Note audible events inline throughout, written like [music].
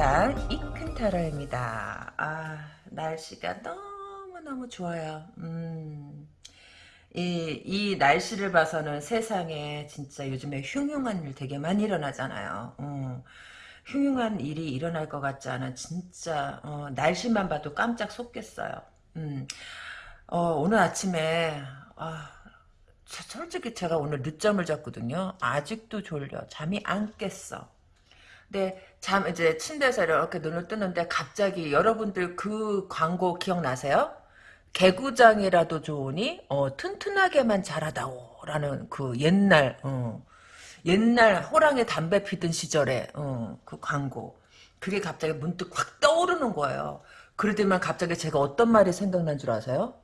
세상 이큰타로입니다. 아 날씨가 너무너무 좋아요. 음, 이, 이 날씨를 봐서는 세상에 진짜 요즘에 흉흉한 일 되게 많이 일어나잖아요. 음, 흉흉한 일이 일어날 것 같지 않은 진짜 어, 날씨만 봐도 깜짝 속겠어요. 음, 어, 오늘 아침에 아, 솔직히 제가 오늘 늦잠을 잤거든요. 아직도 졸려. 잠이 안 깼어. 근데 잠 이제 침대에서 이렇게 눈을 뜨는데 갑자기 여러분들 그 광고 기억나세요? 개구장이라도 좋으니 어, 튼튼하게만 자라다오라는 그 옛날 어, 옛날 호랑이 담배 피던 시절에 어, 그 광고 그게 갑자기 문득 확 떠오르는 거예요. 그러더만 갑자기 제가 어떤 말이 생각난 줄 아세요?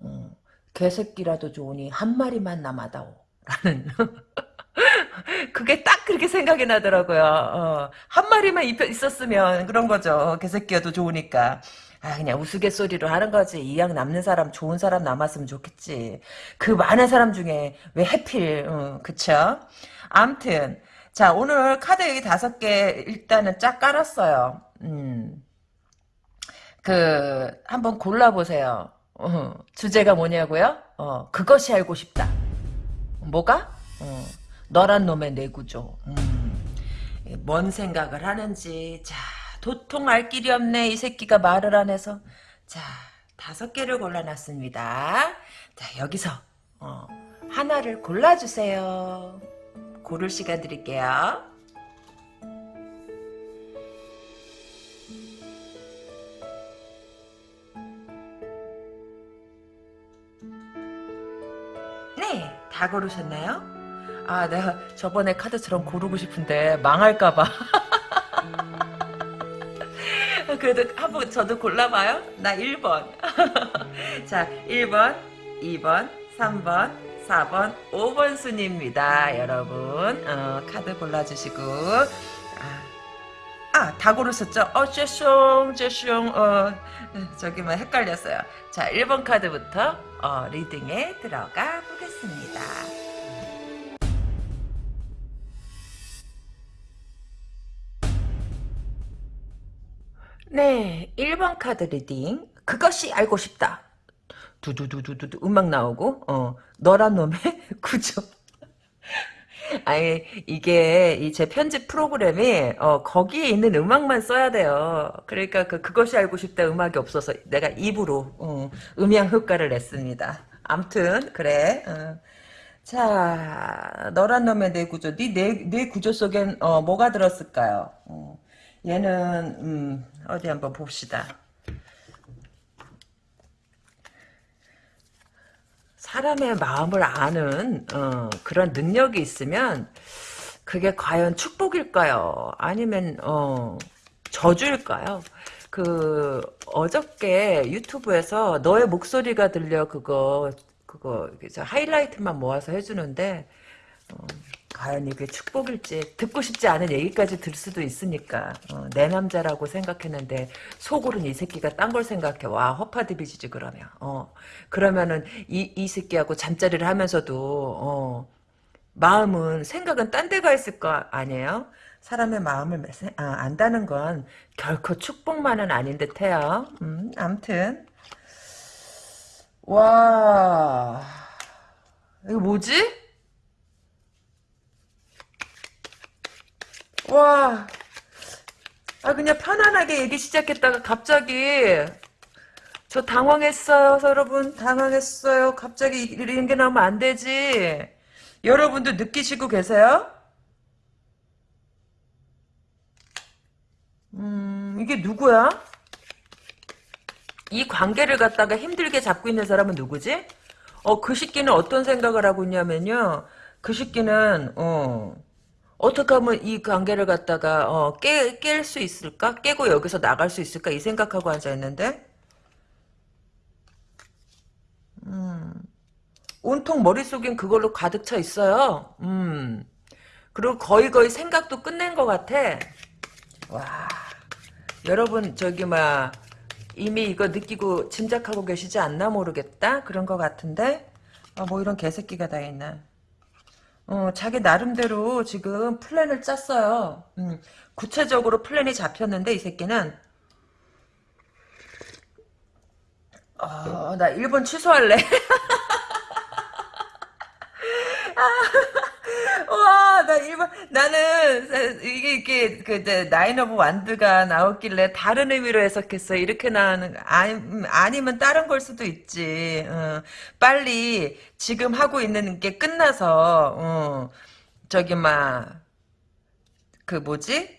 어, 개새끼라도 좋으니 한 마리만 남아다오 라는 [laughs] [laughs] 그게 딱 그렇게 생각이 나더라고요. 어, 한 마리만 있었으면 그런 거죠. 개새끼여도 좋으니까. 아 그냥 우스갯소리로 하는 거지. 이왕 남는 사람 좋은 사람 남았으면 좋겠지. 그 많은 사람 중에 왜 해필 어, 그쵸? 암튼 자 오늘 카드 여기 다섯 개 일단은 쫙 깔았어요. 음. 그 한번 골라보세요. 어, 주제가 뭐냐고요? 어, 그것이 알고 싶다. 뭐가? 어, 너란 놈의 내구조. 음, 뭔 생각을 하는지. 자, 도통 알 길이 없네. 이 새끼가 말을 안 해서. 자, 다섯 개를 골라놨습니다. 자, 여기서 어, 하나를 골라주세요. 고를 시간 드릴게요. 네, 다 고르셨나요? 아, 내가 저번에 카드처럼 고르고 싶은데 망할까봐. [laughs] 그래도 한번 저도 골라봐요. 나 1번. [laughs] 자, 1번, 2번, 3번, 4번, 5번 순입니다. 여러분, 어, 카드 골라주시고. 아, 아, 다 고르셨죠? 어, 죄송, 죄송, 어, 저기 뭐 헷갈렸어요. 자, 1번 카드부터, 어, reading에 들어가 보겠습니다. 네, 1번 카드 reading. 그것이 알고 싶다. 두두두두두 음악 나오고, 어, 너란 놈의 [laughs] 구조. 아니 이게 이 제 편집 프로그램이 어, 거기에 있는 음악만 써야 돼요. 그러니까 그 그것이 알고 싶다 음악이 없어서 내가 입으로 어, 음향 효과를 냈습니다. 암튼 그래. 어. 자 너란 놈의 뇌 구조, 네뇌 뇌 구조 속엔 어, 뭐가 들었을까요? 어. 얘는 음, 어디 한번 봅시다. 사람의 마음을 아는 어, 그런 능력이 있으면 그게 과연 축복일까요? 아니면 어, 저주일까요? 그 어저께 유튜브에서 너의 목소리가 들려 그거 그거 하이라이트만 모아서 해주는데 어, 과연 이게 축복일지 듣고 싶지 않은 얘기까지 들 수도 있으니까 어, 내 남자라고 생각했는데 속으로는 이 새끼가 딴 걸 생각해. 와 허파디비지지 그러면. 어 그러면은 이, 이 새끼하고 잠자리를 하면서도 어 마음은 생각은 딴 데가 있을 거 아니에요? 사람의 마음을 아, 안다는 건 결코 축복만은 아닌 듯해요. 음 암튼. 와. 이거 뭐지? 와, 아 그냥 편안하게 얘기 시작했다가 갑자기 저 당황했어요, 여러분. 당황했어요. 갑자기 이런 게 나오면 안 되지. 여러분도 느끼시고 계세요? 음, 이게 누구야? 이 관계를 갖다가 힘들게 잡고 있는 사람은 누구지? 어, 그 시끼는 어떤 생각을 하고 있냐면요. 그 시끼는, 어, 어떻게 하면 이 관계를 갖다가 어, 깨, 깰수 있을까? 깨고 여기서 나갈 수 있을까? 이 생각하고 앉아있는데 음, 온통 머릿속엔 그걸로 가득 차 있어요. 음, 그리고 거의 거의 생각도 끝낸 것 같아. 와, 여러분 저기 막 이미 이거 느끼고 짐작하고 계시지 않나 모르겠다. 그런 것 같은데 아, 뭐 이런 개새끼가 다 있나. 어, 자기 나름대로 지금 플랜을 짰어요. 음, 구체적으로 플랜이 잡혔는데 이 새끼는 어, 나 1번 취소할래. [laughs] 와, 나 1번, 나는, 이게, 이게, 그, 네, Nine of Wand가 나왔길래 다른 의미로 해석했어. 이렇게 나오는, 아니, 아니면 다른 걸 수도 있지. 어, 빨리, 지금 하고 있는 게 끝나서, 어, 저기, 막, 그 뭐지?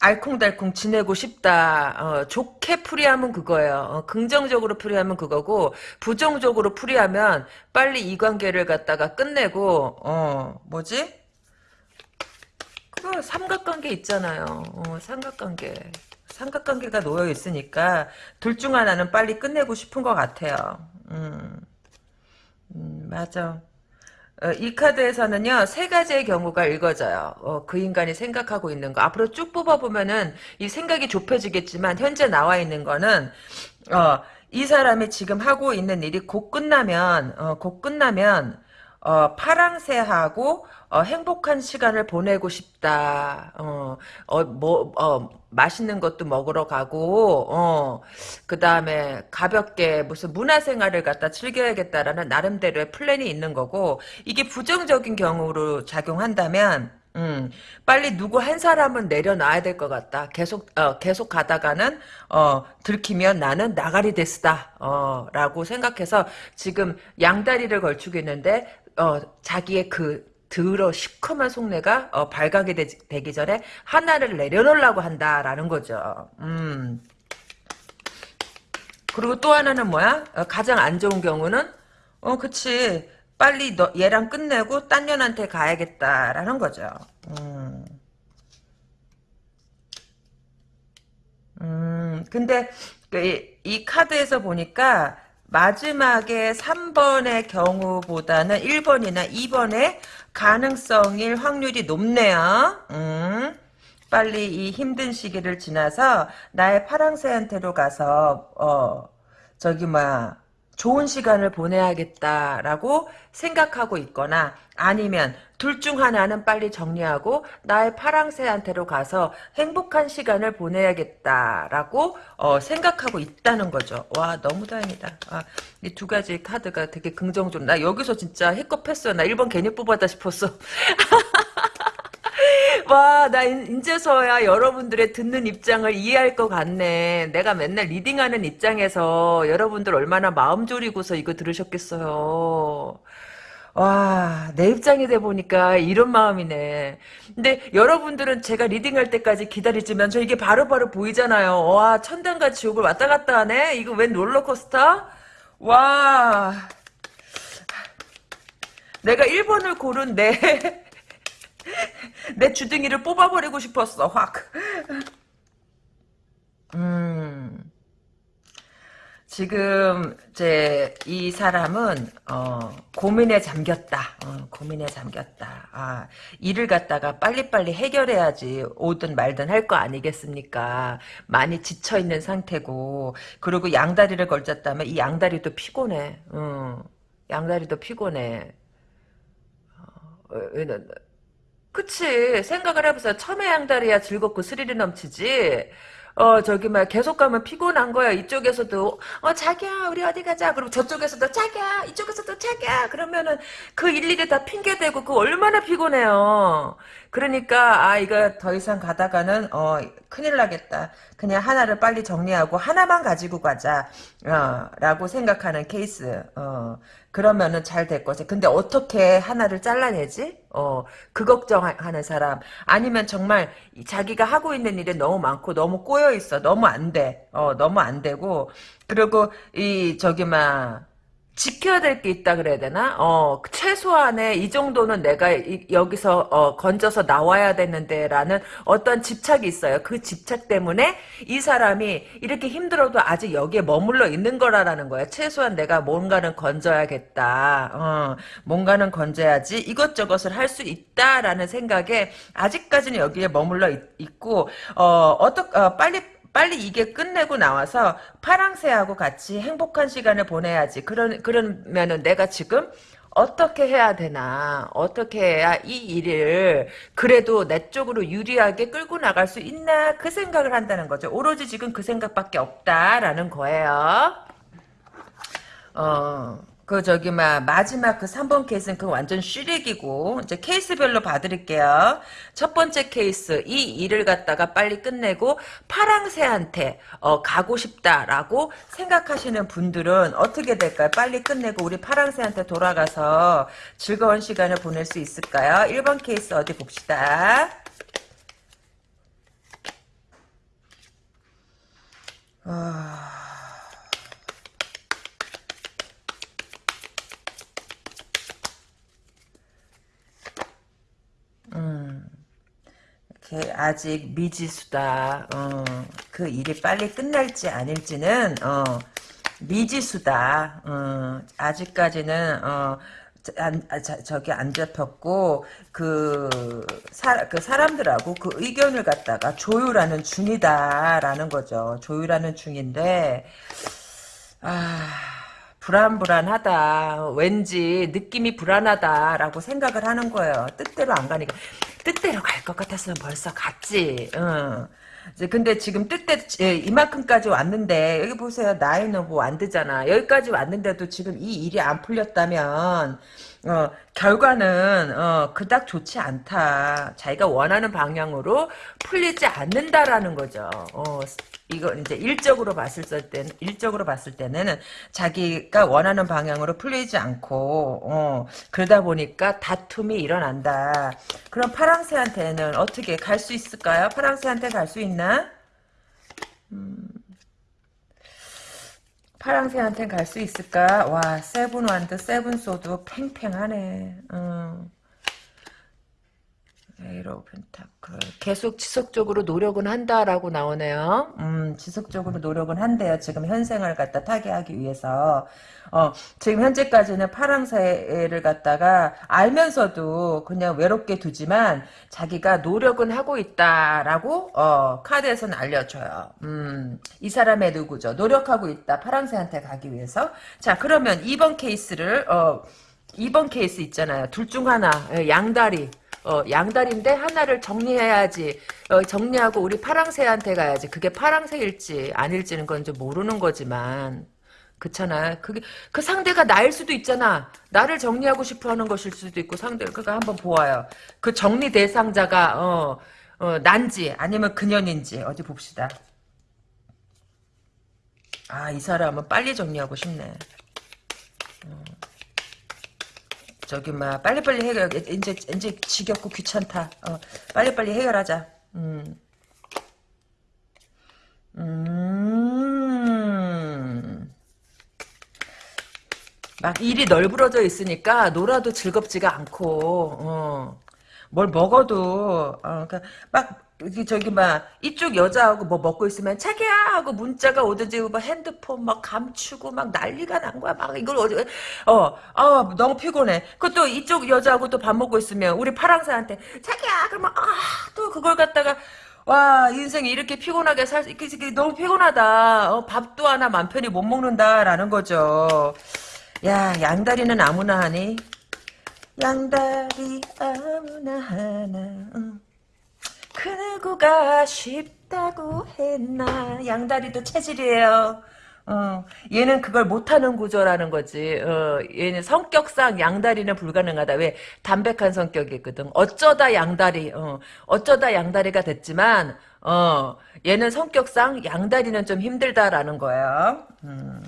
알콩달콩 지내고 싶다. 어, 좋게 풀이하면 그거예요. 어, 긍정적으로 풀이하면 그거고 부정적으로 풀이하면 빨리 이 관계를 갖다가 끝내고 어 뭐지? 그거 삼각관계 있잖아요. 어, 삼각관계. 삼각관계가 놓여 있으니까 둘 중 하나는 빨리 끝내고 싶은 것 같아요. 음, 음 맞아. 어, 이 카드에서는요 세 가지의 경우가 읽어져요. 어, 그 인간이 생각하고 있는 거 앞으로 쭉 뽑아보면은 이 생각이 좁혀지겠지만 현재 나와 있는 거는 어, 이 사람이 지금 하고 있는 일이 곧 끝나면 어, 곧 끝나면 어, 파랑새하고 어, 행복한 시간을 보내고 싶다. 어, 어, 뭐, 어, 맛있는 것도 먹으러 가고, 어, 그 다음에 가볍게 무슨 문화생활을 갖다 즐겨야겠다라는 나름대로의 플랜이 있는 거고, 이게 부정적인 경우로 작용한다면, 음, 빨리 누구 한 사람은 내려놔야 될 것 같다. 계속, 어, 계속 가다가는, 어, 들키면 나는 나가리 데스다. 어, 라고 생각해서 지금 양다리를 걸치고 있는데, 어, 자기의 그 들어 시커먼 속내가 어, 발각이 되, 기 전에 하나를 내려놓으려고 한다라는 거죠. 음. 그리고 또 하나는 뭐야? 어, 가장 안 좋은 경우는 어 그치 빨리 너 얘랑 끝내고 딴 년한테 가야겠다라는 거죠. 음. 음, 근데 그 이, 이 카드에서 보니까 마지막에 3번의 경우보다는 1번이나 2번의 가능성일 확률이 높네요. 음, 빨리 이 힘든 시기를 지나서 나의 파랑새한테로 가서 어 저기 뭐 좋은 시간을 보내야겠다라고 생각하고 있거나 아니면 둘 중 하나는 빨리 정리하고 나의 파랑새한테로 가서 행복한 시간을 보내야겠다라고 어, 생각하고 있다는 거죠. 와 너무 다행이다. 아, 이 두 가지 카드가 되게 긍정적. 나 여기서 진짜 행복했어. 나 1번 괜히 뽑았다 싶었어. [laughs] 와, 나 인제서야 여러분들의 듣는 입장을 이해할 것 같네. 내가 맨날 reading하는 입장에서 여러분들 얼마나 마음 졸이고서 이거 들으셨겠어요. 와, 내 입장이 돼 보니까 이런 마음이네. 근데 여러분들은 제가 reading할 때까지 기다리지만 저 이게 바로바로 바로 보이잖아요. 와, 천당과 지옥을 왔다 갔다 하네? 이거 웬 롤러코스터? 와. 내가 1번을 고른 내, [laughs] 내 주둥이를 뽑아버리고 싶었어, 확. 음. 지금 이제 이 사람은 어, 고민에 잠겼다. 어, 고민에 잠겼다. 아, 일을 갖다가 빨리빨리 해결해야지 오든 말든 할 거 아니겠습니까? 많이 지쳐 있는 상태고 그리고 양다리를 걸쳤다면 이 양다리도 피곤해. 어, 양다리도 피곤해. 어, 그치 생각을 해보세요. 처음에 양다리야 즐겁고 스릴이 넘치지. 어 저기 막 계속 가면 피곤한 거야. 이쪽에서도 어 자기야 우리 어디 가자. 그리고 저쪽에서도 자기야 이쪽에서도 자기야. 그러면은 그 일일이 다 핑계 대고 그 얼마나 피곤해요. 그러니까 아 이거 더 이상 가다가는 어 큰일 나겠다. 그냥 하나를 빨리 정리하고 하나만 가지고 가자. 어 라고 생각하는 케이스. 어 그러면은 잘 될 거지. 근데 어떻게 하나를 잘라내지? 어, 그 걱정하는 사람. 아니면 정말 자기가 하고 있는 일이 너무 많고 너무 꼬여 있어. 너무 안 돼. 어, 너무 안 되고. 그리고 이 저기 막 지켜야 될 게 있다 그래야 되나? 어, 최소한의 이 정도는 내가 이, 여기서 어, 건져서 나와야 되는데라는 어떤 집착이 있어요. 그 집착 때문에 이 사람이 이렇게 힘들어도 아직 여기에 머물러 있는 거라라는 거야. 최소한 내가 뭔가는 건져야겠다. 어, 뭔가는 건져야지 이것저것을 할 수 있다라는 생각에 아직까지는 여기에 머물러 있, 고 어, 어떠, 어, 빨리 빨리 이게 끝내고 나와서 파랑새하고 같이 행복한 시간을 보내야지. 그런 그러면은 내가 지금 어떻게 해야 되나? 어떻게 해야 이 일을 그래도 내 쪽으로 유리하게 끌고 나갈 수 있나? 그 생각을 한다는 거죠. 오로지 지금 그 생각밖에 없다라는 거예요. 어, 그 저기 막 마지막 그 3번 케이스는 그 완전 쉬렉이고 이제 케이스별로 봐드릴게요. 첫 번째 케이스 이 일을 갖다가 빨리 끝내고 파랑새한테 어, 가고 싶다라고 생각하시는 분들은 어떻게 될까요? 빨리 끝내고 우리 파랑새한테 돌아가서 즐거운 시간을 보낼 수 있을까요? 1번 케이스 어디 봅시다. 아... 음, 이렇게 아직 미지수다. 어, 그 일이 빨리 끝날지 아닐지는 어, 미지수다. 어, 아직까지는 어, 안, 아, 자, 저기 안 잡혔고 그, 사, 그 사람들하고 그 의견을 갖다가 조율하는 중이다라는 거죠. 조율하는 중인데 아. 불안불안하다. 왠지 느낌이 불안하다라고 생각을 하는 거예요. 뜻대로 안 가니까. 뜻대로 갈 것 같았으면 벌써 갔지. 응. 근데 지금 뜻대 예, 이만큼까지 왔는데 여기 보세요 나이는 뭐 안 되잖아 여기까지 왔는데도 지금 이 일이 안 풀렸다면 어, 결과는 어, 그닥 좋지 않다 자기가 원하는 방향으로 풀리지 않는다라는 거죠 어, 이거 이제 일적으로 봤을 때는 일적으로 봤을 때는 자기가 원하는 방향으로 풀리지 않고 어, 그러다 보니까 다툼이 일어난다. 그럼 파랑새한테는 어떻게 갈 수 있을까요? 파랑새한테 갈 수 있나? 음, 파랑새한테 갈 수 있을까? 와 Seven Wand Seven Sword 팽팽하네. 음. Eight of Pentacle 계속 지속적으로 노력은 한다라고 나오네요. 음, 지속적으로 노력은 한대요. 지금 현생을 갖다 타개하기 위해서. 어, 지금 현재까지는 파랑새를 갖다가 알면서도 그냥 외롭게 두지만 자기가 노력은 하고 있다라고 어, 카드에서는 알려줘요. 음, 이 사람의 누구죠? 노력하고 있다. 파랑새한테 가기 위해서. 자, 그러면 2번 케이스를 어, 2번 케이스 있잖아요. 둘 중 하나 예, 양다리 어, 양다리인데 하나를 정리해야지. 어, 정리하고 우리 파랑새한테 가야지. 그게 파랑새일지 아닐지는 건 좀 모르는 거지만. 그렇잖아. 그게 그 상대가 나일 수도 있잖아. 나를 정리하고 싶어 하는 것일 수도 있고 상대를 그거 한번 보아요. 그 정리 대상자가 어, 어 난지 아니면 그년인지 어디 봅시다. 아, 이 사람은 빨리 정리하고 싶네. 어. 저기 막 빨리빨리 해결 이제 이제 지겹고 귀찮다. 어, 빨리빨리 해결하자. 음. 음. 막 일이 널브러져 있으니까 놀아도 즐겁지가 않고 어. 뭘 먹어도 어, 그러니까 막 저기 막 이쪽 여자하고 뭐 먹고 있으면 자기야 하고 문자가 오든지 뭐 핸드폰 막 감추고 막 난리가 난 거야. 막 이걸 어디 어어 어, 너무 피곤해. 그것도 이쪽 여자하고 또 밥 먹고 있으면 우리 파랑새한테 자기야 그러면 아또 그걸 갖다가 와 인생이 이렇게 피곤하게 살 수, 너무 피곤하다. 어, 밥도 하나 맘 편히 못 먹는다라는 거죠. 야 양다리는 아무나 하니 양다리 아무나 하나 응. 그 누구가 쉽다고 했나 양다리도 체질이에요 어, 얘는 그걸 못하는 구조라는 거지. 어, 얘는 성격상 양다리는 불가능하다. 왜? 담백한 성격이거든. 어쩌다 양다리, 어, 어쩌다 양다리가 됐지만, 어, 얘는 성격상 양다리는 좀 힘들다라는 거예요. 음.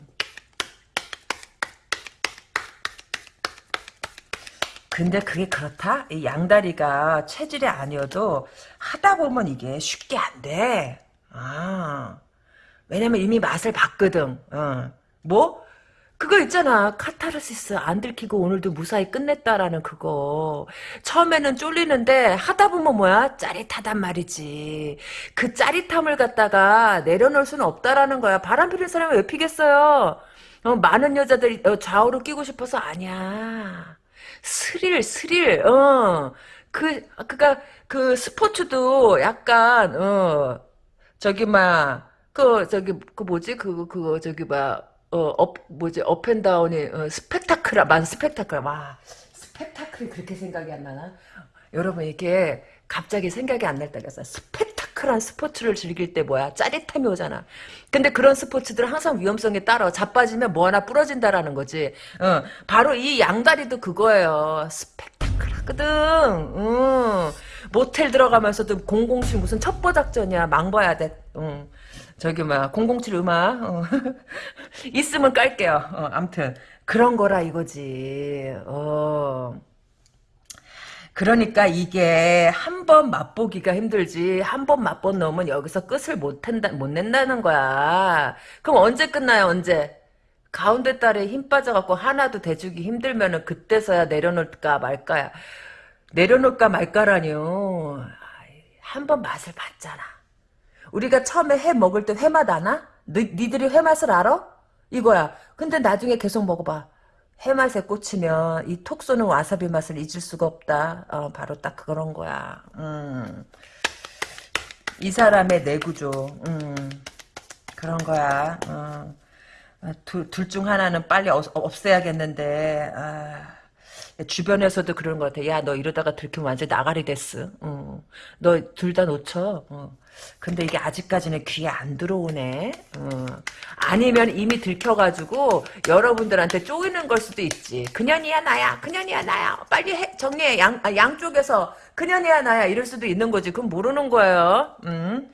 근데 그게 그렇다? 이 양다리가 체질이 아니어도 하다 보면 이게 쉽게 안 돼. 아. 왜냐면 이미 맛을 봤거든. 어. 뭐? 그거 있잖아. 카타르시스 안 들키고 오늘도 무사히 끝냈다라는 그거. 처음에는 쫄리는데 하다 보면 뭐야? 짜릿하단 말이지. 그 짜릿함을 갖다가 내려놓을 수는 없다라는 거야. 바람 피는 사람이 왜 피겠어요? 어, 많은 여자들이 어, 좌우로 끼고 싶어서 아니야. 스릴, 스릴, 어. 그, 그니까, 그 스포츠도 약간, 어, 저기, 막, 그, 저기, 그 뭐지? 그, 그거, 저기, 막, 어, 업, 뭐지, up and down이, 어, 스펙타클아, 만 스펙타클. 와, 스펙타클이 그렇게 생각이 안 나나? 여러분, 이게 갑자기 생각이 안 날 때가 있어요. 스펙타클한 스포츠를 즐길 때 뭐야? 짜릿함이 오잖아. 근데 그런 스포츠들은 항상 위험성이 따라. 자빠지면 뭐 하나 부러진다라는 거지. 어, 바로 이 양다리도 그거예요. 스펙타클하거든. 응. 모텔 들어가면서도 007 무슨 첩보 작전이야. 망봐야 돼. 응. 저기 뭐야 007 음악 어. [laughs] 있으면 깔게요. 어, 암튼 그런 거라 이거지. 어. 그러니까 이게 한 번 맛보기가 힘들지 한 번 맛본 놈은 여기서 끝을 못 한다 못 낸다는 거야. 그럼 언제 끝나요? 언제? 가운데 딸에 힘 빠져갖고 하나도 대주기 힘들면은 그때서야 내려놓을까 말까야. 내려놓을까 말까라니요. 한 번 맛을 봤잖아. 우리가 처음에 회 먹을 때 회맛 아나? 니, 니들이 회맛을 알아? 이거야. 근데 나중에 계속 먹어봐. 회맛에 꽂히면 이 톡 쏘는 와사비 맛을 잊을 수가 없다. 어, 바로 딱 그런 거야. 음. 이 사람의 내구조. 음. 그런 거야. 어. 둘중 하나는 빨리 없, 없애야겠는데. 아. 주변에서도 그런 것 같아. 야, 너 이러다가 들키면 완전 나가리 됐어. 어. 너둘 다 놓쳐. 어. 근데 이게 아직까지는 귀에 안 들어오네. 어. 아니면 이미 들켜가지고 여러분들한테 쪼이는 걸 수도 있지. 그년이야 나야. 그년이야 나야. 빨리 해, 정리해. 양, 아, 양쪽에서 그년이야 나야. 이럴 수도 있는 거지. 그건 모르는 거예요. 음.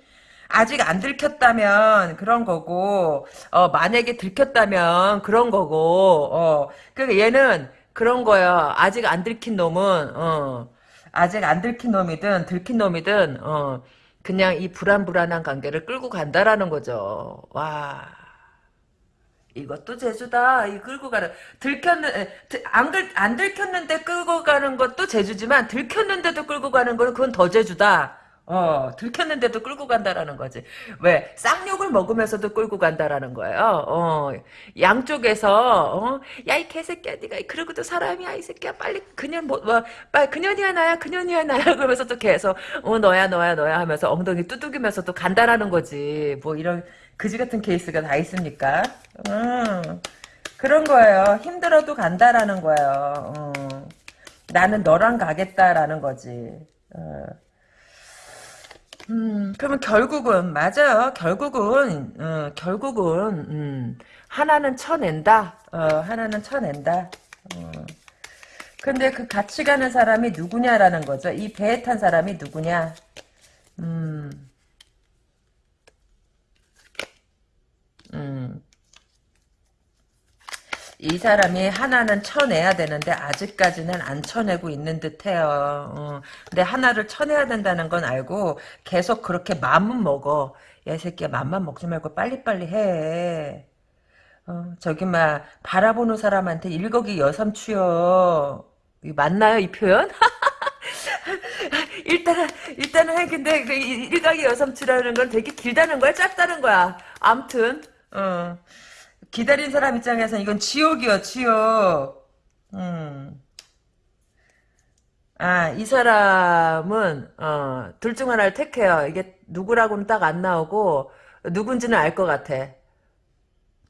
아직 안 들켰다면 그런 거고 어, 만약에 들켰다면 그런 거고 어, 그러니까 얘는 그런 거야. 아직 안 들킨 놈은 어, 아직 안 들킨 놈이든 들킨 놈이든 어, 그냥 이 불안불안한 관계를 끌고 간다라는 거죠. 와. 이것도 제주다. 이 끌고 가는 들켰는 안, 안 들켰는데 끌고 가는 것도 제주지만 들켰는데도 끌고 가는 거는 그건 더 제주다. 어, 들켰는데도 끌고 간다라는 거지. 왜? 쌍욕을 먹으면서도 끌고 간다라는 거예요. 어, 양쪽에서, 어, 야, 이 개새끼야, 니가, 그러고도 사람이야, 이 새끼야, 빨리, 그년, 뭐, 뭐, 빨리, 그년이야, 나야, 그년이야, 나야, [laughs] 그러면서 또 계속, 어, 너야, 너야, 너야 하면서 엉덩이 두둑이면서 또 간다라는 거지. 뭐, 이런, 그지 같은 케이스가 다 있습니까? 음, 그런 거예요. 힘들어도 간다라는 거예요. 음, 나는 너랑 가겠다라는 거지. 어. 음, 그러면 결국은 맞아요. 결국은 어, 결국은 음, 하나는 쳐낸다. 어, 하나는 쳐낸다. 어. 근데 그 같이 가는 사람이 누구냐라는 거죠. 이 배에 탄 사람이 누구냐. 음. 음. 이 사람이 하나는 쳐내야 되는데 아직까지는 안 쳐내고 있는 듯해요. 어. 근데 하나를 쳐내야 된다는 건 알고 계속 그렇게 마음은 먹어. 야, 이 새끼야 맘만 먹지 말고 빨리빨리 해. 어, 저기 막 바라보는 사람한테 일거기 여삼추요. 맞나요 이 표현? [laughs] 일단은 일단은 근데 그 일각이 여삼추라는 건 되게 길다는 거야 짧다는 거야. 암튼 어. 기다린 사람 입장에서 이건 지옥이요, 지옥. 음. 아, 이 사람은, 어, 둘 중 하나를 택해요. 이게 누구라고는 딱 안 나오고, 누군지는 알 것 같아.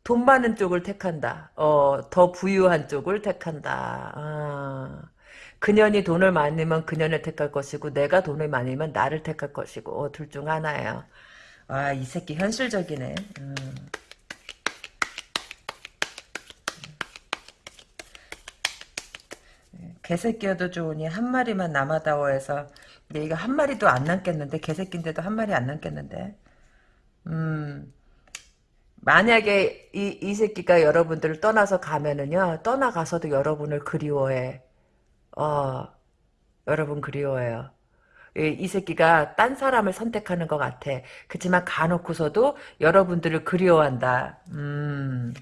돈 많은 쪽을 택한다. 어, 더 부유한 쪽을 택한다. 아. 그년이 돈을 많으면 그년을 택할 것이고, 내가 돈을 많으면 나를 택할 것이고, 어, 둘 중 하나예요. 아, 이 새끼 현실적이네. 음. 개새끼여도 좋으니 한 마리만 남아다오 해서 근데 이거 한 마리도 안 남겠는데 개새끼인데도 한 마리 안 남겠는데. 음. 만약에 이, 이 새끼가 여러분들을 떠나서 가면은요 떠나가서도 여러분을 그리워해. 어 여러분 그리워해요. 이, 이 새끼가 딴 사람을 선택하는 것 같아. 그렇지만 가놓고서도 여러분들을 그리워한다. 음.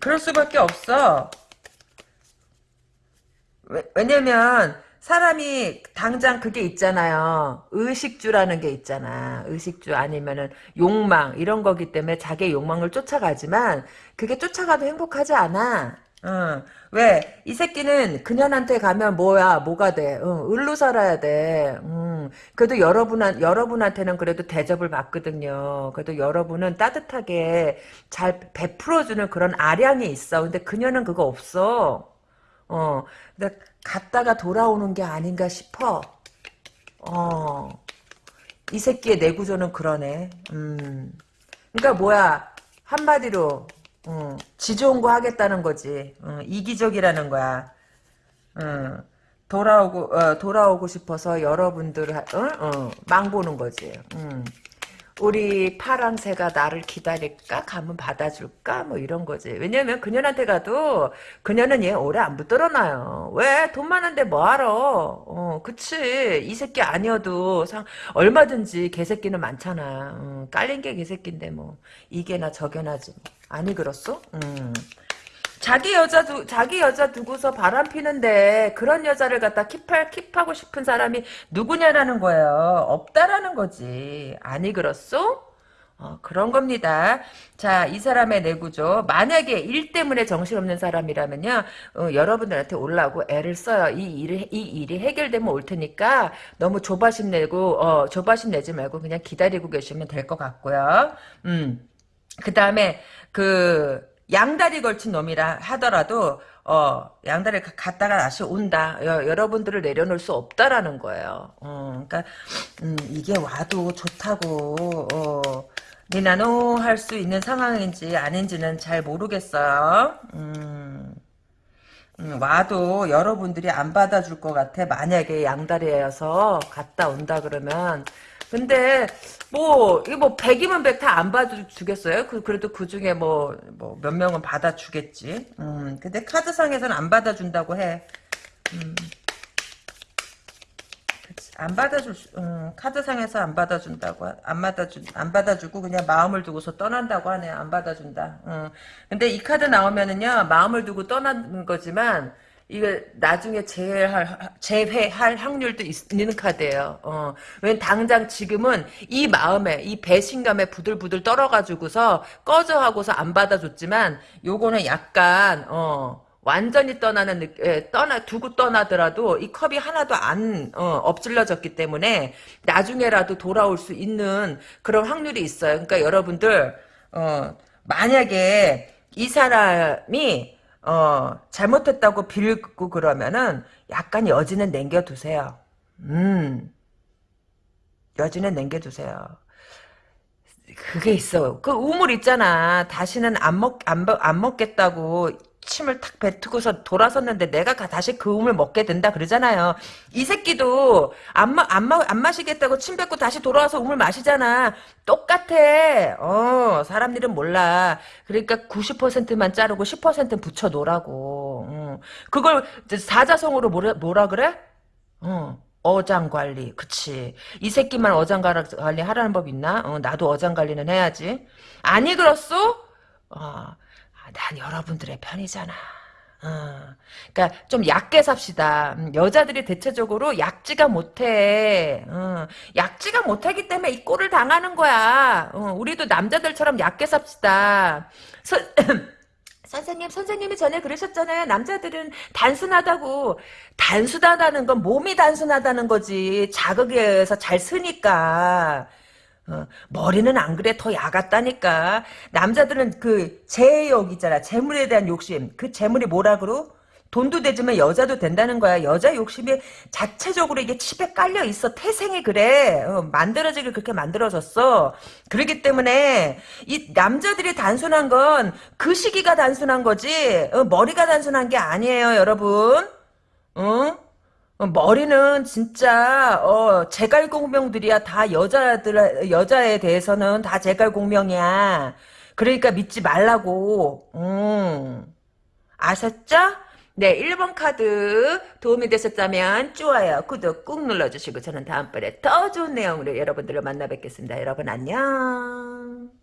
그럴 수밖에 없어 왜 냐면 사람이 당장 그게 있잖아요. 의식주라는 게 있잖아. 의식주 아니면은 욕망 이런 거기 때문에 자기의 욕망을 쫓아가지만 그게 쫓아가도 행복하지 않아. 응. 왜? 이 새끼는 그년한테 가면 뭐야, 뭐가 돼? 응, 을로 살아야 돼. 응. 그래도 여러분, 여러분한테는 그래도 대접을 받거든요. 그래도 여러분은 따뜻하게 잘 베풀어주는 그런 아량이 있어. 근데 그녀는 그거 없어. 어. 근데 갔다가 돌아오는 게 아닌가 싶어. 어. 이 새끼의 내구조는 그러네. 음. 그러니까 뭐야. 한마디로 어, 지 좋은 거 하겠다는 거지. 어, 이기적이라는 거야. 어, 돌아오고 어, 돌아오고 싶어서 여러분들 어? 어, 망 보는 거지. 음. 우리 파랑새가 나를 기다릴까? 가면 받아줄까? 뭐 이런 거지. 왜냐면 그년한테 가도 그녀는 얘 오래 안 붙들어놔요. 왜? 돈 많은데 뭐하러? 어, 그치. 이 새끼 아니어도 상, 얼마든지 개새끼는 많잖아. 어, 깔린 게 개새끼인데 뭐. 이게나 저게나지. 아니 그렇소? 음. 자기 여자 두 자기 여자 두고서 바람 피는데 그런 여자를 갖다 킵할 킵하고 싶은 사람이 누구냐라는 거예요. 없다라는 거지. 아니 그렇소? 어, 그런 겁니다. 자, 이 사람의 내구죠. 만약에 일 때문에 정신없는 사람이라면요, 어, 여러분들한테 올라오고 애를 써요. 이 일이, 이 일이 해결되면 올 테니까 너무 조바심 내고, 어, 조바심 내지 말고 그냥 기다리고 계시면 될 것 같고요. 음. 그 다음에, 그, 양다리 걸친 놈이라 하더라도 어 양다리 갔다가 다시 온다. 여, 러분들을 내려놓을 수 없다라는 거예요. 어, 그러니까 음, 이게 와도 좋다고 어, 니나노 할 수 있는 상황인지 아닌지는 잘 모르겠어요. 음, 음, 와도 여러분들이 안 받아줄 것 같아. 만약에 양다리여서 갔다 온다 그러면 근데 뭐 이거 뭐 100이면 100 다 안 받아주겠어요? 그 그래도 그 중에 뭐 뭐 몇 명은 받아주겠지. 음 근데 카드상에서는 안 받아준다고 해. 음. 안 받아줄 수, 음, 카드상에서 안 받아준다고 안 받아주 안 받아주고 그냥 마음을 두고서 떠난다고 하네 안 받아준다. 음. 근데 이 카드 나오면은요 마음을 두고 떠난 거지만 이거 나중에 재회할, 재회할 확률도 있는 카드예요. 어. 왜 당장 지금은 이 마음에 이 배신감에 부들부들 떨어가지고서 꺼져 하고서 안 받아줬지만 요거는 약간 어. 완전히 떠나는 느, 예, 떠나 두고 떠나더라도 이 컵이 하나도 안 어, 엎질러졌기 때문에 나중에라도 돌아올 수 있는 그런 확률이 있어요. 그러니까 여러분들 어, 만약에 이 사람이 어, 잘못했다고 빌고 그러면은 약간 여지는 남겨두세요. 음, 여지는 남겨두세요. 그게 있어. 그 우물 있잖아. 다시는 안 먹, 안, 안 먹겠다고 침을 탁 뱉고서 돌아섰는데 내가 다시 그 음을 먹게 된다 그러잖아요. 이 새끼도 안, 마, 안, 마, 안 마시겠다고 침 뱉고 다시 돌아와서 음을 마시잖아. 똑같아. 어, 사람 일은 몰라. 그러니까 90%만 자르고 10% 붙여 놓으라고. 어. 그걸 사자성어로 뭐라, 뭐라 그래? 어. 어장 관리, 그치. 이 새끼만 어장 관리 하라는 법 있나? 어, 나도 어장 관리는 해야지. 아니, 그렇소? 어, 난 여러분들의 편이잖아. 어, 그러니까 좀 얕게 삽시다. 음, 여자들이 대체적으로 약지가 못해. 어, 약지가 못하기 때문에 이 꼴을 당하는 거야. 어, 우리도 남자들처럼 얕게 삽시다. 서, [clears throat] 선생님, 선생님이 전에 그러셨잖아요. 남자들은 단순하다고. 단순하다는 건 몸이 단순하다는 거지. 자극에 서잘 쓰니까. 어, 머리는 안 그래. 더 야같다니까. 남자들은 그 재욕 있잖아. 재물에 대한 욕심. 그 재물이 뭐라 그러? 돈도 되지만 여자도 된다는 거야. 여자 욕심이 자체적으로 이게 칩에 깔려 있어. 태생이 그래. 어, 만들어지길 그렇게 만들어졌어. 그렇기 때문에 이 남자들이 단순한 건 그 시기가 단순한 거지. 어, 머리가 단순한 게 아니에요 여러분. 어? 어, 머리는 진짜 어 제갈공명들이야 다 여자들 여자에 대해서는 다 제갈공명이야. 그러니까 믿지 말라고. 음. 아셨죠? 네, 1번 카드 도움이 되셨다면 좋아요, 구독 꾹 눌러주시고 저는 다음번에 더 좋은 내용으로 여러분들을 만나 뵙겠습니다. 여러분 안녕.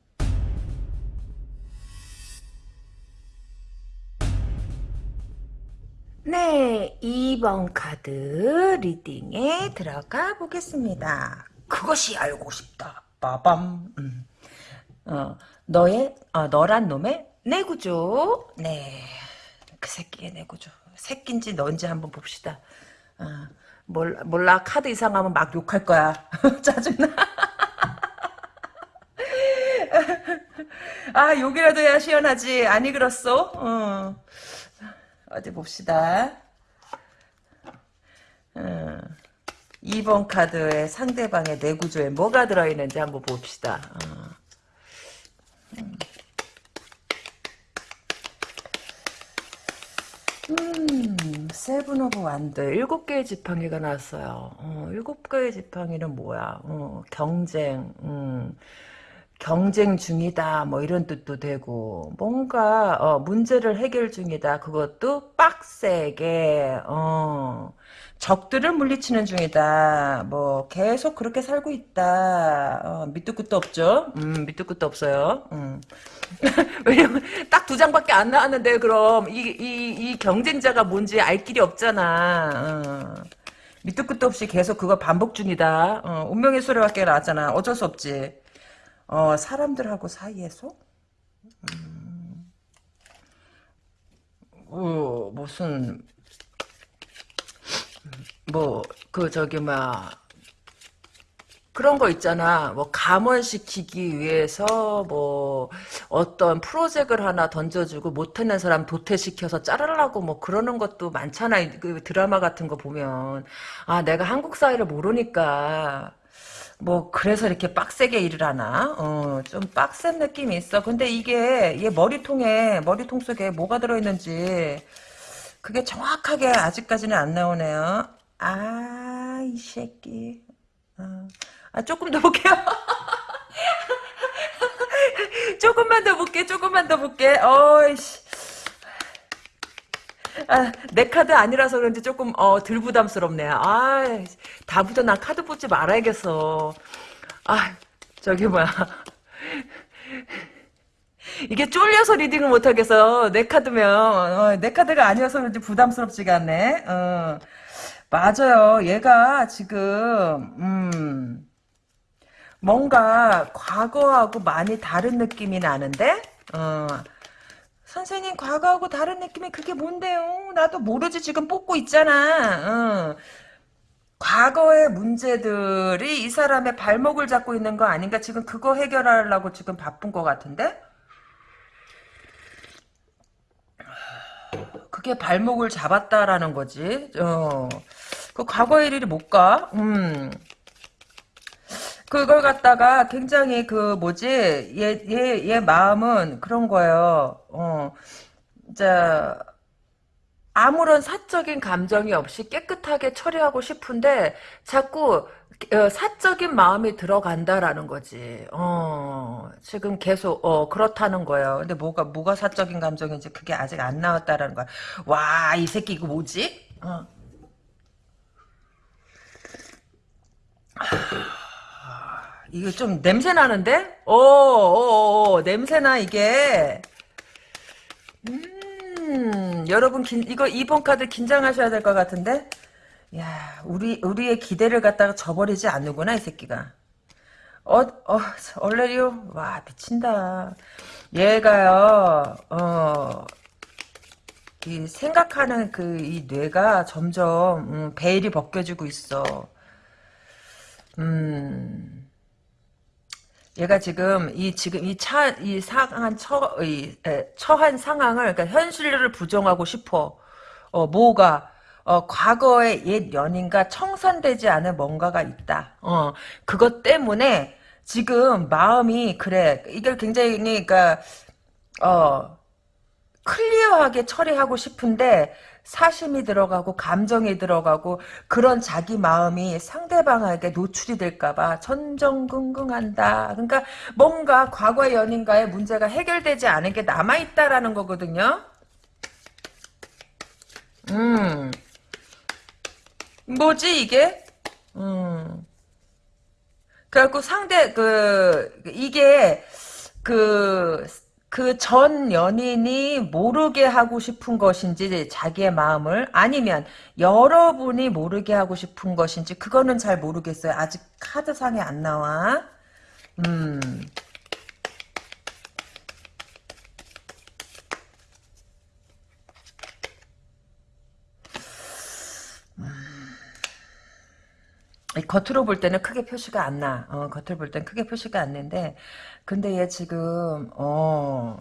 네, 2번 카드 리딩에 들어가 보겠습니다. 그것이 알고 싶다. 빠밤. 음. 어, 너의, 어, 너란 놈의 내구조. 네. 그 새끼의 내구조. 새끼인지 넌지 한번 봅시다. 어, 몰라, 몰라 카드 이상하면 막 욕할 거야. [laughs] 짜증나. [laughs] 아 욕이라도 해야 시원하지. 아니 그렇소? 어. 어디 봅시다. 어. 2번 카드에 상대방의 내구조에 뭐가 들어있는지 한번 봅시다. 어. 음, Seven of Wand 일곱 개의 지팡이가 나왔어요. 어, 일곱 개의 지팡이는 뭐야? 어, 경쟁, 음, 경쟁 중이다, 뭐 이런 뜻도 되고 뭔가 어, 문제를 해결 중이다. 그것도 빡세게 어, 적들을 물리치는 중이다. 뭐 계속 그렇게 살고 있다. 어, 밑도 끝도 없죠. 음, 밑도 끝도 없어요. 음. [laughs] 왜냐면 딱 두 장밖에 안 나왔는데 그럼 이, 이, 이 경쟁자가 뭔지 알 길이 없잖아. 어. 밑도 끝도 없이 계속 그거 반복 중이다. 어, 운명의 소리밖에 나왔잖아. 어쩔 수 없지. 어, 사람들하고 사이에서? 음, 어, 무슨, 뭐, 그, 저기, 막, 그런 거 있잖아. 뭐 감원시키기 위해서 뭐 어떤 프로젝트를 하나 던져주고 못하는 사람 도태시켜서 자르려고 뭐 그러는 것도 많잖아. 그 드라마 같은 거 보면 아 내가 한국 사회를 모르니까 뭐 그래서 이렇게 빡세게 일을 하나? 어, 좀 빡센 느낌이 있어. 근데 이게 얘 머리통에 머리통 속에 뭐가 들어있는지 그게 정확하게 아직까지는 안 나오네요. 아, 이 새끼. 어. 아, 조금 더 볼게요. [laughs] 조금만 더 볼게, 조금만 더 볼게. 어이씨. 아, 내 카드 아니라서 그런지 조금 어, 덜 부담스럽네. 아, 다부터 난 카드 뽑지 말아야겠어. 아, 저기 뭐야. 이게 쫄려서 리딩을 못하겠어. 내 카드면 어, 내 카드가 아니어서 그런지 부담스럽지가 않네. 어. 맞아요. 얘가 지금 음, 뭔가 과거하고 많이 다른 느낌이 나는데 어, 선생님 과거하고 다른 느낌이 그게 뭔데요? 나도 모르지 지금 뽑고 있잖아. 어. 과거의 문제들이 이 사람의 발목을 잡고 있는 거 아닌가? 지금 그거 해결하려고 지금 바쁜 것 같은데? 그게 발목을 잡았다라는 거지. 어. 그 과거의 일이 못 가. 음. 그걸 갖다가 굉장히 그 뭐지 얘 얘 얘 마음은 그런 거예요. 어, 자 아무런 사적인 감정이 없이 깨끗하게 처리하고 싶은데 자꾸 어, 사적인 마음이 들어간다라는 거지. 어, 지금 계속 어, 그렇다는 거예요. 근데 뭐가 뭐가 사적인 감정인지 그게 아직 안 나왔다라는 거야. 와, 이 새끼 이거 뭐지? 어. 이거 좀 냄새 나는데? 오, 오, 오 냄새 나 이게. 음, 여러분 긴, 이거 2번 카드 긴장하셔야 될 것 같은데? 야, 우리 우리의 기대를 갖다가 저버리지 않는구나 이 새끼가. 어, 어, 얼레리오, 와 미친다. 얘가요, 어, 이 생각하는 그 이 뇌가 점점 음, 베일이 벗겨지고 있어. 음. 얘가 지금 이 지금 이 차 이 상한 처이 처한 상황을 그러니까 현실을 부정하고 싶어. 어 뭐가 어 과거의 옛 연인과 청산되지 않은 뭔가가 있다. 어 그것 때문에 지금 마음이 그래. 이걸 굉장히 그러니까 어 클리어하게 처리하고 싶은데 사심이 들어가고 감정이 들어가고 그런 자기 마음이 상대방에게 노출이 될까봐 전전긍긍한다. 그러니까 뭔가 과거의 연인과의 문제가 해결되지 않은 게 남아있다라는 거거든요. 음. 뭐지 이게? 음. 그래갖고 상대 그 이게 그 그 전 연인이 모르게 하고 싶은 것인지 자기의 마음을 아니면 여러분이 모르게 하고 싶은 것인지 그거는 잘 모르겠어요. 아직 카드상에 안 나와. 음. 음. 겉으로 볼 때는 크게 표시가 안 나. 어, 겉으로 볼 때는 크게 표시가 안 나는데 근데 얘 지금, 어,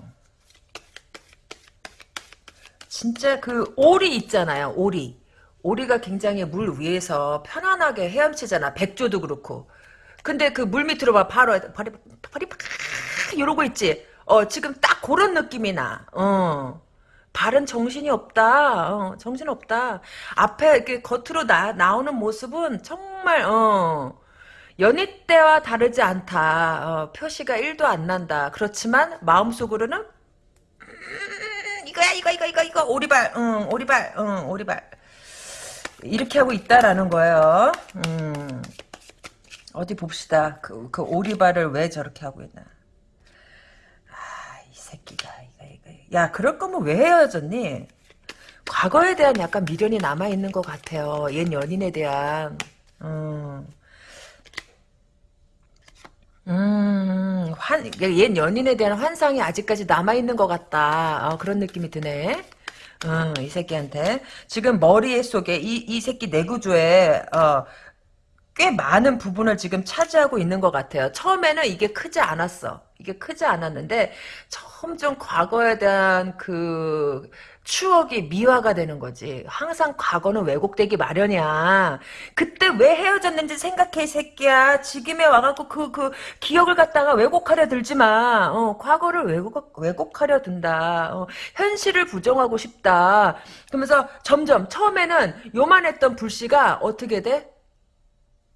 진짜 그 오리 있잖아요, 오리. 오리가 굉장히 물 위에서 편안하게 헤엄치잖아. 백조도 그렇고. 근데 그 물 밑으로 봐, 바로, 발이, 발이 막, 이러고 있지. 어, 지금 딱 그런 느낌이 나. 어. 발은 정신이 없다. 어, 정신 없다. 앞에 이렇게 겉으로 나, 나오는 모습은 정말, 어, 연희 때와 다르지 않다. 어, 표시가 1도 안 난다. 그렇지만, 마음속으로는, 음, 이거야, 이거, 이거, 이거, 이거, 오리발, 응, 오리발, 응, 오리발. 이렇게 하고 있다라는 거예요. 음. 어디 봅시다. 그, 그 오리발을 왜 저렇게 하고 있나. 아, 이 새끼가, 이거, 이거. 야, 그럴 거면 왜 헤어졌니? 과거에 대한 약간 미련이 남아있는 것 같아요. 옛 연인에 대한. 음. 음, 환, 옛 연인에 대한 환상이 아직까지 남아있는 것 같다. 어, 그런 느낌이 드네. 어, 이 새끼한테. 지금 머리 속에, 이, 이 새끼 내구조에, 어, 꽤 많은 부분을 지금 차지하고 있는 것 같아요. 처음에는 이게 크지 않았어. 이게 크지 않았는데 점점 과거에 대한 그 추억이 미화가 되는 거지. 항상 과거는 왜곡되기 마련이야. 그때 왜 헤어졌는지 생각해, 이 새끼야. 지금에 와갖고 그, 그, 기억을 갖다가 왜곡하려 들지 마. 어, 과거를 왜곡, 왜곡하려 든다. 어, 현실을 부정하고 싶다. 그러면서 점점, 처음에는 요만했던 불씨가 어떻게 돼?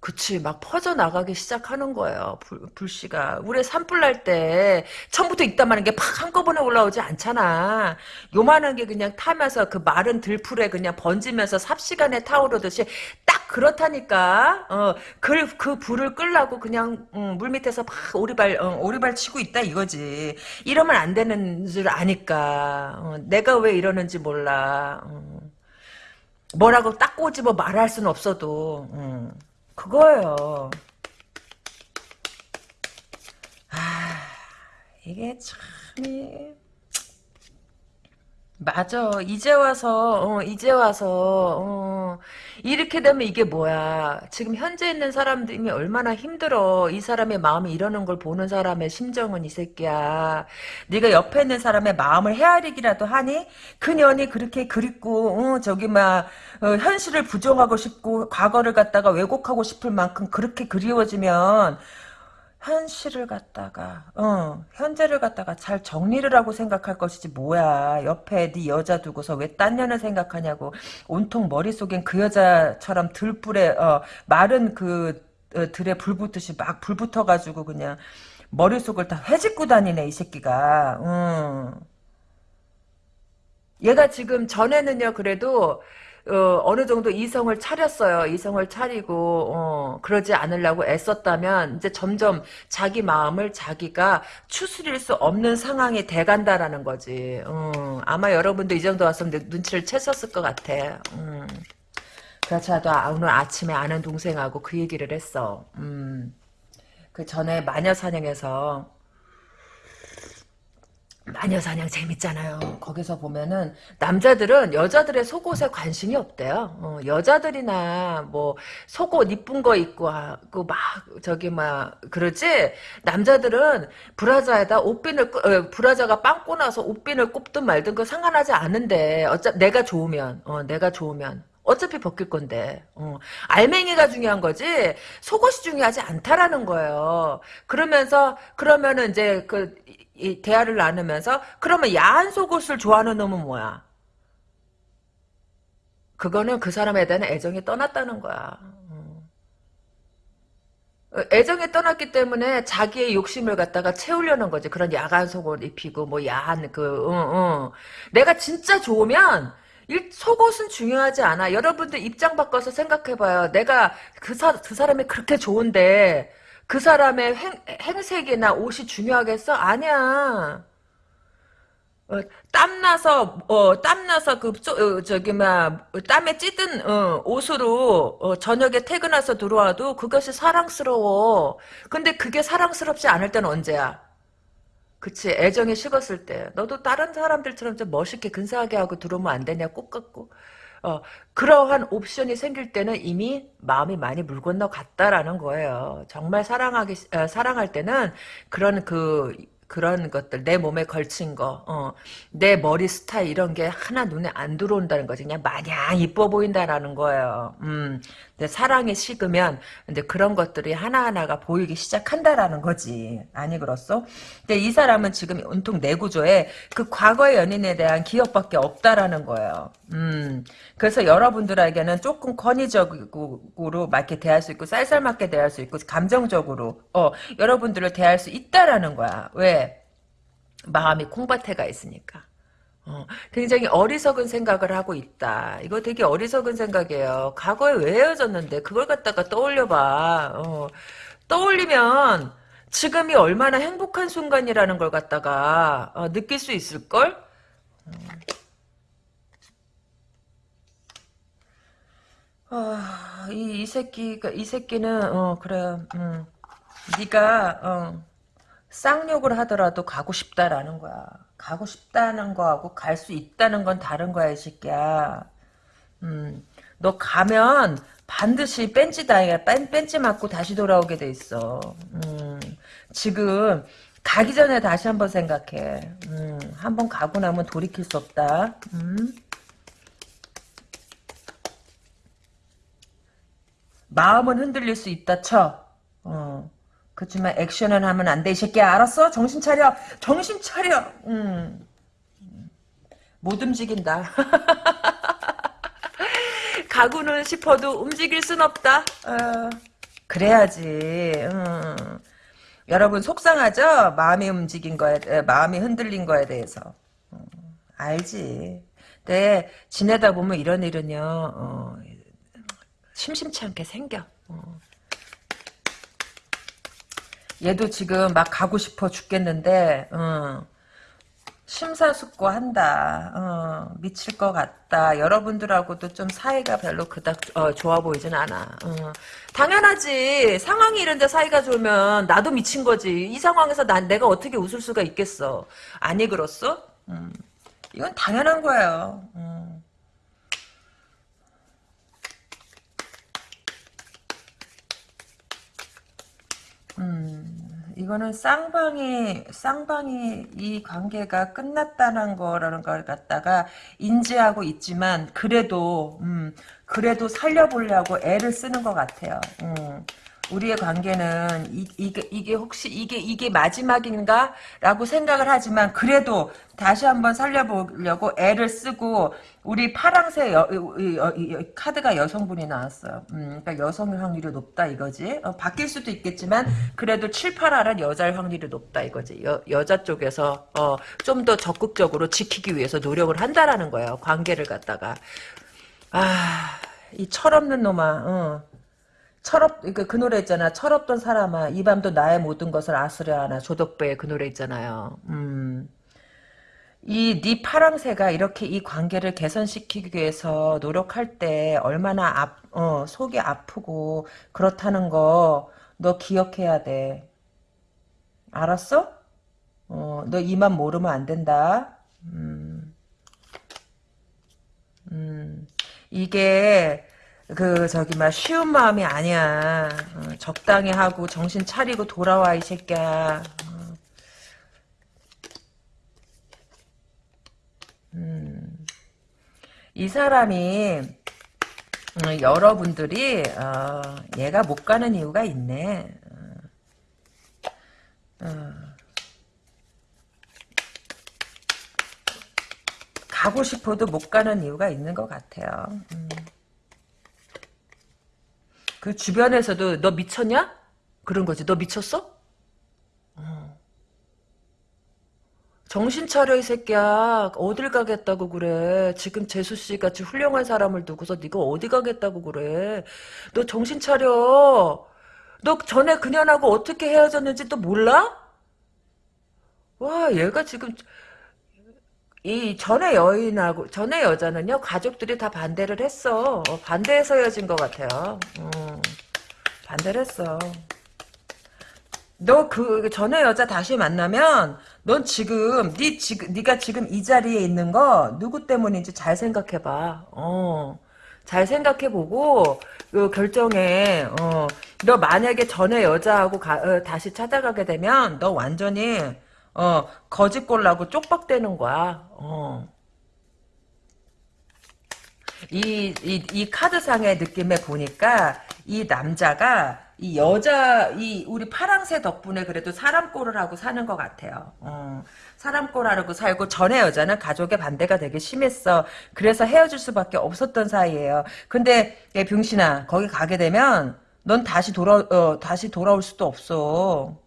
그치, 막 퍼져나가기 시작하는 거예요, 불, 불씨가. 우리 산불 날 때, 처음부터 있다마는 게 팍 한꺼번에 올라오지 않잖아. 요만한 게 그냥 타면서 그 마른 들풀에 그냥 번지면서 삽시간에 타오르듯이 딱 그렇다니까. 어, 그, 그 불을 끌라고 그냥, 음, 물 밑에서 막 오리발, 어, 오리발 치고 있다 이거지. 이러면 안 되는 줄 아니까. 어, 내가 왜 이러는지 몰라. 어. 뭐라고 딱 꼬집어 말할 수는 없어도, 음. 그거예요. 아, 이게 참, 맞아. 이제 와서, 어, 이제 와서, 어, 이렇게 되면 이게 뭐야. 지금 현재 있는 사람들이 얼마나 힘들어. 이 사람의 마음이 이러는 걸 보는 사람의 심정은 이 새끼야. 네가 옆에 있는 사람의 마음을 헤아리기라도 하니? 그년이 그렇게 그립고, 어, 저기, 막, 어, 현실을 부정하고 싶고, 과거를 갖다가 왜곡하고 싶을 만큼 그렇게 그리워지면, 현실을 갖다가 어 현재를 갖다가 잘 정리를 하고 생각할 것이지 뭐야 옆에 네 여자 두고서 왜 딴 년을 생각하냐고 온통 머릿속엔 그 여자처럼 들불에 어 마른 그 어, 들에 불 붙듯이 막 불 붙어가지고 그냥 머릿속을 다 회짓고 다니네 이 새끼가 음. 얘가 지금 전에는요 그래도 어, 어느 정도 이성을 차렸어요. 이성을 차리고 어, 그러지 않으려고 애썼다면 이제 점점 자기 마음을 자기가 추스릴 수 없는 상황이 돼간다라는 거지. 어, 아마 여러분도 이 정도 왔으면 눈치를 채셨을 것 같아. 음. 그렇지 않아도 오늘 아침에 아는 동생하고 그 얘기를 했어. 음. 그 전에 마녀 사냥에서 마녀사냥 재밌잖아요. 거기서 보면은 남자들은 여자들의 속옷에 관심이 없대요. 어, 여자들이나 뭐 속옷 이쁜 거 입고 하고 막 저기 막 그러지 남자들은 브라자에다 옷핀을 어, 브라자가 빵꾸 나서 옷핀을 꼽든 말든 그 상관하지 않은데 어차 내가 좋으면 어, 내가 좋으면 어차피 벗길 건데 어. 알맹이가 중요한 거지 속옷이 중요하지 않다라는 거예요. 그러면서 그러면은 이제 그 이 대화를 나누면서 그러면 야한 속옷을 좋아하는 놈은 뭐야? 그거는 그 사람에 대한 애정이 떠났다는 거야. 어. 애정이 떠났기 때문에 자기의 욕심을 갖다가 채우려는 거지. 그런 야한 속옷 입히고 뭐 야한 그 어, 어. 내가 진짜 좋으면 일, 속옷은 중요하지 않아. 여러분들 입장 바꿔서 생각해봐요. 내가 그, 사, 그 사람이 그렇게 좋은데 그 사람의 행, 행색이나 옷이 중요하겠어? 아니야. 어, 땀나서 어 땀나서 그 어, 저기 막 땀에 찌든 어, 옷으로 어, 저녁에 퇴근해서 들어와도 그것이 사랑스러워. 근데 그게 사랑스럽지 않을 때는 언제야? 그치 애정이 식었을 때 너도 다른 사람들처럼 좀 멋있게 근사하게 하고 들어오면 안 되냐 꼭 같고 어, 그러한 옵션이 생길 때는 이미 마음이 많이 물 건너 갔다라는 거예요. 정말 사랑하기, 어, 사랑할 때는 그런 그, 그런 것들, 내 몸에 걸친 거, 어, 내 머리 스타일 이런 게 하나 눈에 안 들어온다는 거지. 그냥 마냥 이뻐 보인다라는 거예요. 음, 근데 사랑이 식으면, 근데 그런 것들이 하나하나가 보이기 시작한다라는 거지. 아니, 그렇소? 근데 이 사람은 지금 온통 내 구조에 그 과거의 연인에 대한 기억밖에 없다라는 거예요. 음, 그래서 여러분들에게는 조금 권위적으로 막 이렇게 대할 수 있고, 쌀쌀맞게 대할 수 있고, 감정적으로, 어, 여러분들을 대할 수 있다라는 거야. 왜? 마음이 콩밭에가 있으니까. 어, 굉장히 어리석은 생각을 하고 있다. 이거 되게 어리석은 생각이에요. 과거에 왜 헤어졌는데 그걸 갖다가 떠올려봐. 어, 떠올리면 지금이 얼마나 행복한 순간이라는 걸 갖다가 어, 느낄 수 있을걸? 아, 이, 이 새끼가 이 새끼는 어 그래. 음. 네가 어, 쌍욕을 하더라도 가고 싶다라는 거야. 가고 싶다는 거하고 갈 수 있다는 건 다른 거야, 이 새끼야. 음, 너 가면 반드시 뺀지 다이야. 뺀, 뺀지 맞고 다시 돌아오게 돼 있어. 음, 지금 가기 전에 다시 한번 생각해. 음, 한번 가고 나면 돌이킬 수 없다. 음. 마음은 흔들릴 수 있다 쳐. 어. 그렇지만 액션은 하면 안 돼, 이 새끼야. 알았어? 정신 차려. 정신 차려. 음. 못 움직인다. [laughs] 가구는 싶어도 움직일 순 없다. 어. 그래야지. 음. 여러분 속상하죠? 마음이 움직인 거에, 마음이 흔들린 거에 대해서. 어. 알지. 근데 지내다 보면 이런 일은요. 어. 심심치 않게 생겨. 어. 얘도 지금 막 가고 싶어 죽겠는데 어, 심사숙고한다. 어, 미칠 것 같다. 여러분들하고도 좀 사이가 별로 그닥 어, 좋아 보이진 않아. 어. 당연하지. 상황이 이런데 사이가 좋으면 나도 미친 거지. 이 상황에서 난 내가 어떻게 웃을 수가 있겠어. 아니 그렇소? 음. 이건 당연한 거예요. 음. 이거는 쌍방이, 쌍방이 이 관계가 끝났다는 거라는 걸 갖다가 인지하고 있지만, 그래도, 음, 그래도 살려보려고 애를 쓰는 것 같아요. 음. 우리의 관계는 이, 이게, 이게 혹시 이게 이게 마지막인가? 라고 생각을 하지만 그래도 다시 한번 살려보려고 애를 쓰고 우리 파랑새 여, 여, 여, 카드가 여성분이 나왔어요. 음, 그러니까 여성 확률이 높다 이거지. 어, 바뀔 수도 있겠지만 그래도 7, 8알은 여자일 확률이 높다 이거지. 여, 여자 쪽에서 어, 좀 더 적극적으로 지키기 위해서 노력을 한다라는 거예요. 관계를 갖다가. 아, 이 철없는 놈아. 어. 철없 그, 그 노래 있잖아. 철없던 사람아 이 밤도 나의 모든 것을 아수려 하나 조덕배의 그 노래 있잖아요. 음. 이네 파랑새가 이렇게 이 관계를 개선시키기 위해서 노력할 때 얼마나 아, 어, 속이 아프고 그렇다는 거 너 기억해야 돼. 알았어? 어, 너 이만 모르면 안 된다. 음. 음. 이게 그 저기 막 쉬운 마음이 아니야. 어, 적당히 하고 정신 차리고 돌아와 이 새끼야. 어. 음. 이 사람이 어, 여러분들이 어, 얘가 못 가는 이유가 있네. 어. 어. 가고 싶어도 못 가는 이유가 있는 것 같아요. 음. 그 주변에서도 너 미쳤냐? 그런 거지. 너 미쳤어? 어. 정신 차려 이 새끼야. 어딜 가겠다고 그래. 지금 재수 씨 같이 훌륭한 사람을 두고서 네가 어디 가겠다고 그래. 너 정신 차려. 너 전에 그년하고 어떻게 헤어졌는지 또 몰라? 와 얘가 지금 이 전에 여인하고 전에 여자는요 가족들이 다 반대를 했어 어, 반대해서 헤어진 것 같아요 음, 반대를 했어 너 그 전에 여자 다시 만나면 넌 지금 네 지금 네가 지금 이 자리에 있는 거 누구 때문인지 잘 생각해 봐. 어. 잘 생각해 보고 그 결정해. 어. 너 만약에 전에 여자하고 가, 어, 다시 찾아가게 되면 너 완전히 어, 거짓골라고 쪽박되는 거야. 어. 이, 이, 이 카드상의 느낌에 보니까 이 남자가 이 여자 이 우리 파랑새 덕분에 그래도 사람 꼴을 하고 사는 것 같아요. 어, 사람 꼴 하고 살고 전에 여자는 가족의 반대가 되게 심했어. 그래서 헤어질 수밖에 없었던 사이예요. 근데 얘 병신아 거기 가게 되면 넌 다시 돌아 어, 다시 돌아올 수도 없어.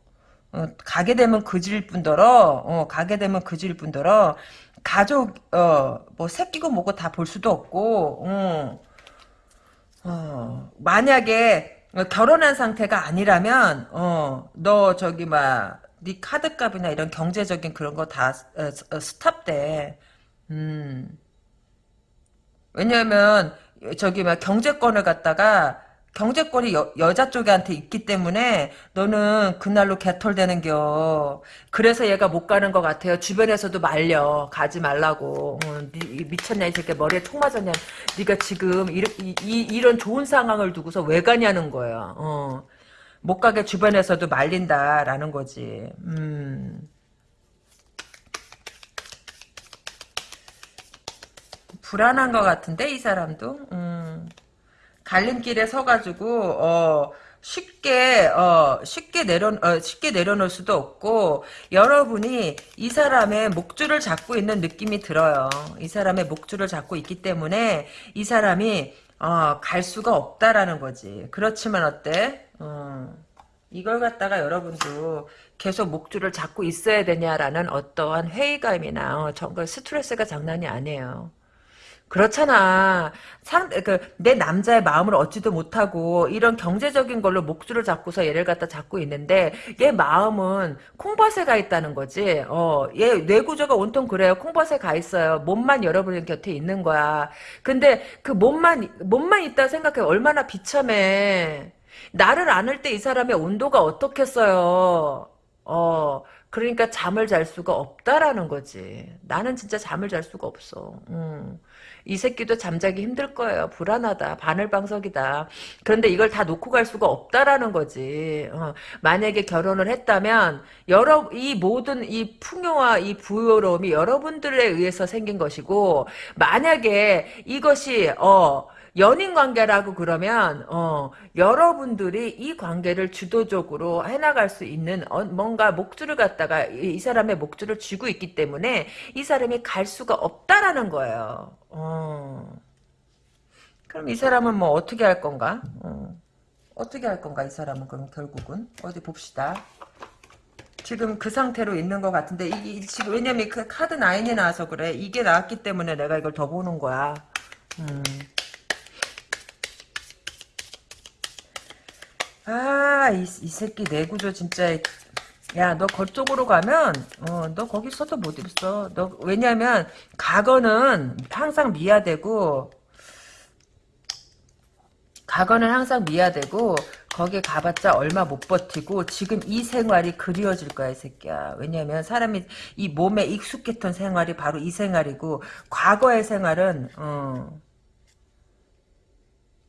어, 가게 되면 그질 뿐더러 어, 가게 되면 그질 뿐더러 가족 어 뭐 새끼고 뭐고 다 볼 수도 없고 어, 어, 만약에 결혼한 상태가 아니라면 어, 너 저기 막 네 카드값이나 이런 경제적인 그런 거 다 스탑돼. 음. 왜냐면 저기 막 경제권을 갖다가 경제권이 여, 여자 쪽한테 있기 때문에 너는 그날로 개털되는겨. 그래서 얘가 못 가는 것 같아요. 주변에서도 말려. 가지 말라고. 어, 니, 미쳤냐 이 새끼 머리에 총 맞았냐. 네가 지금 이, 이, 이런 좋은 상황을 두고서 왜 가냐는 거야. 어. 못 가게 주변에서도 말린다라는 거지. 음. 불안한 것 같은데 이 사람도. 음. 갈림길에 서가지고 어 쉽게 어 쉽게 내려 어, 쉽게 내려놓을 수도 없고 여러분이 이 사람의 목줄을 잡고 있는 느낌이 들어요. 이 사람의 목줄을 잡고 있기 때문에 이 사람이 어, 갈 수가 없다라는 거지. 그렇지만 어때? 어, 이걸 갖다가 여러분도 계속 목줄을 잡고 있어야 되냐라는 어떠한 회의감이나 어, 정 스트레스가 장난이 아니에요. 그렇잖아. 상, 그, 내 남자의 마음을 얻지도 못하고, 이런 경제적인 걸로 목줄을 잡고서 얘를 갖다 잡고 있는데, 얘 마음은 콩밭에 가 있다는 거지. 어, 얘 뇌구조가 온통 그래요. 콩밭에 가 있어요. 몸만 여러분 곁에 있는 거야. 근데 그 몸만, 몸만 있다 생각해. 얼마나 비참해. 나를 안을 때 이 사람의 온도가 어떻겠어요. 어, 그러니까 잠을 잘 수가 없다라는 거지. 나는 진짜 잠을 잘 수가 없어. 음. 이 새끼도 잠자기 힘들 거예요. 불안하다. 바늘방석이다. 그런데 이걸 다 놓고 갈 수가 없다라는 거지. 어, 만약에 결혼을 했다면 여러 이 모든 이 풍요와 이 부요로움이 여러분들에 의해서 생긴 것이고 만약에 이것이 어 연인 관계라고 그러면 어, 여러분들이 이 관계를 주도적으로 해나갈 수 있는 어, 뭔가 목줄을 갖다가 이, 이, 사람의 목줄을 쥐고 있기 때문에 이 사람이 갈 수가 없다라는 거예요. 어. 그럼 이 사람은 뭐 어떻게 할 건가? 어. 어떻게 할 건가 이 사람은 그럼 결국은 어디 봅시다. 지금 그 상태로 있는 것 같은데 이, 이 지금 왜냐면 그 카드 나인이 나와서 그래 이게 나왔기 때문에 내가 이걸 더 보는 거야. 음. 아, 이, 이 새끼 내구조 진짜. 야, 너 거쪽으로 가면, 어, 너 거기 서도 못 있어. 너, 왜냐면, 과거는 항상 미화되고, 과거는 항상 미화되고, 거기 가봤자 얼마 못 버티고, 지금 이 생활이 그리워질 거야, 이 새끼야. 왜냐면, 사람이 이 몸에 익숙했던 생활이 바로 이 생활이고, 과거의 생활은, 어,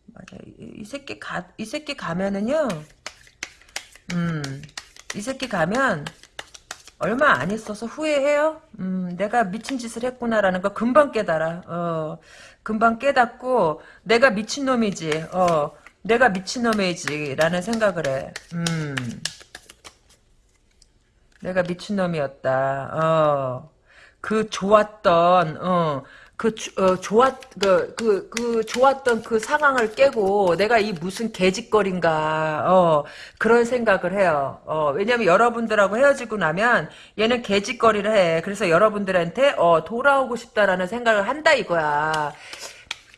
맞아. 이, 이 새끼 가, 이 새끼 가면은요, 음, 이 새끼 가면, 얼마 안 있어서 후회해요? 음, 내가 미친 짓을 했구나라는 거 금방 깨달아. 어, 금방 깨닫고, 내가 미친 놈이지. 어, 내가 미친 놈이지. 라는 생각을 해. 음, 내가 미친 놈이었다. 어, 그 좋았던, 어, 그 어, 좋았 그, 그, 그 좋았던 그 상황을 깨고 내가 이 무슨 개짓거린가 어, 그런 생각을 해요. 어, 왜냐면 여러분들하고 헤어지고 나면 얘는 개짓거리를 해. 그래서 여러분들한테 어, 돌아오고 싶다라는 생각을 한다 이거야.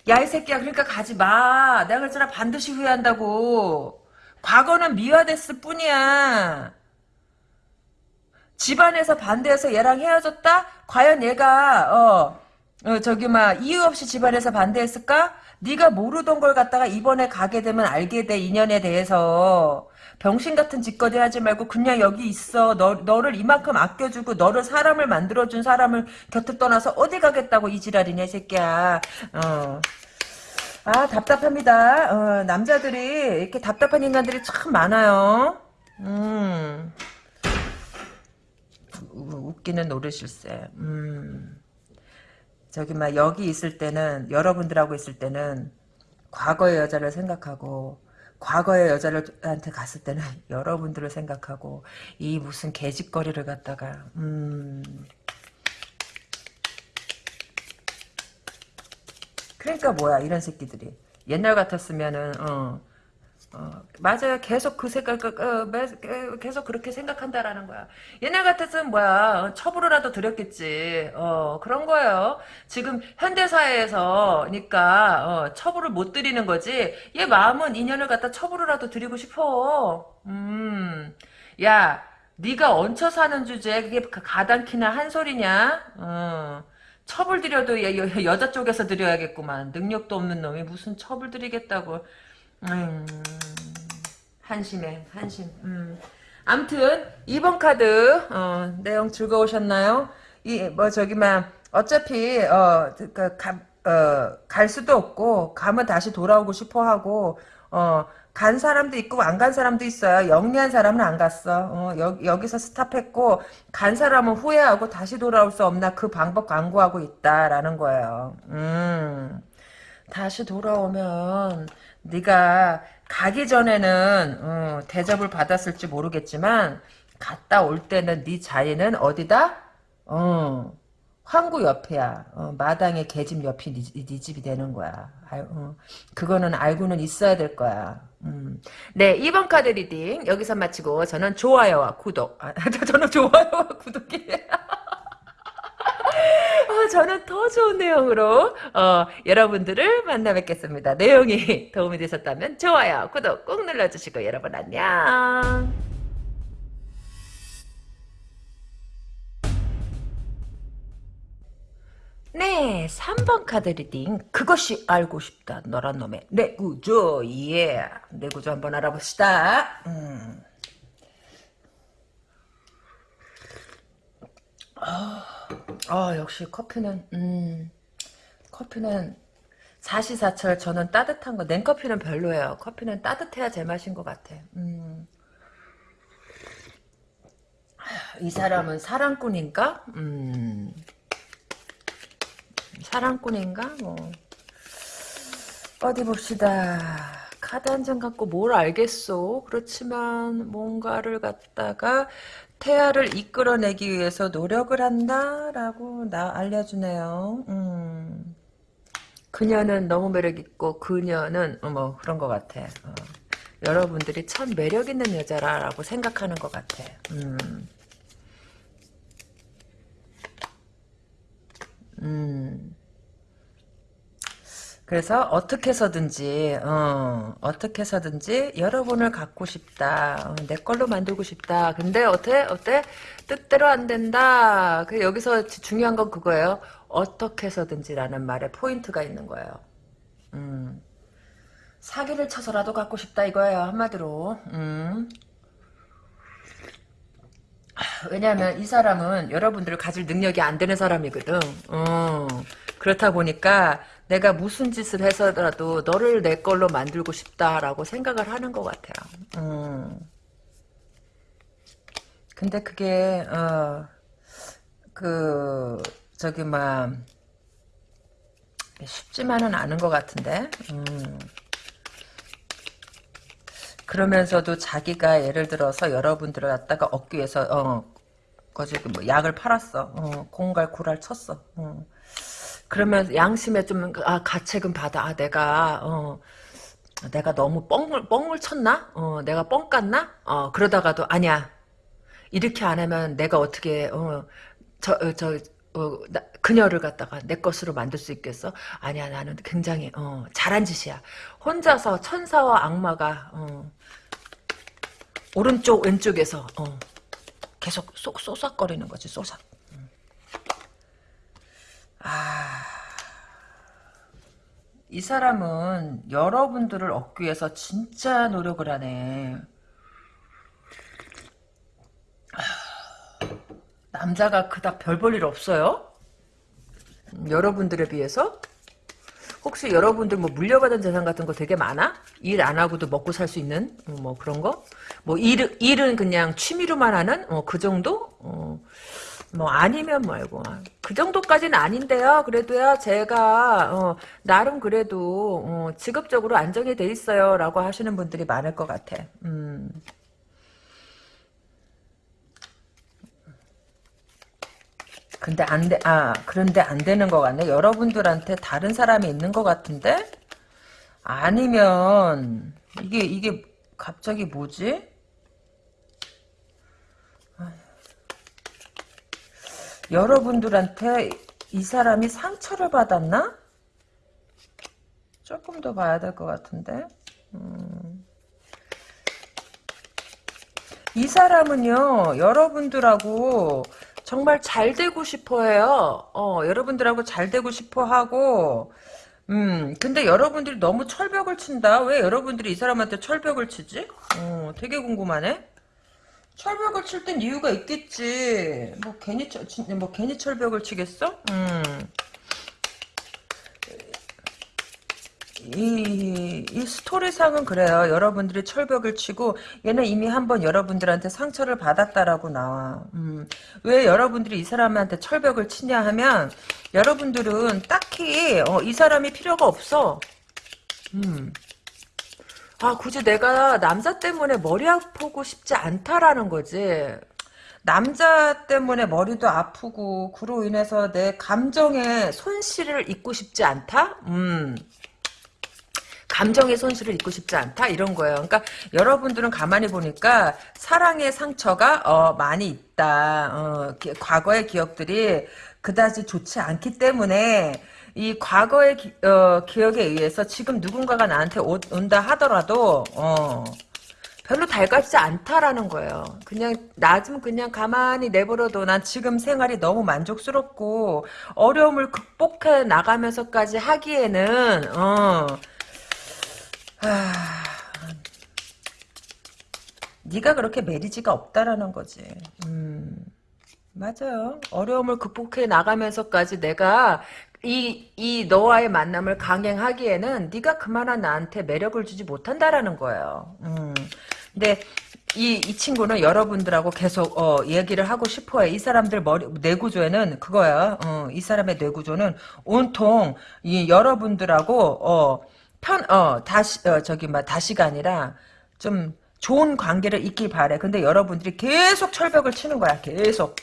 야 이 새끼야 그러니까 가지 마. 내가 그랬잖아 반드시 후회한다고. 과거는 미화됐을 뿐이야. 집안에서 반대해서 얘랑 헤어졌다? 과연 얘가 어 어, 저기 막 이유 없이 집안에서 반대했을까? 네가 모르던 걸 갖다가 이번에 가게 되면 알게 돼 인연에 대해서 병신 같은 짓거리 하지 말고 그냥 여기 있어 너, 너를 이만큼 아껴주고 너를 사람을 만들어준 사람을 곁을 떠나서 어디 가겠다고 이 지랄이냐 이 새끼야 어. 아 답답합니다 어, 남자들이 이렇게 답답한 인간들이 참 많아요 음. 우- 웃기는 노릇일세 음. 저기 막 여기 있을 때는 여러분들하고 있을 때는 과거의 여자를 생각하고 과거의 여자한테 갔을 때는 [laughs] 여러분들을 생각하고 이 무슨 개짓거리를 갖다가 음. 그러니까 뭐야 이런 새끼들이. 옛날 같았으면은 어, 어 맞아요. 계속 그 생각 매- 계속 그렇게 생각한다라는 거야. 옛날 같았으면 뭐야? 어, 처벌을라도 드렸겠지. 어 그런 거예요. 지금 현대사회에서 니까 어, 처벌을 못 드리는 거지. 얘 마음은 인연을 갖다 처벌을라도 드리고 싶어. 음 야 네가 얹혀 사는 주제에 그게 가당키나 한 소리냐? 어. 처벌 드려도 여, 여, 여자 쪽에서 드려야겠구만. 능력도 없는 놈이 무슨 처벌 드리겠다고. 음, 한심해, 한심. 음. 암튼 2번 카드 어, 내용 즐거우셨나요? 이 뭐 저기만 어차피 어, 그, 가, 어, 갈 수도 없고 가면 다시 돌아오고 싶어 하고 어, 간 사람도 있고 안 간 사람도 있어요. 영리한 사람은 안 갔어. 어, 여, 여기서 스탑했고 간 사람은 후회하고 다시 돌아올 수 없나 그 방법 강구하고 있다라는 거예요. 음. 다시 돌아오면 네가 가기 전에는 어, 대접을 받았을지 모르겠지만 갔다 올 때는 네 자리는 어디다? 어, 황구 옆이야. 어, 마당의 개집 옆이 네, 네 집이 되는 거야. 알, 어, 그거는 알고는 있어야 될 거야. 음. 네, 2번 카드 reading 여기서 마치고 저는 좋아요와 구독. 아, [laughs] 저는 좋아요와 구독이에요. 어, 저는 더 좋은 내용으로 어, 여러분들을 만나 뵙겠습니다. 내용이 [laughs] 도움이 되셨다면 좋아요, 구독 꾹 눌러주시고 여러분 안녕. 네, 3번 카드 reading. 그것이 알고 싶다. 너란 놈의 뇌 구조. 예. 뇌 구조 한번 알아봅시다. 음. 아, 역시 커피는, 음, 커피는 사시사철 저는 따뜻한 거, 냉커피는 별로예요. 커피는 따뜻해야 제맛인 것 같아. 음. 이 사람은 사랑꾼인가? 음. 사랑꾼인가? 뭐. 어디 봅시다. 카드 한 장 갖고 뭘 알겠소? 그렇지만 뭔가를 갖다가 태아를 이끌어내기 위해서 노력을 한다라고 나 알려주네요. 음. 그녀는 너무 매력있고 그녀는 어, 뭐 그런 것 같아. 어. 여러분들이 참 매력있는 여자라고 생각하는 것 같아. 음. 음. 그래서 어떻게 해서든지 어, 어떻게 해서든지 여러분을 갖고 싶다. 어, 내 걸로 만들고 싶다. 근데 어때? 어때? 뜻대로 안 된다. 그 여기서 중요한 건 그거예요. 어떻게 해서든지라는 말에 포인트가 있는 거예요. 음. 사기를 쳐서라도 갖고 싶다 이거예요. 한마디로. 음. 왜냐하면 이 사람은 여러분들을 가질 능력이 안 되는 사람이거든. 어, 그렇다 보니까 내가 무슨 짓을 해서라도 너를 내 걸로 만들고 싶다라고 생각을 하는 것 같아요. 음. 근데 그게 어, 그 저기 막 쉽지만은 않은 것 같은데. 음. 그러면서도 자기가 예를 들어서 여러분들을 갖다가 얻기 위해서 어 거지 뭐 약을 팔았어 어, 공갈 구랄 쳤어 어. 그러면 양심에 좀 아 가책은 받아 아 내가 어 내가 너무 뻥을 뻥을 쳤나 어 내가 뻥 깠나 어 그러다가도 아니야 이렇게 안 하면 내가 어떻게 어 저 저 어, 나, 그녀를 갖다가 내 것으로 만들 수 있겠어? 아니야, 나는 굉장히, 어, 잘한 짓이야. 혼자서 천사와 악마가, 어, 오른쪽, 왼쪽에서, 어, 계속 쏙, 쏘삭거리는 거지, 쏘삭. 음. 아, 이 사람은 여러분들을 얻기 위해서 진짜 노력을 하네. 남자가 그닥 별 볼 일 없어요? 음, 여러분들에 비해서? 혹시 여러분들 뭐 물려받은 재산 같은 거 되게 많아? 일 안 하고도 먹고 살 수 있는 어, 뭐 그런 거? 뭐 일, 일은 그냥 취미로만 하는 어, 그 정도? 어, 뭐 아니면 말고 그 정도까지는 아닌데요. 그래도요 제가 어, 나름 그래도 어, 직업적으로 안정이 돼 있어요라고 하시는 분들이 많을 것 같아. 음. 근데 안 돼, 아, 그런데 안 되는 것 같네. 여러분들한테 다른 사람이 있는 것 같은데? 아니면, 이게, 이게 갑자기 뭐지? 여러분들한테 이 사람이 상처를 받았나? 조금 더 봐야 될 것 같은데. 음. 이 사람은요, 여러분들하고 정말 잘 되고 싶어 해요. 어, 여러분들하고 잘 되고 싶어 하고, 음, 근데 여러분들이 너무 철벽을 친다? 왜 여러분들이 이 사람한테 철벽을 치지? 어, 되게 궁금하네? 철벽을 칠 땐 이유가 있겠지. 뭐 괜히 철, 뭐 괜히 철벽을 치겠어? 음. 이, 이 스토리상은 그래요. 여러분들이 철벽을 치고 얘는 이미 한번 여러분들한테 상처를 받았다라고 나와. 음, 왜 여러분들이 이 사람한테 철벽을 치냐 하면 여러분들은 딱히 어, 이 사람이 필요가 없어. 음. 아 굳이 내가 남자 때문에 머리 아프고 싶지 않다라는 거지. 남자 때문에 머리도 아프고 그로 인해서 내 감정에 손실을 입고 싶지 않다? 음. 감정의 손실을 입고 싶지 않다 이런 거예요. 그러니까 여러분들은 가만히 보니까 사랑의 상처가 어, 많이 있다. 어, 기, 과거의 기억들이 그다지 좋지 않기 때문에 이 과거의 기, 어, 기억에 의해서 지금 누군가가 나한테 오, 온다 하더라도 어, 별로 달갑지 않다라는 거예요. 그냥 나 좀 그냥 가만히 내버려둬. 난 지금 생활이 너무 만족스럽고 어려움을 극복해 나가면서까지 하기에는 어. 아, 네가 그렇게 메리지가 없다라는 거지. 음, 맞아요. 어려움을 극복해 나가면서까지 내가 이, 이 너와의 만남을 강행하기에는 네가 그만한 나한테 매력을 주지 못한다라는 거예요. 음, 근데 이, 이 친구는 여러분들하고 계속 어, 얘기를 하고 싶어해. 이 사람들 머리 뇌구조에는 그거야. 어, 이 사람의 뇌구조는 온통 이 여러분들하고 어, 편, 어, 다시, 어, 저기, 막, 다시가 아니라, 좀, 좋은 관계를 잇길 바래. 근데 여러분들이 계속 철벽을 치는 거야. 계속.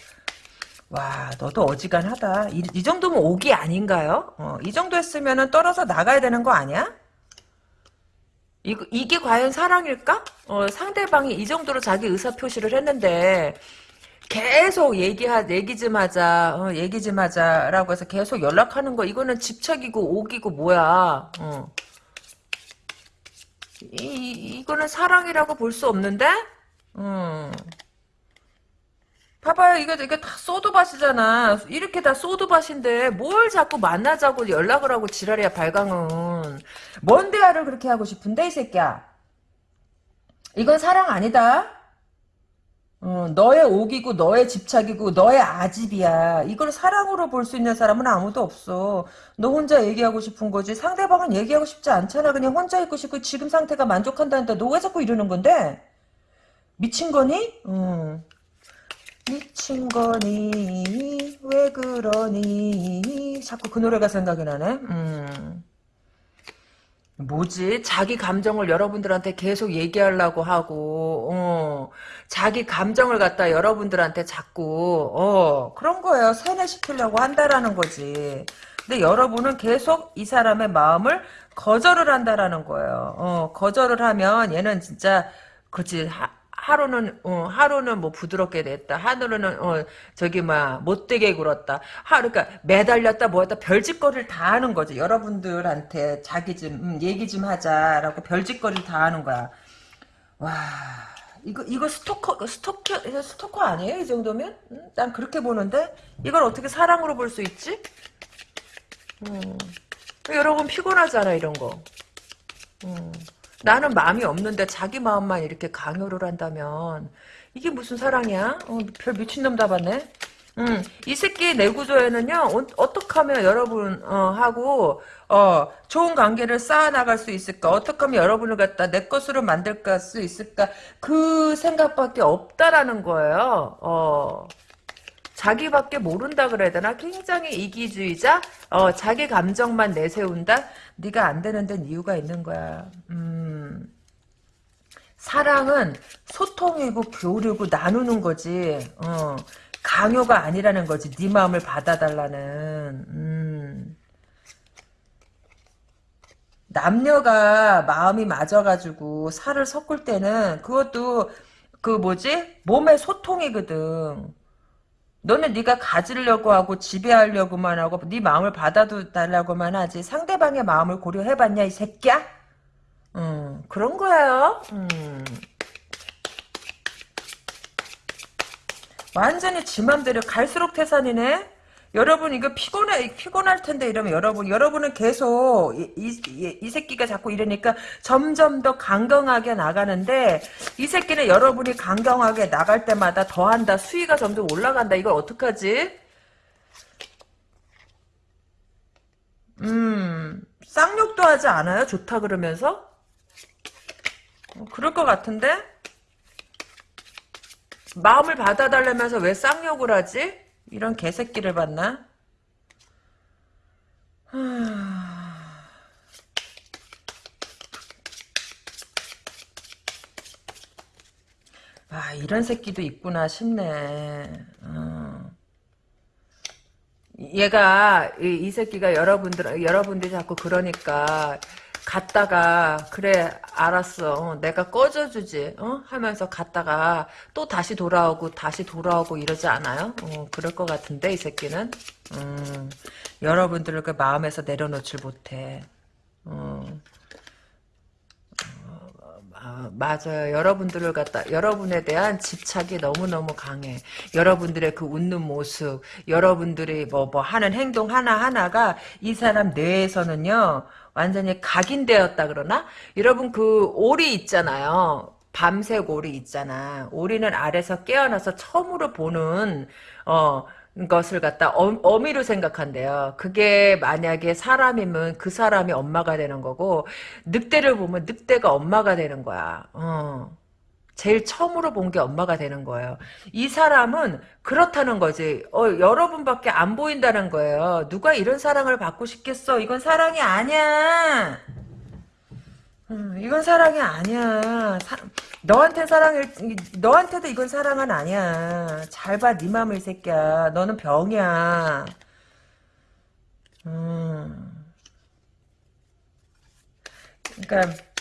와, 너도 어지간하다. 이, 이 정도면 오기 아닌가요? 어, 이 정도 했으면 떨어져 나가야 되는 거 아니야? 이, 이게 과연 사랑일까? 어, 상대방이 이 정도로 자기 의사표시를 했는데, 계속 얘기하, 얘기 좀 하자, 어, 얘기 좀 하자라고 해서 계속 연락하는 거, 이거는 집착이고, 오기고, 뭐야, 어. 이, 이거는 사랑이라고 볼 수 없는데? 음. 봐봐요, 이거, 이거 다 소드밭이잖아. 이렇게 다 소드밭인데, 뭘 자꾸 만나자고 연락을 하고 지랄이야, 발광은. 뭔 대화를 그렇게 하고 싶은데, 이 새끼야? 이건 사랑 아니다? 어, 너의 옥이고, 너의 집착이고, 너의 아집이야. 이걸 사랑으로 볼 수 있는 사람은 아무도 없어. 너 혼자 얘기하고 싶은 거지. 상대방은 얘기하고 싶지 않잖아. 그냥 혼자 있고 싶고, 지금 상태가 만족한다는데, 너 왜 자꾸 이러는 건데? 미친 거니? 응. 미친 거니 왜 그러니 자꾸 그 노래가 생각이 나네 음. 뭐지 자기 감정을 여러분들한테 계속 얘기하려고 하고 어. 자기 감정을 갖다 여러분들한테 자꾸 어. 그런 거예요 세뇌시키려고 한다라는 거지 근데 여러분은 계속 이 사람의 마음을 거절을 한다라는 거예요 어. 거절을 하면 얘는 진짜 그치 하 루는 어, 하루는 뭐 부드럽게 됐다. 하루는 어, 저기 막 못되게 굴었다. 하루 그러니까 매달렸다 뭐했다 별짓거리를 다 하는 거지. 여러분들한테 자기 좀 음, 얘기 좀 하자라고 별짓거리를 다 하는 거야. 와 이거 이거 스토커 스토커 스토커 아니에요? 이 정도면? 음, 난 그렇게 보는데 이걸 어떻게 사랑으로 볼 수 있지? 음. 여러분 피곤하잖아 이런 거. 어. 나는 마음이 없는데 자기 마음만 이렇게 강요를 한다면 이게 무슨 사랑이야? 어, 별 미친놈 잡았네. 음, 이 새끼 내 구조에는요, 어, 떻게 하면 여러분, 어, 하고, 어, 좋은 관계를 쌓아나갈 수 있을까? 어떻게 하면 여러분을 갖다 내 것으로 만들 수 있을까? 그 생각밖에 없다라는 거예요, 어. 자기밖에 모른다 그래야 되나? 굉장히 이기주의자? 어, 자기 감정만 내세운다? 네가 안 되는 데는 이유가 있는 거야. 음. 사랑은 소통이고 교류고 나누는 거지. 어. 강요가 아니라는 거지. 네 마음을 받아달라는. 음. 남녀가 마음이 맞아가지고 살을 섞을 때는 그것도 그 뭐지? 몸의 소통이거든. 너는 네가 가지려고 하고 지배하려고만 하고 네 마음을 받아달라고만 하지 상대방의 마음을 고려해봤냐 이 새끼야? 음, 그런 거예요. 음. 완전히 지 맘대로 갈수록 태산이네. 여러분 이거 피곤해 피곤할 텐데 이러면 여러분 여러분은 계속 이, 이, 이 새끼가 자꾸 이러니까 점점 더 강경하게 나가는데 이 새끼는 여러분이 강경하게 나갈 때마다 더한다 수위가 점점 올라간다 이걸 어떡하지? 음 쌍욕도 하지 않아요? 좋다 그러면서? 어, 그럴 것 같은데? 마음을 받아달라면서 왜 쌍욕을 하지? 이런 개새끼를 봤나? 아 이런 새끼도 있구나 싶네. 어. 얘가 이, 이 새끼가 여러분들 여러분들이 자꾸 그러니까 갔다가 그래 알았어 어, 내가 꺼져주지 어? 하면서 갔다가 또 다시 돌아오고 다시 돌아오고 이러지 않아요? 어, 그럴 것 같은데 이 새끼는 음, 여러분들을 그 마음에서 내려놓질 못해 어. 아, 맞아요. 여러분들을 갖다, 여러분에 대한 집착이 너무너무 강해. 여러분들의 그 웃는 모습, 여러분들이 뭐, 뭐 하는 행동 하나 하나가 이 사람 뇌에서는요, 완전히 각인되었다 그러나? 여러분 그 오리 있잖아요. 밤색 오리 있잖아. 오리는 아래서 깨어나서 처음으로 보는 어 것을 갖다 어, 미로 생각한대요. 그게 만약에 사람이면 그 사람이 엄마가 되는 거고 늑대를 보면 늑대가 엄마가 되는 거야. 어. 제일 처음으로 본 게 엄마가 되는 거예요. 이 사람은 그렇다는 거지. 어, 여러분밖에 안 보인다는 거예요. 누가 이런 사랑을 받고 싶겠어? 이건 사랑이 아니야. 음, 이건 사랑이 아니야. 사, 너한테 사랑을 너한테도 이건 사랑은 아니야. 잘 봐, 네 맘을 새끼야. 너는 병이야. 음. 그러니까.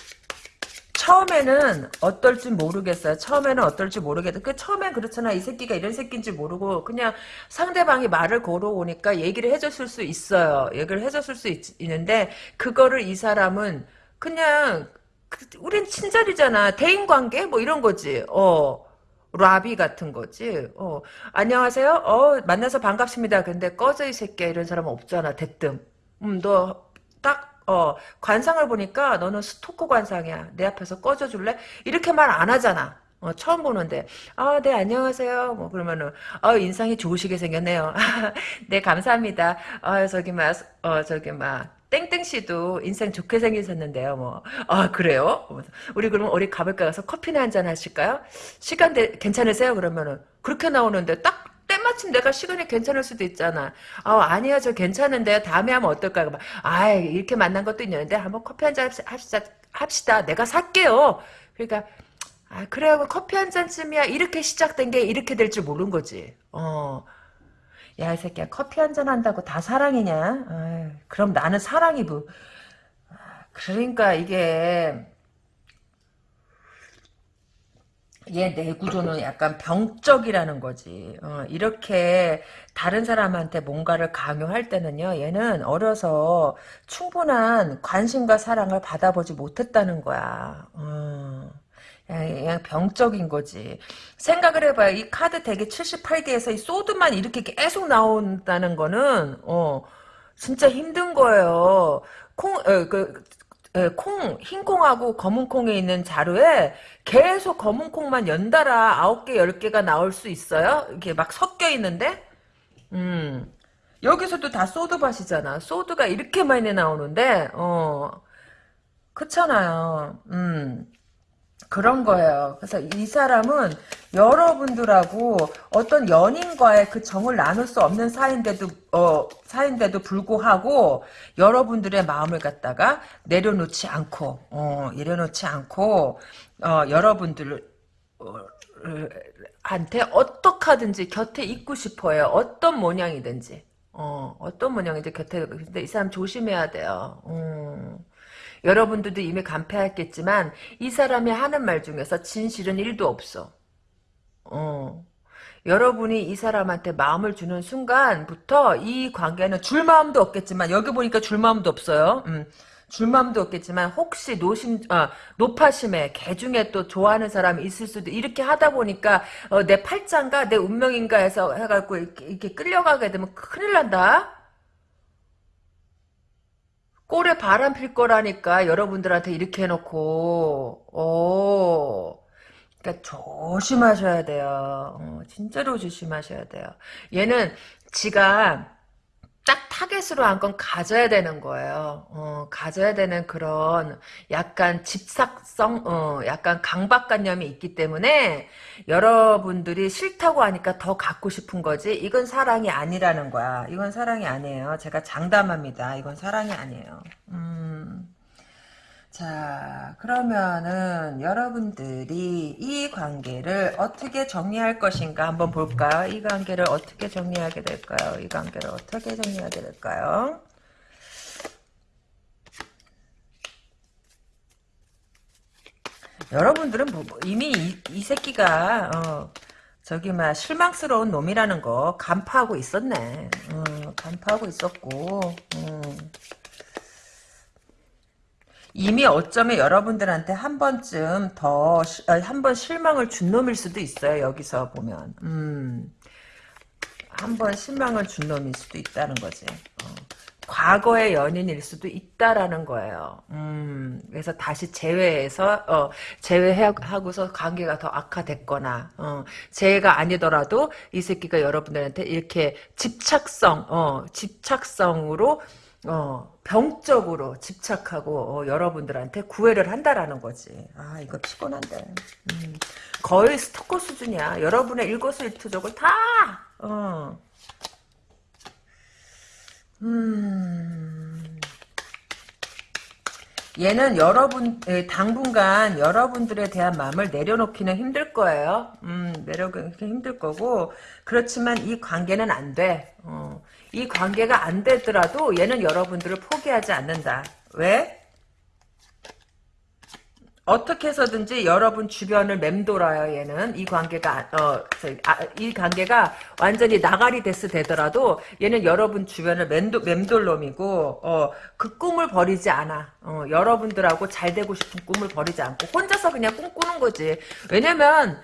처음에는 어떨지 모르겠어요. 처음에는 어떨지 모르겠다. 그 처음엔 그렇잖아. 이 새끼가 이런 새끼인지 모르고 그냥 상대방이 말을 걸어오니까 얘기를 해줬을 수 있어요. 얘기를 해줬을 수 있, 는데 그거를 이 사람은 그냥 그, 우린 친절이잖아. 대인관계 뭐 이런 거지. 어. 라비 같은 거지. 어. 안녕하세요. 어, 만나서 반갑습니다. 근데 꺼져 이 새끼야 이런 사람 없잖아. 대뜸. 음, 너딱 어, 관상을 보니까 너는 스토커 관상이야. 내 앞에서 꺼져줄래? 이렇게 말 안 하잖아. 어, 처음 보는데, 아, 네, 안녕하세요. 뭐, 그러면은, 어, 인상이 좋으시게 생겼네요. [laughs] 네, 감사합니다. 어, 저기, 막, 어, 저기, 막, 땡땡 씨도 인상 좋게 생기셨는데요, 뭐. 아, 그래요? 우리 그러면 어디 가볼까 가서 커피나 한 잔 하실까요? 시간 대, 괜찮으세요? 그러면은, 그렇게 나오는데 딱 때마침 내가 시간이 괜찮을 수도 있잖아. 아, 아니야, 저 괜찮은데 다음에 하면 어떨까? 아, 이렇게 만난 것도 있는데 한번 커피 한 잔 합시다. 합시다. 내가 살게요. 그러니까 아, 그래요. 커피 한 잔쯤이야. 이렇게 시작된 게 이렇게 될 줄 모르는 거지. 어. 야, 이 새끼야. 커피 한 잔 한다고 다 사랑이냐? 아유, 그럼 나는 사랑이 뭐. 그러니까 이게 얘 내 구조는 약간 병적이라는 거지. 어, 이렇게 다른 사람한테 뭔가를 강요할 때는요. 얘는 어려서 충분한 관심과 사랑을 받아보지 못했다는 거야. 어. 그냥 병적인 거지. 생각을 해봐요. 이 카드 대기 78개에서 이 소드만 이렇게 계속 나온다는 거는 어 진짜 힘든 거예요. 콩, 어, 그, 에, 콩, 흰 콩하고 검은 콩에 있는 자루에 계속 검은 콩만 연달아 아홉 개, 열 개가 나올 수 있어요? 이게 막 섞여 있는데? 음. 여기서도 다 소드밭이잖아. 소드가 이렇게 많이 나오는데, 어, 그렇잖아요. 음. 그런 거예요. 그래서 이 사람은 여러분들하고 어떤 연인과의 그 정을 나눌 수 없는 사이인데도 어 사이인데도 불구하고 여러분들의 마음을 갖다가 내려놓지 않고 어 내려놓지 않고 어 여러분들 어, 한테 어떻게 하든지 곁에 있고 싶어요. 어떤 모양이든지. 어, 어떤 모양이든지 곁에 근데 이 사람 조심해야 돼요. 음. 여러분들도 이미 간패했겠지만 이 사람이 하는 말 중에서 진실은 1도 없어. 어. 여러분이 이 사람한테 마음을 주는 순간부터 이 관계는 줄 마음도 없겠지만 여기 보니까 줄 마음도 없어요. 음. 줄 마음도 없겠지만 혹시 노심 아, 노파심에 개 중에 또 좋아하는 사람이 있을 수도 이렇게 하다 보니까 어, 내 팔짱가 내 운명인가 해서 해갖고 이렇게, 이렇게 끌려가게 되면 큰일 난다. 꼴에 바람 필 거라니까 여러분들한테 이렇게 해놓고. 오 그러니까 조심하셔야 돼요. 어, 진짜로 조심하셔야 돼요. 얘는 지가 딱 타겟으로 한 건 가져야 되는 거예요. 어, 가져야 되는 그런 약간 집착성, 어, 약간 강박관념이 있기 때문에 여러분들이 싫다고 하니까 더 갖고 싶은 거지. 이건 사랑이 아니라는 거야. 이건 사랑이 아니에요. 제가 장담합니다. 이건 사랑이 아니에요. 음. 자, 그러면은 여러분들이 이 관계를 어떻게 정리할 것인가 한번 볼까요? 이 관계를 어떻게 정리하게 될까요? 이 관계를 어떻게 정리하게 될까요? 여러분들은 뭐, 뭐 이미 이, 이 새끼가 어, 저기 막 실망스러운 놈이라는 거 간파하고 있었네. 어, 간파하고 있었고. 음. 이미 어쩌면 여러분들한테 한 번쯤 더, 아, 한번 실망을 준 놈일 수도 있어요, 여기서 보면. 음, 한 번 실망을 준 놈일 수도 있다는 거지. 어. 과거의 연인일 수도 있다라는 거예요. 음, 그래서 다시 재회해서, 어, 재회하고서 관계가 더 악화됐거나, 어, 재회가 아니더라도 이 새끼가 여러분들한테 이렇게 집착성, 어, 집착성으로 어, 병적으로 집착하고 어, 여러분들한테 구애를 한다라는 거지. 아 이거 피곤한데. 음, 거의 스토커 수준이야. 여러분의 일거수일투족을 다. 어. 음. 얘는 여러분 당분간 여러분들에 대한 마음을 내려놓기는 힘들 거예요. 음, 내려놓기 힘들 거고 그렇지만 이 관계는 안 돼. 어. 이 관계가 안 되더라도 얘는 여러분들을 포기하지 않는다. 왜? 어떻게 해서든지 여러분 주변을 맴돌아요 얘는 이 관계가 어, 아, 이 관계가 완전히 나가리 데스 되더라도 얘는 여러분 주변을 맴도, 맴돌 놈이고 어, 그 꿈을 버리지 않아 어, 여러분들하고 잘 되고 싶은 꿈을 버리지 않고 혼자서 그냥 꿈꾸는 거지 왜냐면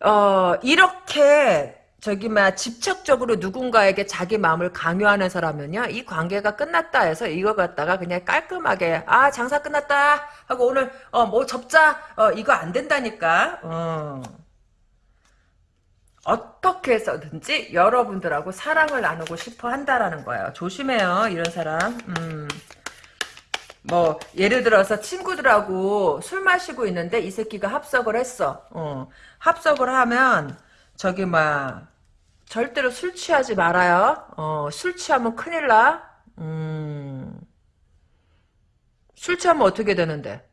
어, 이렇게 저기 막 집착적으로 누군가에게 자기 마음을 강요하는 사람은요 이 관계가 끝났다 해서 이거 갖다가 그냥 깔끔하게 아 장사 끝났다 하고 오늘 어 뭐 접자 어 이거 안 된다니까 어. 어떻게 해서든지 여러분들하고 사랑을 나누고 싶어 한다라는 거예요 조심해요 이런 사람 음. 뭐 예를 들어서 친구들하고 술 마시고 있는데 이 새끼가 합석을 했어 어. 합석을 하면 저기 막 절대로 술 취하지 말아요. 어, 술 취하면 큰일 나. 음. 술 취하면 어떻게 되는데?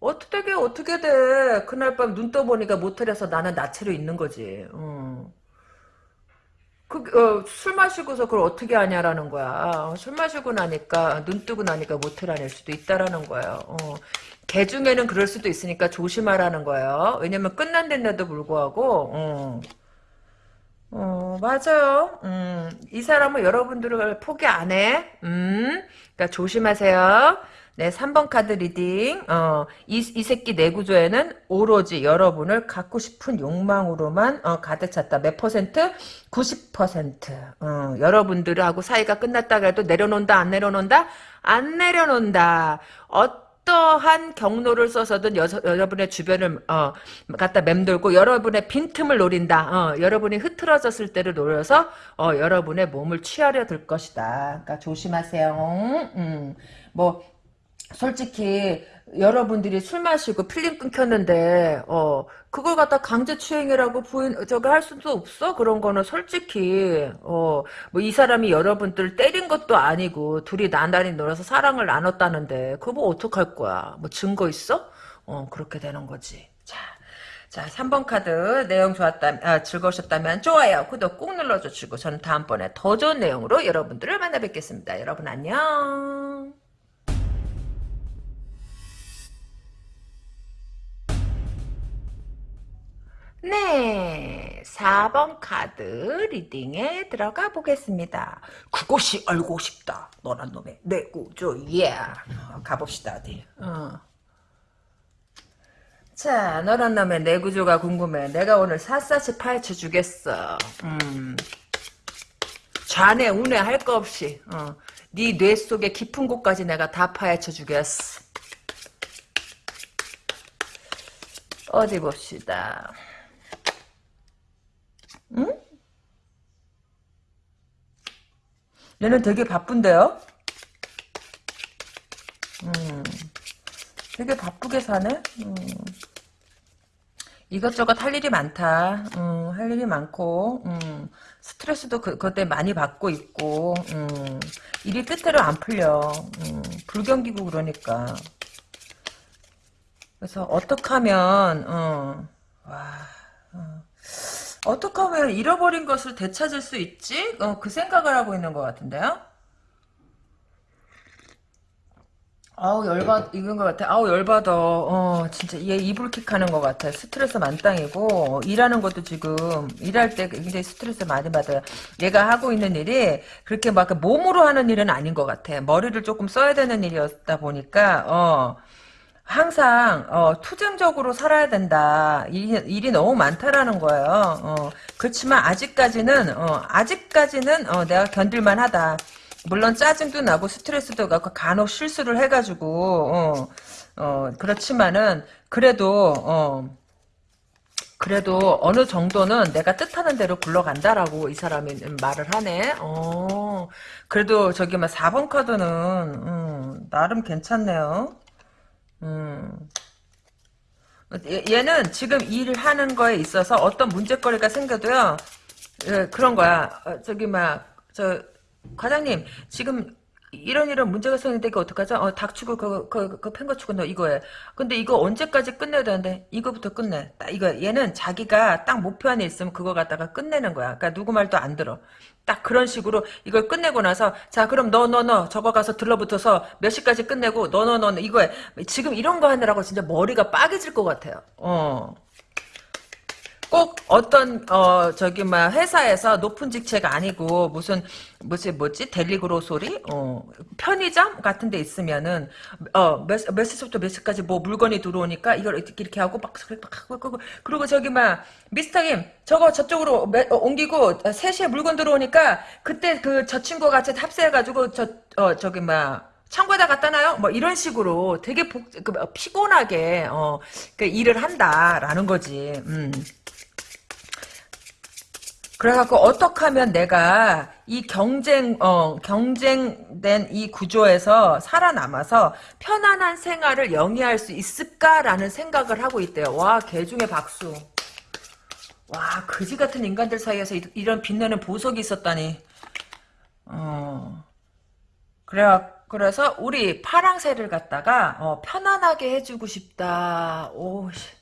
어떻게 돼, 어떻게 돼. 그날 밤 눈 떠보니까 모텔에서 나는 나체로 있는 거지. 어. 그, 어, 술 마시고서 그걸 어떻게 하냐라는 거야. 술 마시고 나니까, 눈 뜨고 나니까 모텔 안일 수도 있다라는 거예요. 어. 개 중에는 그럴 수도 있으니까 조심하라는 거예요. 왜냐면 끝난데도 불구하고, 어. 어, 맞아요. 음, 이 사람은 여러분들을 포기 안 해. 음, 그러니까 조심하세요. 네, 3번 카드 reading. 어, 이, 이 새끼 뇌 구조에는 오로지 여러분을 갖고 싶은 욕망으로만 어, 가득 찼다. 몇 퍼센트? 90%. 어, 여러분들하고 사이가 끝났다 해도 내려놓는다, 안 내려놓는다? 안 내려놓는다. 어 떠한 경로를 써서든 여, 러분의 주변을 어, 갖다 맴돌고 여러분의 빈틈을 노린다. 어, 여러분이 흐트러졌을 때를 노려서 어, 여러분의 몸을 취하려 들 것이다. 그러니까 조심하세요. 음, 뭐 솔직히 여러분들이 술 마시고 필름 끊겼는데 어 그걸 갖다 강제 추행이라고 부인 저기 할 수도 없어 그런 거는 솔직히 어 뭐 이 사람이 여러분들 때린 것도 아니고 둘이 나날이 놀아서 사랑을 나눴다는데 그거 뭐 어떡할 거야 뭐 증거 있어 어 그렇게 되는 거지 자. 자, 3번 카드 내용 좋았다, 아, 즐거우셨다면 좋아요, 구독 꾹 눌러주시고 저는 다음번에 더 좋은 내용으로 여러분들을 만나 뵙겠습니다. 여러분 안녕. 네, 4번 카드 리딩에 들어가 보겠습니다. 그것이 알고 싶다. 너란 놈의 내 구조, 예. 어, 가봅시다, 어디. 어. 자, 너란 놈의 내 구조가 궁금해. 내가 오늘 샅샅이 파헤쳐 주겠어. 음. 좌뇌, 우뇌 할 거 없이, 어. 네뇌 속의 깊은 곳까지 내가 다 파헤쳐 주겠어. 어디 봅시다. 응? 얘는 되게 바쁜데요? 음, 되게 바쁘게 사네? 음, 이것저것 할 일이 많다. 음, 할 일이 많고, 음, 스트레스도 그, 때문에 많이 받고 있고, 음, 일이 뜻대로 안 풀려. 음, 불경기고 그러니까. 그래서 어떻게 하면, 어, 와, 어. 어떻게 하면 잃어버린 것을 되찾을 수 있지? 어, 그 생각을 하고 있는 것 같은데요? 아우 열받 이건 것 같아. 아우 열받아. 어 진짜 얘 이불킥 하는 것 같아. 스트레스 만땅이고 일하는 것도 지금 일할 때 굉장히 스트레스 많이 받아요. 얘가 하고 있는 일이 그렇게 막 몸으로 하는 일은 아닌 것 같아. 머리를 조금 써야 되는 일이었다 보니까 어. 항상 어, 투쟁적으로 살아야 된다. 일이, 일이 너무 많다라는 거예요. 어, 그렇지만 아직까지는 어, 아직까지는 어, 내가 견딜만 하다. 물론 짜증도 나고 스트레스도 가고 간혹 실수를 해가지고 어, 어, 그렇지만은 그래도 어, 그래도 어느 정도는 내가 뜻하는 대로 굴러간다라고 이 사람이 말을 하네. 어, 그래도 저기 막 4번 카드는 음, 나름 괜찮네요. 음. 얘는 지금 일을 하는 거에 있어서 어떤 문제거리가 생겨도요, 예, 그런 거야. 어, 저기, 막, 저, 과장님, 지금 이런 이런 문제가 생기는데 이거 어떡하죠? 어, 닥치고 그, 그, 그 팽거치고 너 이거에. 근데 이거 언제까지 끝내야 되는데 이거부터 끝내. 딱 이거 얘는 자기가 딱 목표 안에 있으면 그거 갖다가 끝내는 거야. 그러니까 누구 말도 안 들어. 딱 그런 식으로 이걸 끝내고 나서 자 그럼 너 너 너 저거 가서 들러붙어서 몇 시까지 끝내고 너 너 너 이거에 지금 이런 거 하느라고 진짜 머리가 빠개질 것 같아요. 어. 꼭 어떤 어 저기 막 회사에서 높은 직책 아니고 무슨 뭐지 뭐지 델리그로 소리 어 편의점 같은 데 있으면은 어몇 몇 시부터 몇 시까지 뭐 물건이 들어오니까 이걸 이렇게 이렇게 하고 막 하고 그리고 저기 막 미스터 김 저거 저쪽으로 매, 어, 옮기고 3시에 물건 들어오니까 그때 그 저 친구 같이 합세해 가지고 저 어 저기 막 창고에다 갖다 놔요? 뭐 이런 식으로 되게 복, 그, 피곤하게 어, 그 일을 한다라는 거지. 음. 그래갖고 어떻게 하면 내가 이 경쟁 어 경쟁된 이 구조에서 살아남아서 편안한 생활을 영위할 수 있을까라는 생각을 하고 있대요. 와 개중에 박수. 와 그지 같은 인간들 사이에서 이, 런 빛나는 보석이 있었다니. 어 그래 그래서 우리 파랑새를 갖다가 어, 편안하게 해주고 싶다. 오 씨.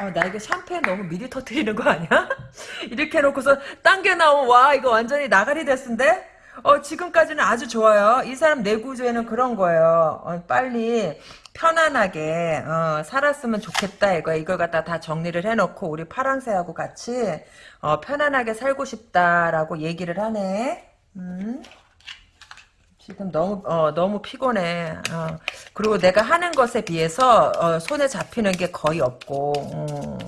아, 나 이거 샴페인 너무 미리 터트리는 거 아니야? [laughs] 이렇게 해놓고서 당겨 나오면 와 이거 완전히 나가리 됐는데? 어 지금까지는 아주 좋아요. 이 사람 내구조에는 그런 거예요. 어, 빨리 편안하게 어, 살았으면 좋겠다 이거 이걸 갖다 다 정리를 해놓고 우리 파랑새하고 같이 어, 편안하게 살고 싶다라고 얘기를 하네. 음. 지금 너무 어, 너무 피곤해. 어. 그리고 내가 하는 것에 비해서 어, 손에 잡히는 게 거의 없고. 어.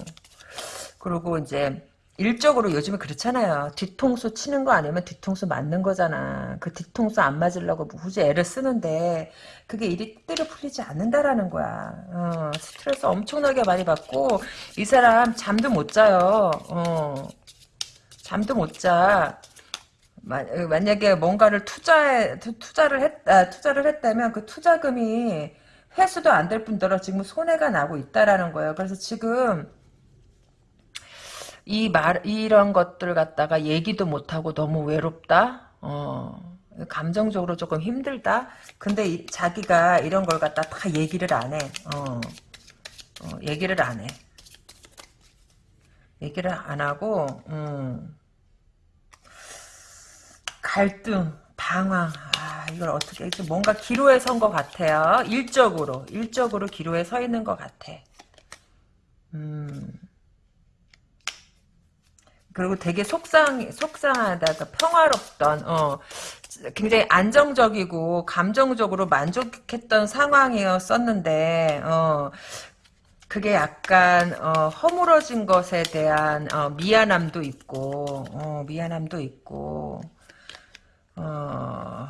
그리고 이제 일적으로 요즘에 그렇잖아요. 뒤통수 치는 거 아니면 뒤통수 맞는 거잖아. 그 뒤통수 안 맞으려고 굳이 애를 쓰는데 그게 일이 뜻대로 풀리지 않는다라는 거야. 어, 스트레스 엄청나게 많이 받고 이 사람 잠도 못 자요. 어, 잠도 못 자. 만약에 뭔가를 투자에 투자를 했 아, 투자를 했다면 그 투자금이 회수도 안 될 뿐더러 지금 손해가 나고 있다라는 거예요. 그래서 지금 이 말, 이런 것들 갖다가 얘기도 못 하고 너무 외롭다? 어, 감정적으로 조금 힘들다? 근데 이, 자기가 이런 걸 갖다 다 얘기를 안 해. 어, 어, 얘기를 안 해. 얘기를 안 하고, 음, 갈등, 방황, 아, 이걸 어떻게, 뭔가 기로에 선 것 같아요. 일적으로, 일적으로 기로에 서 있는 것 같아. 음. 그리고 되게 속상 속상하다, 그 평화롭던 어 굉장히 안정적이고 감정적으로 만족했던 상황이었었는데 어 그게 약간 어, 허물어진 것에 대한 어, 미안함도 있고 어, 미안함도 있고 어,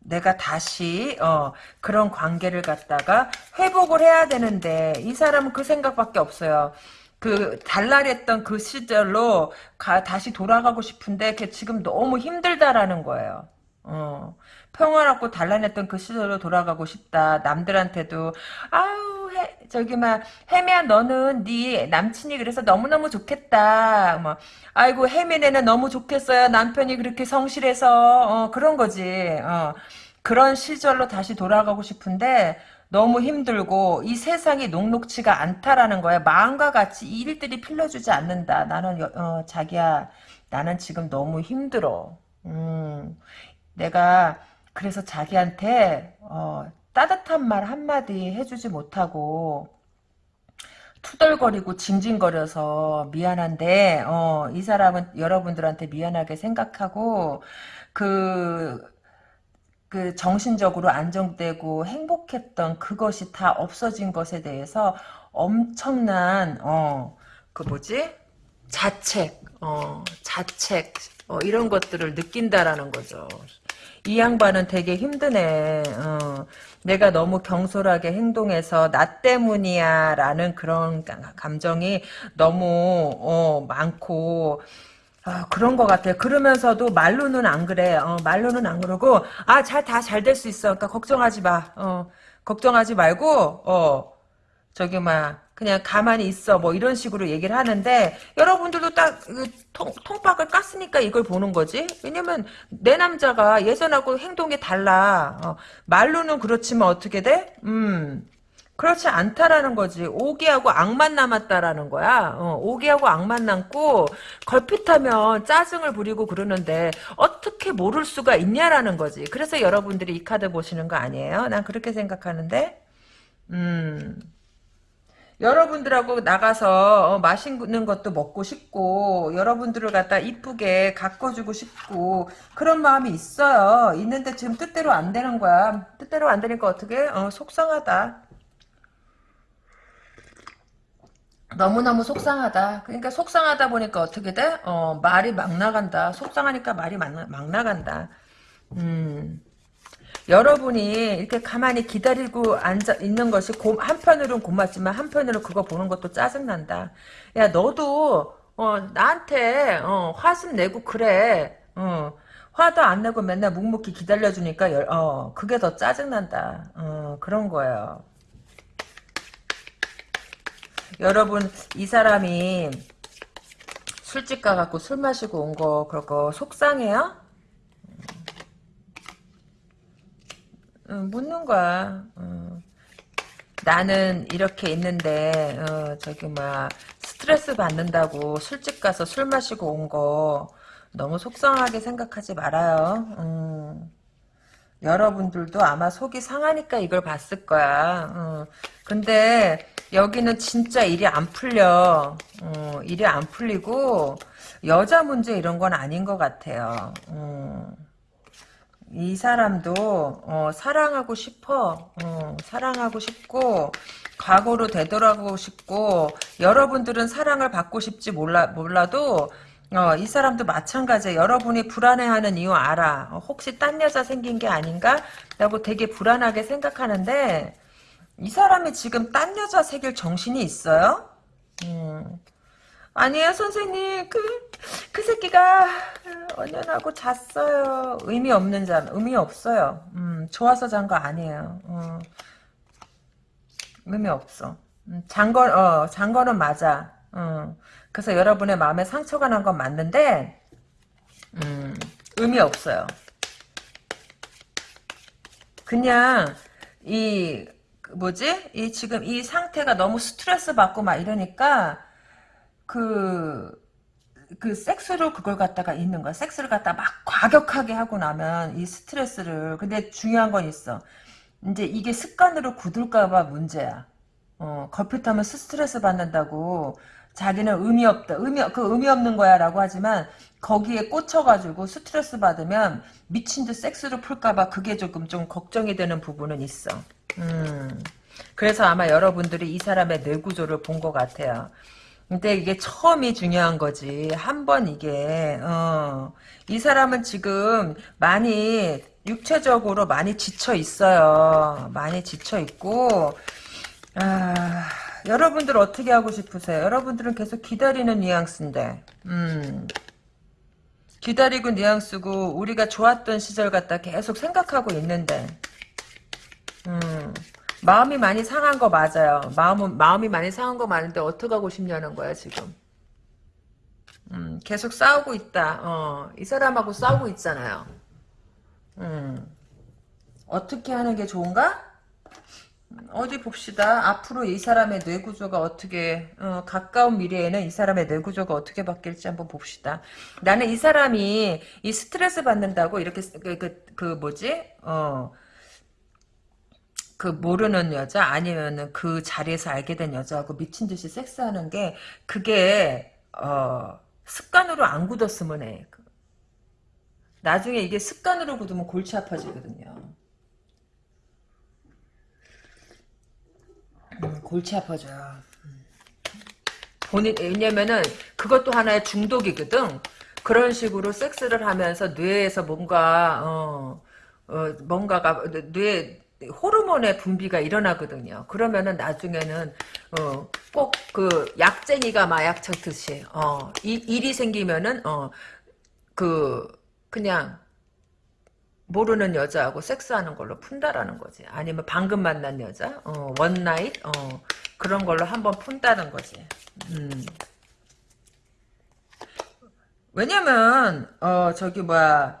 내가 다시 어, 그런 관계를 갖다가 회복을 해야 되는데 이 사람은 그 생각밖에 없어요. 그 달랄했던 그 시절로 가, 다시 돌아가고 싶은데 걔 지금 너무 힘들다라는 거예요. 어, 평화롭고 단란했던 그 시절로 돌아가고 싶다. 남들한테도 아우 해, 저기 막 혜미야 너는 네 남친이 그래서 너무너무 좋겠다. 뭐 아이고 혜미네는 너무 좋겠어요. 남편이 그렇게 성실해서 어, 그런 거지. 어, 그런 시절로 다시 돌아가고 싶은데 너무 힘들고 이 세상이 녹록치가 않다라는 거야. 마음과 같이 이 일들이 필러주지 않는다. 나는 어, 자기야 나는 지금 너무 힘들어. 음, 내가 그래서 자기한테 어, 따뜻한 말 한마디 해주지 못하고 투덜거리고 징징거려서 미안한데 어, 이 사람은 여러분들한테 미안하게 생각하고 그, 그 정신적으로 안정되고 행복했던 그것이 다 없어진 것에 대해서 엄청난 어, 그 뭐지? 자책, 어, 자책 어, 이런 것들을 느낀다라는 거죠. 이 양반은 되게 힘드네. 어, 내가 너무 경솔하게 행동해서 나 때문이야 라는 그런 감정이 너무 어, 많고 아, 그런 것 같아요. 그러면서도 말로는 안 그래. 어, 말로는 안 그러고 아 잘 다 잘 될 수 있어. 그러니까 걱정하지 마. 어, 걱정하지 말고 어 저기 막 그냥 가만히 있어 뭐 이런 식으로 얘기를 하는데 여러분들도 딱 통, 통박을 깠으니까 이걸 보는 거지. 왜냐면 내 남자가 예전하고 행동이 달라. 어, 말로는 그렇지만 어떻게 돼? 음 그렇지 않다라는 거지. 오기하고 악만 남았다라는 거야. 어, 오기하고 악만 남고 걸핏하면 짜증을 부리고 그러는데 어떻게 모를 수가 있냐라는 거지. 그래서 여러분들이 이 카드 보시는 거 아니에요? 난 그렇게 생각하는데. 음 여러분들하고 나가서 어, 맛있는 것도 먹고 싶고 여러분들을 갖다 이쁘게 가꿔주고 싶고 그런 마음이 있어요. 있는데 지금 뜻대로 안 되는 거야. 뜻대로 안 되니까 어떻게? 어, 속상하다. 너무너무 속상하다. 그러니까 속상하다 보니까 어떻게 돼? 어, 말이 막 나간다. 속상하니까 말이 막, 막 나간다. 음. 여러분이 이렇게 가만히 기다리고 앉아 있는 것이 고, 한편으로는 고맙지만 한편으로 그거 보는 것도 짜증난다. 야 너도 어, 나한테 어, 화심 내고 그래. 어, 화도 안 내고 맨날 묵묵히 기다려주니까 열, 어, 그게 더 짜증난다. 어, 그런 거예요. 여러분 이 사람이 술집 가갖고 술 마시고 온 거 그거 속상해요? 묻는 거야. 어. 나는 이렇게 있는데 어, 저기 막 스트레스 받는다고 술집 가서 술 마시고 온 거 너무 속상하게 생각하지 말아요. 음. 여러분들도 아마 속이 상하니까 이걸 봤을 거야. 어. 근데 여기는 진짜 일이 안 풀려. 어, 일이 안 풀리고 여자 문제 이런 건 아닌 것 같아요. 어. 이 사람도 어, 사랑하고 싶어. 어, 사랑하고 싶고 과거로 되돌아가고 싶고 여러분들은 사랑을 받고 싶지 몰라 몰라도 어, 이 사람도 마찬가지예요. 여러분이 불안해하는 이유 알아. 어, 혹시 딴 여자 생긴 게 아닌가? 라고 되게 불안하게 생각하는데 이 사람이 지금 딴 여자 새길 정신이 있어요? 음. 아니에요 선생님. 그, 그 새끼가 언년하고 잤어요. 의미 없는 잠 의미 없어요. 음, 좋아서 잔 거 아니에요. 어. 의미 없어. 음, 잔거 어, 잔 거는 맞아. 어. 그래서 여러분의 마음에 상처가 난 건 맞는데 음, 의미 없어요. 그냥 이 뭐지? 이 지금 이 상태가 너무 스트레스 받고 막 이러니까 그, 그 섹스로 그걸 갖다가 있는 거야. 섹스를 갖다 막 과격하게 하고 나면 이 스트레스를. 근데 중요한 건 있어. 이제 이게 습관으로 굳을까봐 문제야. 어, 걸핏하면 스트레스 받는다고 자기는 의미 없다. 의미, 그 의미 없는 거야 라고 하지만 거기에 꽂혀가지고 스트레스 받으면 미친 듯 섹스로 풀까봐 그게 조금 좀 걱정이 되는 부분은 있어. 음. 그래서 아마 여러분들이 이 사람의 뇌 구조를 본 것 같아요. 근데 이게 처음이 중요한 거지. 한 번 이게 어. 이 사람은 지금 많이 육체적으로 많이 지쳐 있어요. 많이 지쳐 있고 아, 여러분들 어떻게 하고 싶으세요? 여러분들은 계속 기다리는 뉘앙스인데. 음. 기다리고 뉘앙스고 우리가 좋았던 시절 갖다 계속 생각하고 있는데. 음. 마음이 많이 상한 거 맞아요. 마음은 마음이 많이 상한 거 맞는데 어떻게 하고 싶냐는 거야 지금. 음, 계속 싸우고 있다. 어, 이 사람하고 싸우고 있잖아요. 음, 어떻게 하는 게 좋은가? 어디 봅시다. 앞으로 이 사람의 뇌구조가 어떻게 어, 가까운 미래에는 이 사람의 뇌구조가 어떻게 바뀔지 한번 봅시다. 나는 이 사람이 이 스트레스 받는다고 이렇게 그, 그, 그 뭐지? 어, 그 모르는 여자 아니면은 그 자리에서 알게 된 여자하고 미친 듯이 섹스하는 게 그게 어 습관으로 안 굳었으면 해. 나중에 이게 습관으로 굳으면 골치 아파지거든요. 음, 골치 아파져요. 음. 본인 왜냐면은 그것도 하나의 중독이거든. 그런 식으로 섹스를 하면서 뇌에서 뭔가 어, 어 뭔가가 뇌 호르몬의 분비가 일어나거든요. 그러면은 나중에는 어, 꼭 그 약쟁이가 마약 쳤듯이 어, 이, 일이 생기면은 어, 그 그냥 모르는 여자하고 섹스하는 걸로 푼다라는 거지. 아니면 방금 만난 여자, 어, one night, 어, 그런 걸로 한번 푼다는 거지. 음. 왜냐면 어 저기 뭐야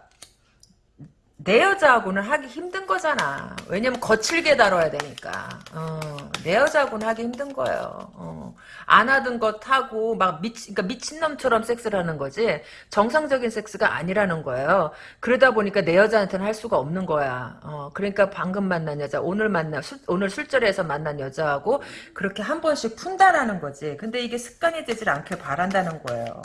내 여자하고는 하기 힘든 거잖아. 왜냐면 거칠게 다뤄야 되니까. 어, 내 여자하고는 하기 힘든 거예요. 어, 안 하던 것 하고 막 미친, 그러니까 미친놈처럼 섹스를 하는 거지. 정상적인 섹스가 아니라는 거예요. 그러다 보니까 내 여자한테는 할 수가 없는 거야. 어, 그러니까 방금 만난 여자, 오늘 만나, 술, 오늘 술자리에서 만난 여자하고 그렇게 한 번씩 푼다라는 거지. 근데 이게 습관이 되질 않길 바란다는 거예요.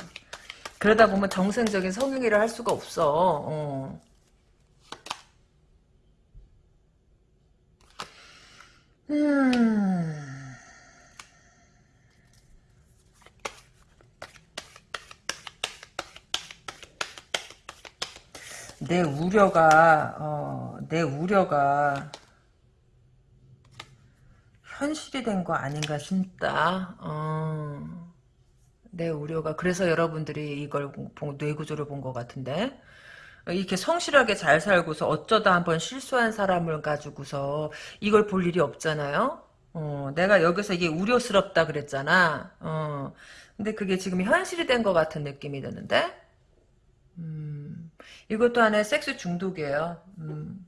그러다 보면 정상적인 성행위를 할 수가 없 어. 음. 내 우려가 어, 내 우려가 현실이 된 거 아닌가 싶다. 어, 내 우려가 그래서 여러분들이 이걸 뇌구조를 본 것 같은데 이렇게 성실하게 잘 살고서 어쩌다 한번 실수한 사람을 가지고서 이걸 볼 일이 없잖아요. 어, 내가 여기서 이게 우려스럽다 그랬잖아. 어, 근데 그게 지금 현실이 된 것 같은 느낌이 드는데, 음, 이것도 하나의 섹스 중독이에요. 음.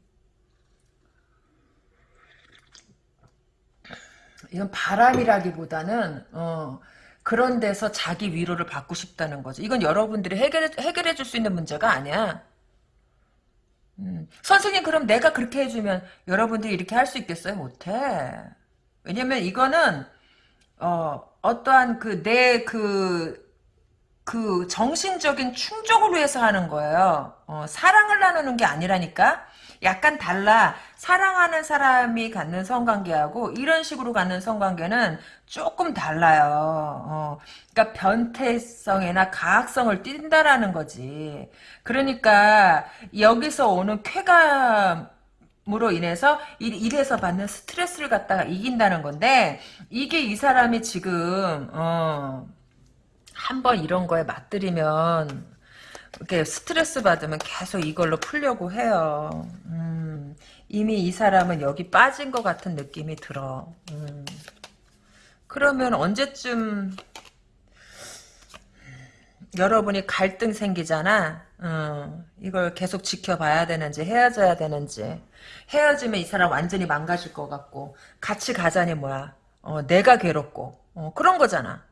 이건 바람이라기보다는, 어, 그런 데서 자기 위로를 받고 싶다는 거죠. 이건 여러분들이 해결해, 해결해 줄 수 있는 문제가 아니야. 음. 선생님 그럼 내가 그렇게 해주면 여러분들이 이렇게 할 수 있겠어요? 못해. 왜냐면 이거는 어, 어떠한 그 내 그 그 정신적인 충족을 위해서 하는 거예요. 어, 사랑을 나누는 게 아니라니까. 약간 달라. 사랑하는 사람이 갖는 성관계하고 이런 식으로 갖는 성관계는 조금 달라요. 어, 그러니까 변태성이나 가학성을 띈다라는 거지. 그러니까 여기서 오는 쾌감 으로 인해서 일 에서 받는 스트레스를 갖다가 이긴다는 건데 이게 이 사람이 지금 어, 한번 이런 거에 맞들이면 이렇게 스트레스 받으면 계속 이걸로 풀려고 해요. 음, 이미 이 사람은 여기 빠진 것 같은 느낌이 들어. 음. 그러면 언제쯤 여러분이 갈등 생기잖아. 어, 이걸 계속 지켜봐야 되는지 헤어져야 되는지 헤어지면 이 사람 완전히 망가질 것 같고 같이 가자니 뭐야. 어, 내가 괴롭고 어, 그런 거잖아.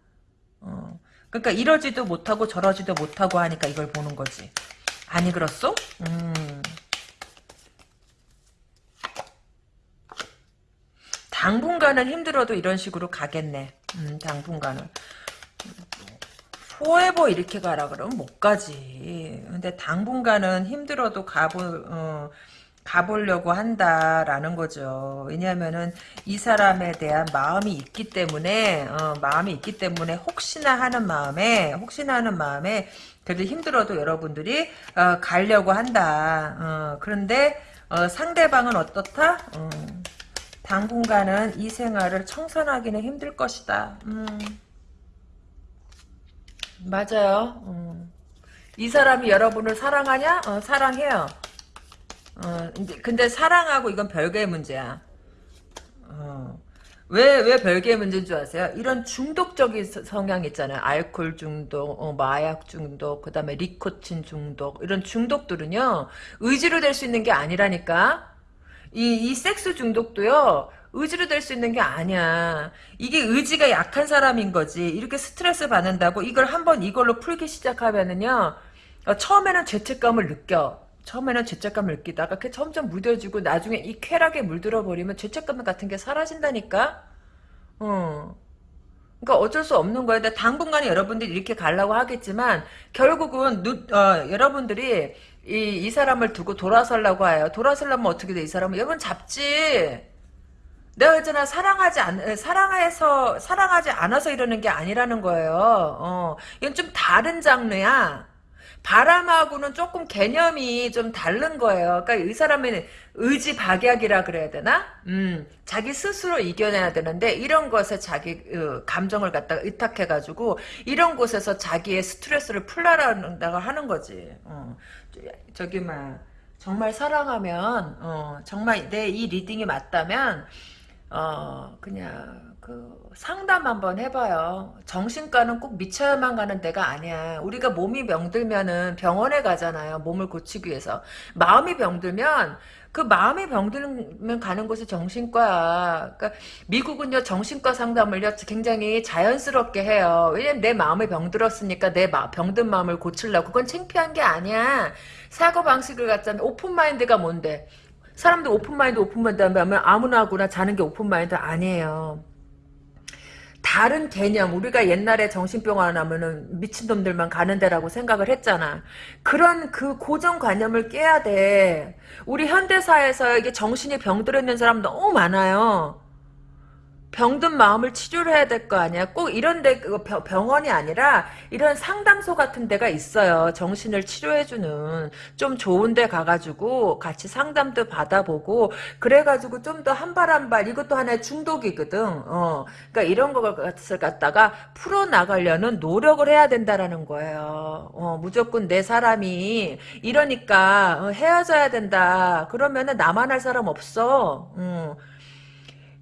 어. 그러니까 이러지도 못하고 저러지도 못하고 하니까 이걸 보는 거지. 아니 그렇소? 음. 당분간은 힘들어도 이런 식으로 가겠네. 음, 당분간은. 포에버 이렇게 가라 그러면 못 가지. 근데 당분간은 힘들어도 가볼, 어, 가보려고 한다라는 거죠. 왜냐하면은 이 사람에 대한 마음이 있기 때문에 어, 마음이 있기 때문에 혹시나 하는 마음에 혹시나 하는 마음에 그래도 힘들어도 여러분들이 어, 가려고 한다. 어, 그런데 어, 상대방은 어떻다? 어, 당분간은 이 생활을 청산하기는 힘들 것이다. 음. 맞아요. 음. 이 사람이 여러분을 사랑하냐? 어, 사랑해요. 어, 근데 사랑하고 이건 별개의 문제야. 어. 왜, 왜 별개의 문제인 줄 아세요? 이런 중독적인 성향 있잖아요. 알코올 중독, 어, 마약 중독, 그 다음에 리코틴 중독, 이런 중독들은요, 의지로 될 수 있는 게 아니라니까? 이, 이 섹스 중독도요, 의지로 될 수 있는 게 아니야. 이게 의지가 약한 사람인 거지. 이렇게 스트레스 받는다고 이걸 한번 이걸로 풀기 시작하면은요, 어, 처음에는 죄책감을 느껴. 처음에는 죄책감을 느끼다가 그 점점 무뎌지고 나중에 이 쾌락에 물들어 버리면 죄책감 같은 게 사라진다니까. 어. 그러니까 어쩔 수 없는 거예요. 근데 당분간에 여러분들이 이렇게 가려고 하겠지만 결국은 누, 어, 여러분들이 이, 이 사람을 두고 돌아서려고 해요. 돌아서려면 어떻게 돼? 이 사람은 여러분 잡지. 내가 있잖아 사랑하지 않 사랑해서 사랑하지 않아서 이러는 게 아니라는 거예요. 어, 이건 좀 다른 장르야. 바람하고는 조금 개념이 좀 다른 거예요. 그러니까 이 사람의 의지 박약이라 그래야 되나? 음, 자기 스스로 이겨내야 되는데 이런 것에 자기 어, 감정을 갖다가 의탁해가지고 이런 곳에서 자기의 스트레스를 풀라라고 하는 거지. 어, 저기 막 정말 사랑하면 어, 정말 내 이 reading이 맞다면 어 그냥 그 상담 한번 해봐요. 정신과는 꼭 미쳐야만 가는 데가 아니야. 우리가 몸이 병들면은 병원에 가잖아요. 몸을 고치기 위해서. 마음이 병들면 그 마음이 병들면 가는 곳이 정신과야. 그러니까 미국은요 정신과 상담을요 굉장히 자연스럽게 해요. 왜냐면 내 마음이 병들었으니까 내 마, 병든 마음을 고치려고 그건 창피한 게 아니야. 사고 방식을 갖자면 open mind가 뭔데? 사람들 open mind open mind 하면 아무나하고나 자는 게 open mind 아니에요. 다른 개념 우리가 옛날에 정신병원 하면은 미친놈들만 가는 데라고 생각을 했잖아. 그런 그 고정관념을 깨야 돼. 우리 현대사에서 이게 정신이 병들어 있는 사람 너무 많아요 병든 마음을 치료를 해야 될 거 아니야. 꼭 이런 데그 병원이 아니라 이런 상담소 같은 데가 있어요. 정신을 치료해 주는 좀 좋은 데 가가지고 같이 상담도 받아보고 그래가지고 좀 더 한 발 한 발 이것도 하나의 중독이거든. 어, 그러니까 이런 것을 갖다가 풀어 나가려는 노력을 해야 된다라는 거예요. 어, 무조건 내 사람이 이러니까 어, 헤어져야 된다. 그러면은 나만 할 사람 없어. 음.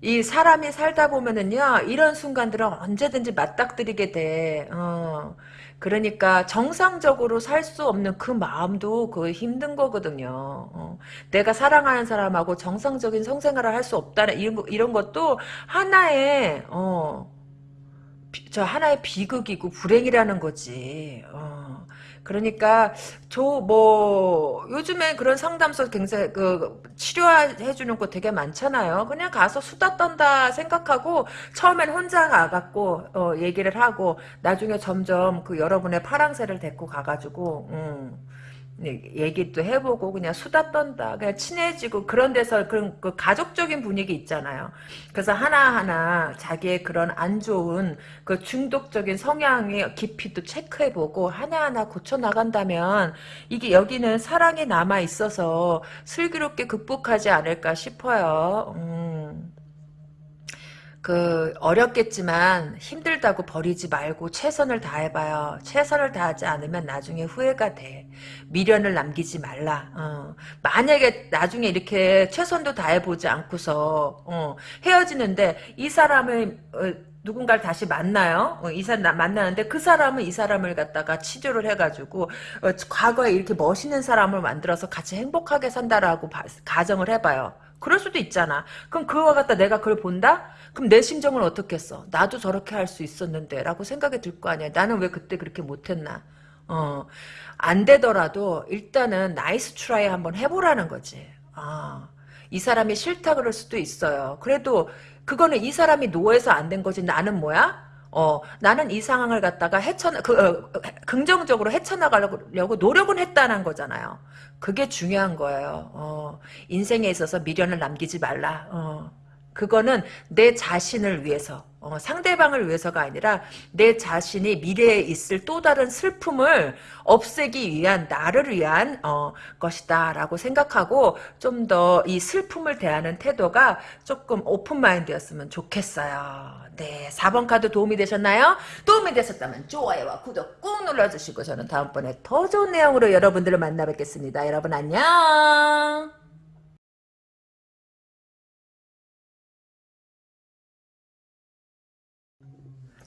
이 사람이 살다 보면은요 이런 순간들은 언제든지 맞닥뜨리게 돼. 어. 그러니까 정상적으로 살 수 없는 그 마음도 그 힘든 거거든요. 어. 내가 사랑하는 사람하고 정상적인 성생활을 할 수 없다는 이런, 이런 것도 하나의 어, 저 하나의 비극이고 불행이라는 거지. 어. 그러니까 저 뭐 요즘에 그런 상담소 굉장히 그 치료해 주는 곳 되게 많잖아요. 그냥 가서 수다 떤다 생각하고 처음엔 혼자 가갖고 어, 얘기를 하고 나중에 점점 그 여러분의 파랑새를 데리고 가가지고 음. 얘기도 해보고 그냥 수다 떤다 그냥 친해지고 그런 데서 그런 그 가족적인 분위기 있잖아요 그래서 하나하나 자기의 그런 안 좋은 그 중독적인 성향의 깊이도 체크해보고 하나하나 고쳐나간다면 이게 여기는 사랑이 남아 있어서 슬기롭게 극복하지 않을까 싶어요 음. 그 어렵겠지만 힘들다고 버리지 말고 최선을 다해봐요. 최선을 다하지 않으면 나중에 후회가 돼. 미련을 남기지 말라. 어. 만약에 나중에 이렇게 최선도 다해보지 않고서 어, 헤어지는데 이 사람을 어, 누군가를 다시 만나요. 어, 이 사람 만나는데 그 사람은 이 사람을 갖다가 치료를 해가지고 어, 과거에 이렇게 멋있는 사람을 만들어서 같이 행복하게 산다라고 바, 가정을 해봐요. 그럴 수도 있잖아. 그럼 그거 갖다 내가 그걸 본다? 그럼 내 심정은 어떻겠어? 나도 저렇게 할 수 있었는데 라고 생각이 들 거 아니야. 나는 왜 그때 그렇게 못했나? 어, 안 되더라도 일단은 nice try 한번 해보라는 거지. 아, 이 사람이 싫다 그럴 수도 있어요. 그래도 그거는 이 사람이 no해서 안 된 거지. 나는 뭐야? 어, 나는 이 상황을 갖다가 헤쳐나, 그, 어, 긍정적으로 헤쳐나가려고 노력은 했다는 거잖아요. 그게 중요한 거예요. 어, 인생에 있어서 미련을 남기지 말라. 어, 그거는 내 자신을 위해서, 어, 상대방을 위해서가 아니라 내 자신이 미래에 있을 또 다른 슬픔을 없애기 위한 나를 위한 어, 것이다 라고 생각하고 좀 더 이 슬픔을 대하는 태도가 조금 오픈 마인드였으면 좋겠어요. 네, 4번 카드 도움이 되셨나요? 도움이 되셨다면 좋아요와 구독 꾹 눌러주시고 저는 다음번에 더 좋은 내용으로 여러분들을 만나 뵙겠습니다. 여러분 안녕.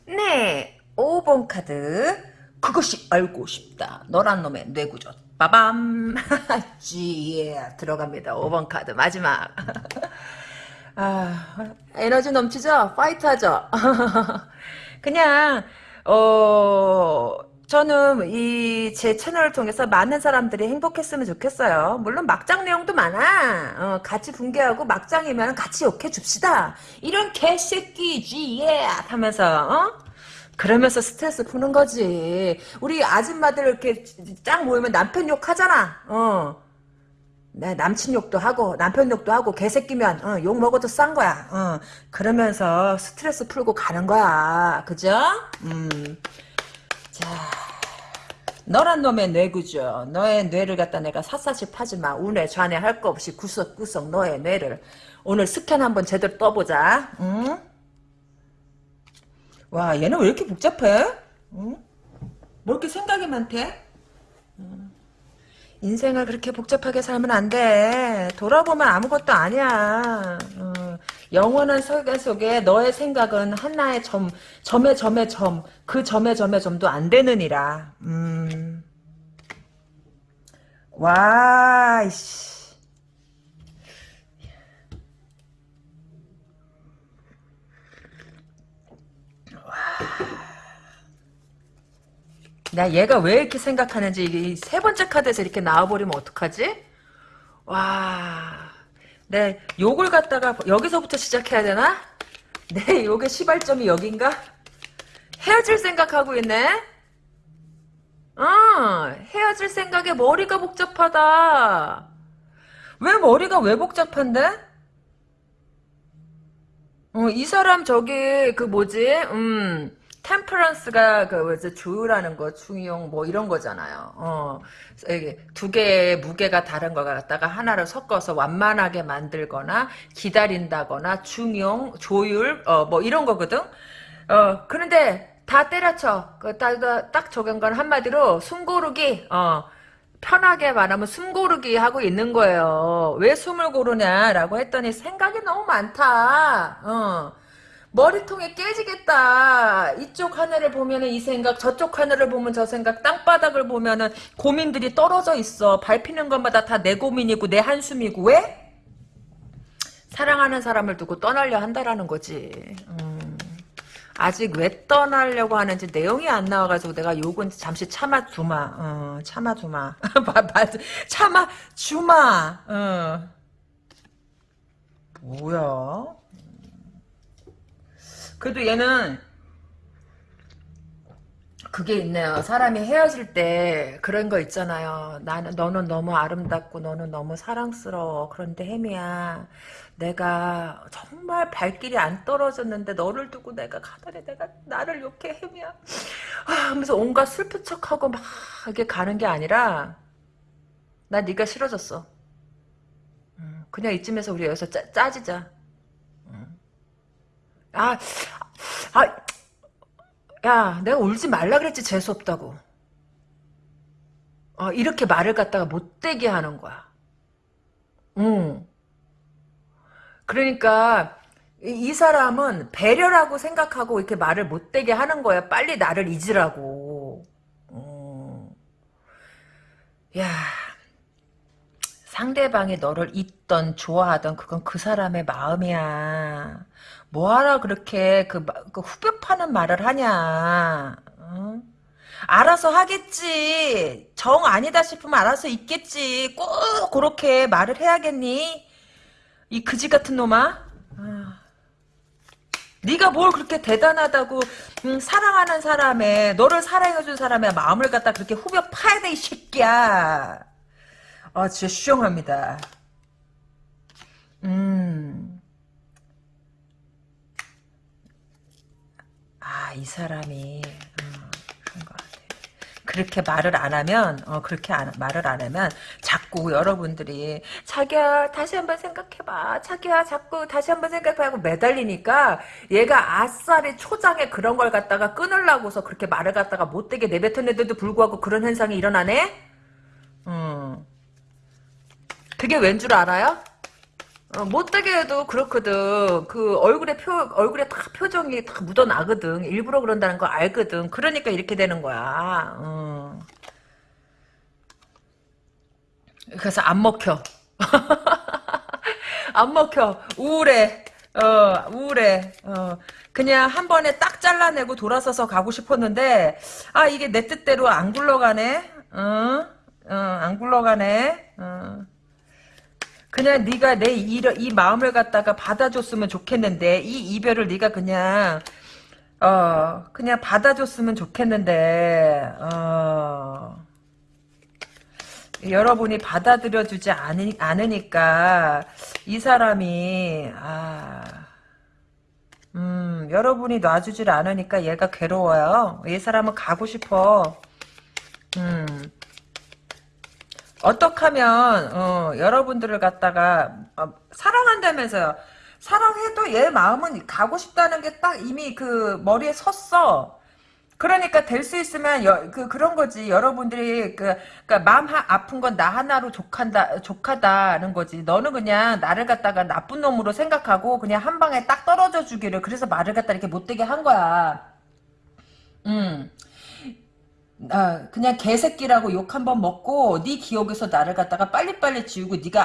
네, 5번 카드. 그것이 알고 싶다. 너란 놈의 뇌구조. 빠밤. [laughs] 지, 예. 들어갑니다. 5번 카드. 마지막. [laughs] 아, 에너지 넘치죠? fight 하죠? [laughs] 그냥, 어, 저는 이 제 채널을 통해서 많은 사람들이 행복했으면 좋겠어요. 물론 막장 내용도 많아. 어, 같이 분개하고 막장이면 같이 욕해 줍시다. 이런 개새끼지, 예! 하면서, 어? 그러면서 스트레스 푸는 거지. 우리 아줌마들 이렇게 짱 모이면 남편 욕 하잖아. 어. 내 남친 욕도 하고 남편 욕도 하고 개새끼면 어, 욕 먹어도 싼 거야. 어, 그러면서 스트레스 풀고 가는 거야. 그죠? 음. 자, 너란 놈의 뇌구죠. 너의 뇌를 갖다 내가 샅샅이 파지 마. 운에 좌뇌 할 거 없이 구석구석 너의 뇌를 오늘 스캔 한번 제대로 떠보자. 응? 와, 얘는 왜 이렇게 복잡해? 응? 뭐 이렇게 생각이 많대? 응. 인생을 그렇게 복잡하게 살면 안 돼. 돌아보면 아무것도 아니야. 어, 영원한 설계 속에 너의 생각은 하나의 점, 점의 점의 점, 그 점의 점의 점도 안 되느니라. 음. 와, 이씨. 나 얘가 왜 이렇게 생각하는지 세 번째 카드에서 이렇게 나와버리면 어떡하지? 와, 내 욕을 갖다가 여기서부터 시작해야 되나? 내 욕의 시발점이 여긴가? 헤어질 생각하고 있네? 어, 헤어질 생각에 머리가 복잡하다. 왜 머리가 왜 복잡한데? 어, 이 사람 저기 그 뭐지? 음. 템퍼런스가 그 뭐지 조율하는 거 중용 뭐 이런 거잖아요. 어, 두 개의 무게가 다른 거 갖다가 하나를 섞어서 완만하게 만들거나 기다린다거나 중용 조율 어, 뭐 이런 거거든. 어, 그런데 다 때려쳐. 그딱 딱 적용관 한마디로 숨고르기. 어. 편하게 말하면 숨 고르기 하고 있는 거예요. 왜 숨을 고르냐라고 했더니 생각이 너무 많다. 어. 머리통에 깨지겠다. 이쪽 하늘을 보면은 이 생각, 저쪽 하늘을 보면 저 생각, 땅바닥을 보면 은 고민들이 떨어져 있어. 밟히는 것마다 다 내 고민이고 내 한숨이고 왜? 사랑하는 사람을 두고 떠나려 한다라는 거지. 음. 아직 왜 떠나려고 하는지 내용이 안 나와가지고 내가 욕은 잠시 참아주마. 어, 참아주마. [laughs] 참아주마. 어. 뭐야? 그래도 얘는 그게 있네요. 사람이 헤어질 때 그런 거 있잖아요. 나는 너는 너무 아름답고 너는 너무 사랑스러워. 그런데 혜미야, 내가 정말 발길이 안 떨어졌는데 너를 두고 내가 가다니 내가 나를 욕해 혜미야. 아, 하면서 온갖 슬픈 척하고 막 이게 가는 게 아니라 나 네가 싫어졌어. 음, 그냥 이쯤에서 우리 여기서 짜, 짜지자. 음. 아, 아, 야, 내가 울지 말라 그랬지 재수 없다고. 어, 이렇게 말을 갖다가 못되게 하는 거야. 응. 그러니까 이, 이 사람은 배려라고 생각하고 이렇게 말을 못되게 하는 거야. 빨리 나를 잊으라고. 어. 야, 상대방이 너를 잊던 좋아하던 그건 그 사람의 마음이야. 뭐하라 그렇게 그, 그 후벼 파는 말을 하냐. 어? 알아서 하겠지. 정 아니다 싶으면 알아서 있겠지. 꼭 그렇게 말을 해야겠니? 이 그지 같은 놈아. 아. 네가 뭘 그렇게 대단하다고 음, 사랑하는 사람의 너를 사랑해준 사람의 마음을 갖다 그렇게 후벼 파야 돼 이 새끼야. 아 진짜 수용합니다. 음. 아, 이 사람이, 어, 그런 것 같아. 그렇게 말을 안 하면, 어, 그렇게 안, 말을 안 하면, 자꾸 여러분들이, 자기야, 다시 한번 생각해봐. 자기야, 자꾸 다시 한번 생각해하고 매달리니까, 얘가 아싸리 초장에 그런 걸 갖다가 끊으려고서 그렇게 말을 갖다가 못되게 내뱉었는데도 불구하고 그런 현상이 일어나네? 음. 그게 왠 줄 알아요? 어, 못되게 해도 그렇거든. 그 얼굴에 표, 얼굴에 다 표정이 다 묻어나거든. 일부러 그런다는 거 알거든. 그러니까 이렇게 되는 거야. 어. 그래서 안 먹혀. [laughs] 안 먹혀. 우울해. 어, 우울해. 어. 그냥 한 번에 딱 잘라내고 돌아서서 가고 싶었는데, 아, 이게 내 뜻대로 안 굴러가네? 어? 어, 안 굴러가네? 어. 그냥 네가 내 이, 이 마음을 갖다가 받아줬으면 좋겠는데 이 이별을 네가 그냥 어 그냥 받아줬으면 좋겠는데 어 여러분이 받아들여주지 않으, 않으니까 이 사람이 아 음, 여러분이 놔주질 않으니까 얘가 괴로워요. 이 사람은 가고 싶어. 음, 어떻게 하면 어, 여러분들을 갖다가 어, 사랑한다면서요. 사랑해도 얘 마음은 가고 싶다는 게 딱 이미 그 머리에 섰어. 그러니까 될 수 있으면 여, 그 그런 거지. 여러분들이 그 그러니까 마음 하, 아픈 건 나 하나로 족한다 족하다는 거지. 너는 그냥 나를 갖다가 나쁜 놈으로 생각하고 그냥 한 방에 딱 떨어져 주기를 그래서 말을 갖다 이렇게 못되게 한 거야. 음. 아, 그냥 개새끼라고 욕 한 번 먹고 네 기억에서 나를 갖다가 빨리빨리 지우고 네가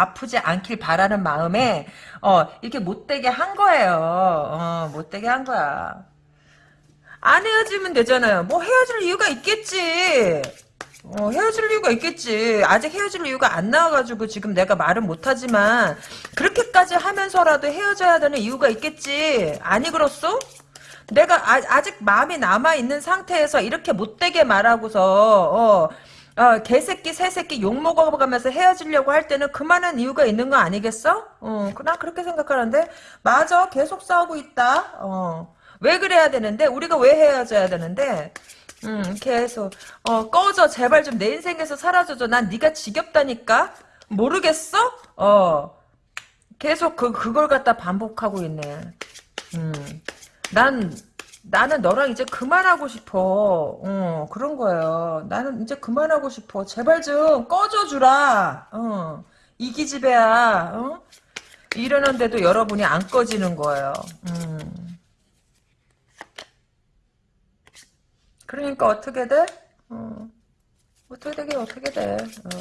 아, 프지 않길 바라는 마음에 어, 이렇게 못되게 한 거예요. 어, 못되게 한 거야. 안 헤어지면 되잖아요. 뭐 헤어질 이유가 있겠지. 어, 헤어질 이유가 있겠지. 아직 헤어질 이유가 안 나와가지고 지금 내가 말은 못하지만 그렇게까지 하면서라도 헤어져야 되는 이유가 있겠지. 아니 그렇소? 내가 아, 직 마음이 남아있는 상태에서 이렇게 못되게 말하고서 어, 어, 개새끼 새새끼 욕먹어가면서 헤어지려고 할 때는 그만한 이유가 있는 거 아니겠어? 어, 난 그렇게 생각하는데. 맞아 계속 싸우고 있다. 어, 왜 그래야 되는데? 우리가 왜 헤어져야 되는데? 음, 계속. 어, 꺼져. 제발 좀 내 인생에서 사라져줘. 난 네가 지겹다니까. 모르겠어? 어. 계속 그, 그걸 갖다 반복하고 있네. 음. 난 나는 너랑 이제 그만하고 싶어. 어, 그런 거예요. 나는 이제 그만하고 싶어. 제발 좀 꺼져주라. 어, 이 기집애야. 어? 이러는데도 여러분이 안 꺼지는 거예요. 음. 그러니까 어떻게 돼? 어. 어떻게 되게 어떻게 돼? 어.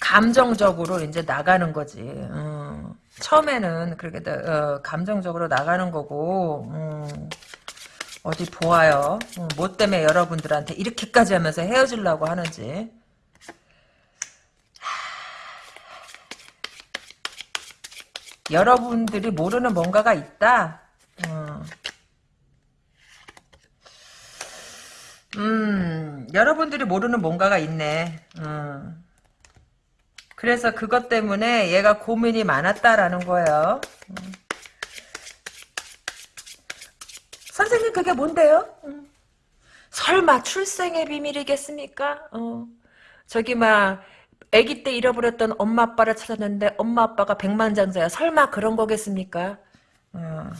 감정적으로 이제 나가는 거지. 어. 처음에는 그렇게 어, 감정적으로 나가는 거고 음, 어디 보아요. 음, 뭐 때문에 여러분들한테 이렇게까지 하면서 헤어지려고 하는지. 여러분들이 모르는 뭔가가 있다. 음. 음, 여러분들이 모르는 뭔가가 있네. 음. 그래서 그것 때문에 얘가 고민이 많았다라는 거예요. 음. 선생님 그게 뭔데요? 음. 설마 출생의 비밀이겠습니까? 어. 저기 막 아기 때 잃어버렸던 엄마 아빠를 찾았는데 엄마 아빠가 백만장자야. 설마 그런 거겠습니까? 어.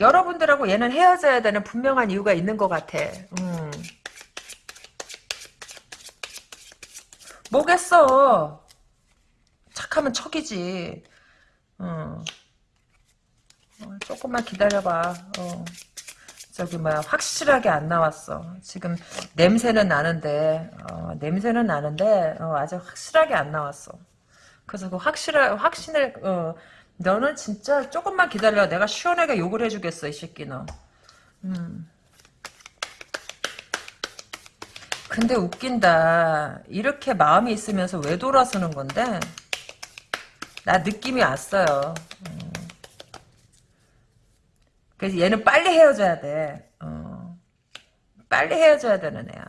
여러분들하고 얘는 헤어져야 되는 분명한 이유가 있는 것 같아. 음. 뭐겠어. 착하면 척이지. 어. 어, 조금만 기다려봐. 어. 저기 뭐야 확실하게 안 나왔어. 지금 냄새는 나는데 어, 냄새는 나는데 어, 아직 확실하게 안 나왔어. 그래서 그 확실한 확신을 어, 너는 진짜 조금만 기다려. 내가 시원하게 욕을 해주겠어 이 새끼 너. 음. 근데 웃긴다. 이렇게 마음이 있으면서 왜 돌아서는 건데? 나 느낌이 왔어요. 음. 그래서 얘는 빨리 헤어져야 돼. 어. 빨리 헤어져야 되는 애야.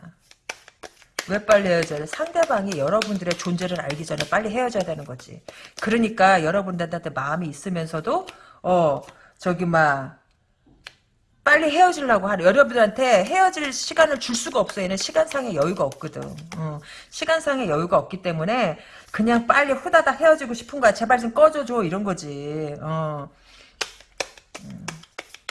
왜 빨리 헤어져야 돼? 상대방이 여러분들의 존재를 알기 전에 빨리 헤어져야 되는 거지. 그러니까 여러분들한테 마음이 있으면서도 어 저기 막 빨리 헤어지려고 하는 여러분들한테 헤어질 시간을 줄 수가 없어. 얘는 시간상의 여유가 없거든. 어, 시간상의 여유가 없기 때문에 그냥 빨리 후다닥 헤어지고 싶은 거야. 제발 좀 꺼줘줘 이런 거지. 어. 음.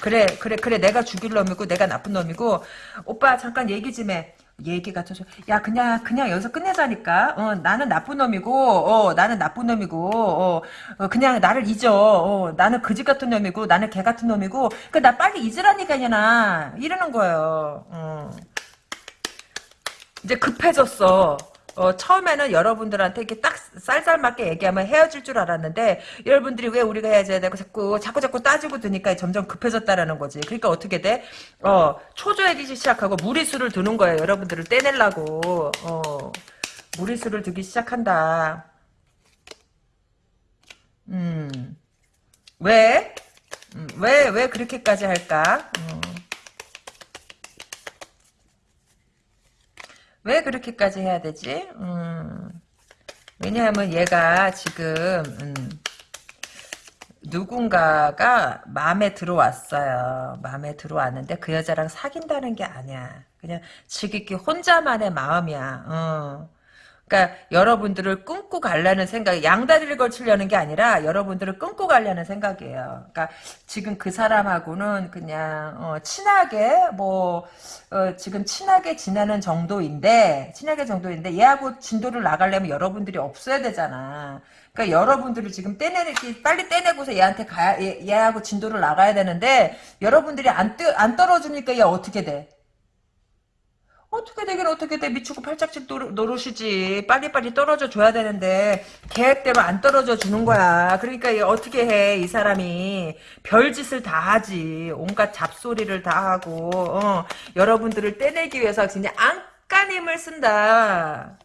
그래 그래 그래 내가 죽일 놈이고 내가 나쁜 놈이고 오빠 잠깐 얘기 좀 해. 얘기가 터져. 야 그냥 그냥 여기서 끝내자니까. 어 나는 나쁜 놈이고 어 나는 나쁜 놈이고 어, 어 그냥 나를 잊어. 어 나는 그지 같은 놈이고 나는 개 같은 놈이고 그나 빨리 잊으라니까 이나 이러는 거예요. 어. 이제 급해졌어. 어, 처음에는 여러분들한테 이렇게 딱 쌀쌀맞게 얘기하면 헤어질 줄 알았는데 여러분들이 왜 우리가 헤어져야 되고 자꾸 자꾸 자꾸 따지고 드니까 점점 급해졌다라는 거지. 그러니까 어떻게 돼? 어, 초조해지기 시작하고 무리수를 두는 거예요. 여러분들을 떼내려고. 어, 무리수를 두기 시작한다. 음. 왜? 음, 왜, 왜 그렇게까지 할까? 음. 왜 그렇게까지 해야 되지? 음, 왜냐하면 얘가 지금 음, 누군가가 마음에 들어왔어요. 마음에 들어왔는데 그 여자랑 사귄다는 게 아니야. 그냥 지극히 혼자만의 마음이야. 어. 그러니까 여러분들을 끊고 가려는 생각, 양다리를 걸치려는 게 아니라 여러분들을 끊고 가려는 생각이에요. 그러니까 지금 그 사람하고는 그냥 어, 친하게 뭐 어, 지금 친하게 지내는 정도인데 친하게 정도인데 얘하고 진도를 나가려면 여러분들이 없어야 되잖아. 그러니까 여러분들을 지금 떼내기 빨리 떼내고서 얘한테 가야 얘, 얘하고 진도를 나가야 되는데 여러분들이 안, 뜨, 안 떨어주니까 얘 어떻게 돼? 어떻게 되긴 어떻게 돼? 미치고 팔짝씩 노릇이지. 빨리빨리 떨어져 줘야 되는데 계획대로 안 떨어져 주는 거야. 그러니까 어떻게 해 이 사람이? 별짓을 다 하지. 온갖 잡소리를 다 하고 어, 여러분들을 떼내기 위해서 그냥 안간힘을 쓴다.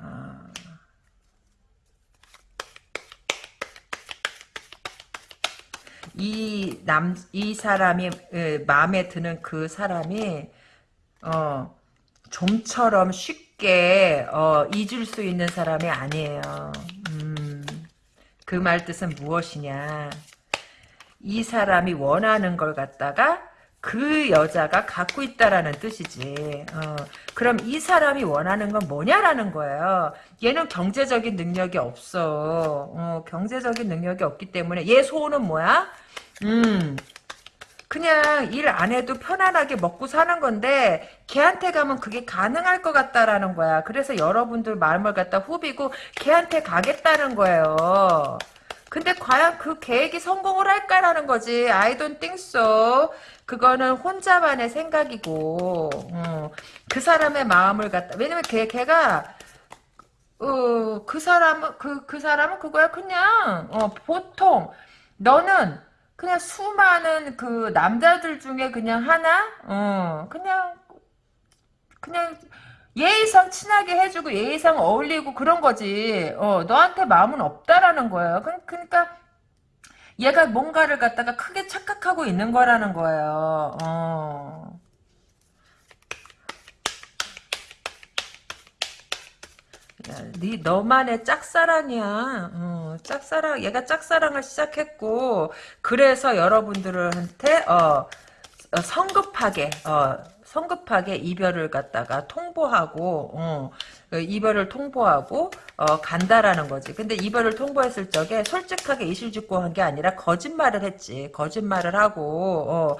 아. 이 남, 이 사람이, 마음에 드는 그 사람이, 어, 좀처럼 쉽게 어, 잊을 수 있는 사람이 아니에요. 음, 그 말 뜻은 무엇이냐? 이 사람이 원하는 걸 갖다가 그 여자가 갖고 있다라는 뜻이지. 어, 그럼 이 사람이 원하는 건 뭐냐라는 거예요. 얘는 경제적인 능력이 없어. 어, 경제적인 능력이 없기 때문에 얘 소원은 뭐야? 음, 그냥 일 안 해도 편안하게 먹고 사는 건데 걔한테 가면 그게 가능할 것 같다라는 거야. 그래서 여러분들 마음을 갖다 후비고 걔한테 가겠다는 거예요. 근데 과연 그 계획이 성공을 할까라는 거지. I don't think so. 그거는 혼자만의 생각이고 어. 그 사람의 마음을 갖다 왜냐면 걔 걔가 어, 그 사람은, 그, 그 사람은 그거야. 그냥, 어, 보통, 너는 그냥 수많은 그 남자들 중에 그냥 하나? 어, 그냥, 그냥, 예의상 친하게 해주고 예의상 어울리고 그런 거지. 어, 너한테 마음은 없다라는 거예요. 그, 그러니까, 얘가 뭔가를 갖다가 크게 착각하고 있는 거라는 거예요. 어. 네 너만의 짝사랑이야. 어, 짝사랑. 얘가 짝사랑을 시작했고 그래서 여러분들한테 어, 어, 성급하게 어, 성급하게 이별을 갖다가 통보하고 어, 그 이별을 통보하고 어, 간다라는 거지. 근데 이별을 통보했을 적에 솔직하게 이실직고 한 게 아니라 거짓말을 했지. 거짓말을 하고 어,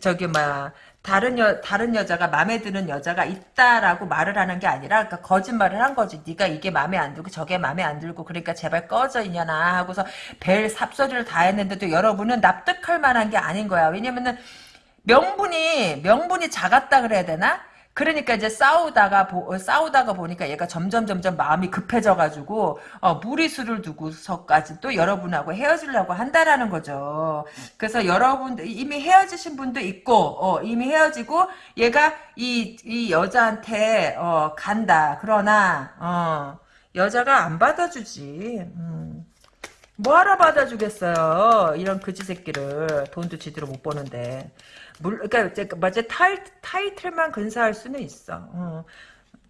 저기 막 다른 여 다른 여자가 마음에 드는 여자가 있다라고 말을 하는 게 아니라 그러니까 거짓말을 한 거지. 네가 이게 마음에 안 들고 저게 마음에 안 들고 그러니까 제발 꺼져 이년아 하고서 별 삽소리를 다 했는데도 여러분은 납득할 만한 게 아닌 거야. 왜냐면은 명분이 명분이 작았다 그래야 되나? 그러니까 이제 싸우다가 보, 어, 싸우다가 보니까 얘가 점점 점점 마음이 급해져 가지고 어, 무리수를 두고서까지 또 여러분하고 헤어지려고 한다라는 거죠. 그래서 여러분 이미 헤어지신 분도 있고 어, 이미 헤어지고 얘가 이, 이 여자한테 어, 간다. 그러나 어, 여자가 안 받아주지. 음. 뭐하러 받아주겠어요. 이런 그지 새끼를 돈도 제대로 못 버는데. 물, 그러니까 맞아 타이, 타이틀만 근사할 수는 있어. 어.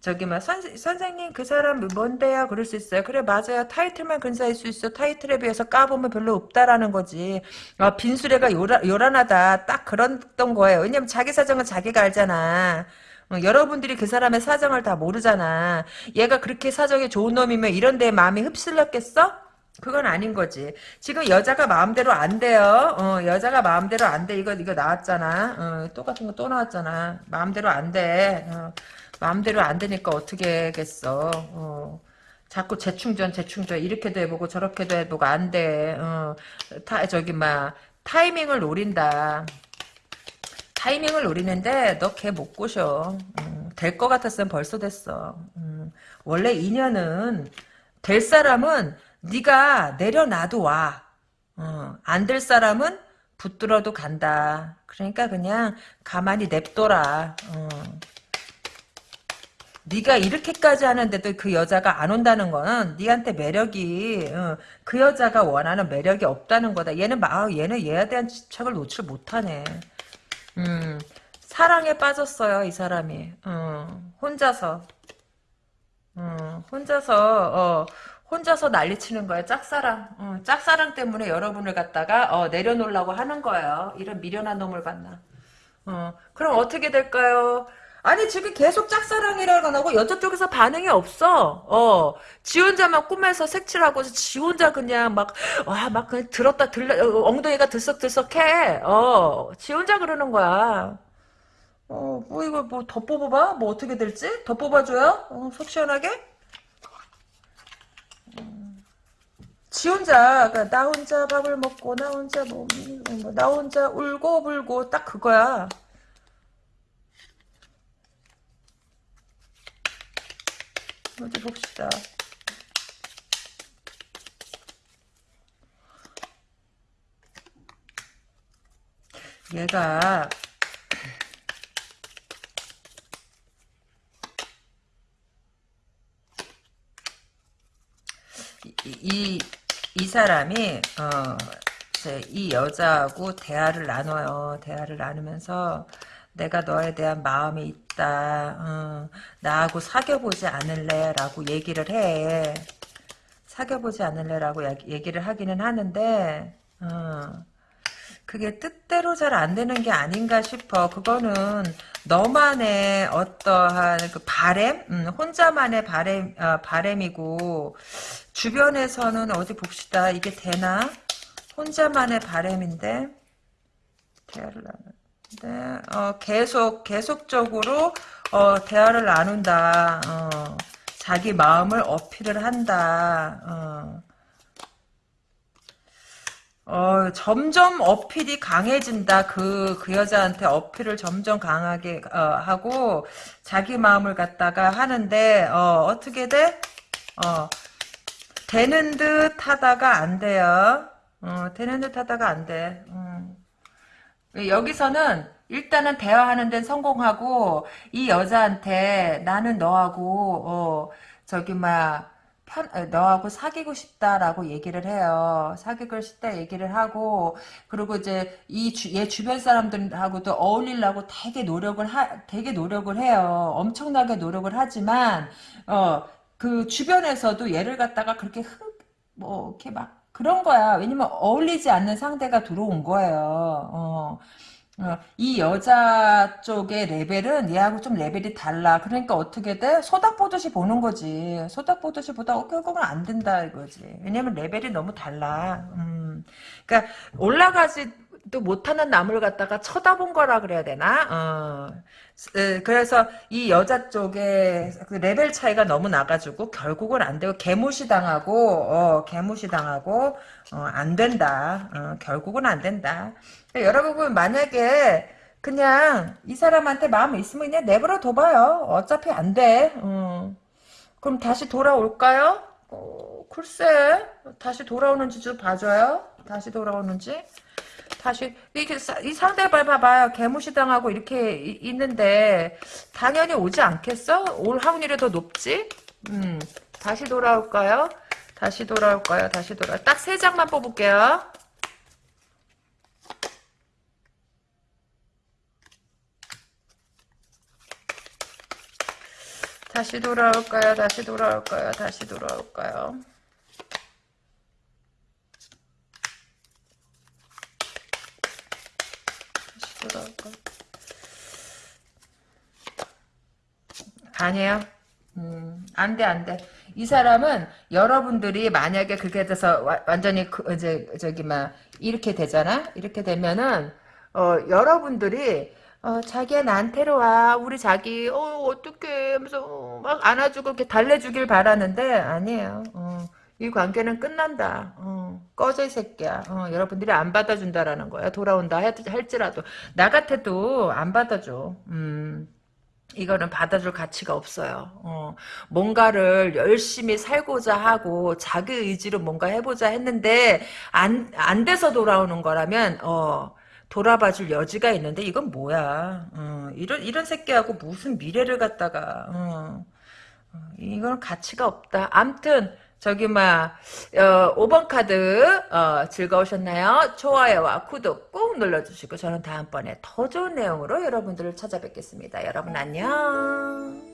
저기 막 선, 선생님 그 사람 뭔데요? 그럴 수 있어요. 그래 맞아요. 타이틀만 근사할 수 있어. 타이틀에 비해서 까보면 별로 없다라는 거지. 아, 빈수레가 요라, 요란하다. 딱 그랬던 거예요. 왜냐면 자기 사정은 자기가 알잖아. 어, 여러분들이 그 사람의 사정을 다 모르잖아. 얘가 그렇게 사정이 좋은 놈이면 이런 데에 마음이 흡슬렸겠어? 그건 아닌 거지. 지금 여자가 마음대로 안 돼요. 어, 여자가 마음대로 안 돼. 이거, 이거 나왔잖아. 어, 똑같은 거 또 나왔잖아. 마음대로 안 돼. 어, 마음대로 안 되니까 어떻게 하겠어. 어, 자꾸 재충전, 재충전. 이렇게도 해보고 저렇게도 해보고 안 돼. 어, 타, 저기, 막, 타이밍을 노린다. 타이밍을 노리는데 너 걔 못 꼬셔. 음, 될것 같았으면 벌써 됐어. 음, 원래 인연은 될 사람은 네가 내려놔도 와. 어, 안 될 사람은 붙들어도 간다. 그러니까 그냥 가만히 냅둬라. 어. 네가 이렇게까지 하는데도 그 여자가 안 온다는 거는 네한테 매력이 어, 그 여자가 원하는 매력이 없다는 거다. 얘는 막 아, 얘는 얘에 대한 집착을 놓칠 못하네. 음, 사랑에 빠졌어요 이 사람이. 어, 혼자서. 어, 혼자서 어, 혼자서 난리치는 거예요. 짝사랑. 어, 짝사랑 때문에 여러분을 갖다가 어, 내려놓으려고 하는 거예요. 이런 미련한 놈을 봤나. 어, 그럼 어떻게 될까요? 아니 지금 계속 짝사랑이라고 하고 여자 쪽에서 반응이 없어. 어, 지 혼자만 꿈에서 색칠하고 지 혼자 그냥 막 와막 그냥 들었다 들려 어, 엉덩이가 들썩들썩해. 어, 지 혼자 그러는 거야. 어, 뭐 이거 뭐 더 뽑아봐? 뭐 어떻게 될지? 더 뽑아줘요? 어, 속 시원하게? 지 혼자, 그러니까 나 혼자 밥을 먹고, 나 혼자 뭐, 뭐, 나 혼자 울고 불고, 딱 그거야. 어디 봅시다. 얘가, 이, 이, 이 사람이 어, 이 여자하고 대화를 나눠요. 대화를 나누면서 내가 너에 대한 마음이 있다. 어, 나하고 사귀어보지 않을래? 라고 얘기를 해. 사귀어보지 않을래 라고 얘기를 하기는 하는데 어, 그게 뜻대로 잘 안 되는 게 아닌가 싶어. 그거는 너만의 어떠한 그 바램, 음, 혼자만의 바램, 어, 바램이고 주변에서는 어디 봅시다. 이게 되나? 혼자만의 바램인데 대화를 나누는데 어, 계속 계속적으로 어, 대화를 나눈다. 어, 자기 마음을 어필을 한다. 어. 어, 점점 어필이 강해진다. 그, 그 여자한테 어필을 점점 강하게, 어, 하고, 자기 마음을 갖다가 하는데, 어, 어떻게 돼? 어, 되는 듯 하다가 안 돼요. 어, 되는 듯 하다가 안 돼. 음. 여기서는 일단은 대화하는 데는 성공하고 이 여자한테 나는 너하고 어 저기 어, 너하고 사귀고 싶다라고 얘기를 해요. 사귀고 싶다 얘기를 하고, 그리고 이제 이 주, 얘 주변 사람들하고도 어울리려고 되게 노력을 하, 되게 노력을 해요. 엄청나게 노력을 하지만, 어, 그 주변에서도 얘를 갖다가 그렇게 흥, 뭐, 이렇게 막, 그런 거야. 왜냐면 어울리지 않는 상대가 들어온 거예요. 어. 어, 이 여자 쪽의 레벨은 얘하고 좀 레벨이 달라. 그러니까 어떻게 돼? 소닥 보듯이 보는 거지. 소닥 보듯이 보다 어, 결국은 안 된다 이거지. 왜냐면 레벨이 너무 달라. 음. 그러니까 올라가지도 못하는 남을 갖다가 쳐다본 거라 그래야 되나? 어. 에, 그래서 이 여자 쪽에 그 레벨 차이가 너무 나가지고 결국은 안 되고 개무시 당하고 어, 개무시 당하고 어, 안 된다. 어, 결국은 안 된다. 여러분 만약에 그냥 이 사람한테 마음이 있으면 그냥 내버려 둬봐요. 어차피 안 돼. 음. 그럼 다시 돌아올까요? 어, 글쎄 다시 돌아오는지 좀 봐줘요. 다시 돌아오는지. 다시 이게 이 상대방 봐봐요. 개무시 당하고 이렇게 이, 있는데 당연히 오지 않겠어? 올 확률이 더 높지? 음, 다시 돌아올까요? 다시 돌아올까요? 다시 돌아. 딱 세 장만 뽑을게요. 다시 돌아올까요? 다시 돌아올까요? 다시 돌아올까요? 다시 돌아올까요? 아니에요. 음, 안 돼, 안 돼. 이 사람은 여러분들이 만약에 그렇게 돼서 와, 완전히 그, 이제 저기 막 이렇게 되잖아. 이렇게 되면은 어, 여러분들이 어, 자기야 나한테로 와. 우리 자기 어 어떡해 하면서 어, 막 안아주고 이렇게 달래주길 바라는데 아니에요. 어, 이 관계는 끝난다. 어, 꺼져 이 새끼야. 어, 여러분들이 안 받아준다라는 거야. 돌아온다 할지라도 나 같아도 안 받아줘. 음. 이거는 받아줄 가치가 없어요. 어, 뭔가를 열심히 살고자 하고 자기 의지로 뭔가 해보자 했는데 안, 안 돼서 돌아오는 거라면 어, 돌아봐줄 여지가 있는데 이건 뭐야? 어, 이런 이런 새끼하고 무슨 미래를 갖다가 어, 어, 이건 가치가 없다. 암튼 저기 막 어, 5번 카드 어, 즐거우셨나요? 좋아요와 구독 꾹 눌러주시고 저는 다음번에 더 좋은 내용으로 여러분들을 찾아뵙겠습니다. 여러분 안녕.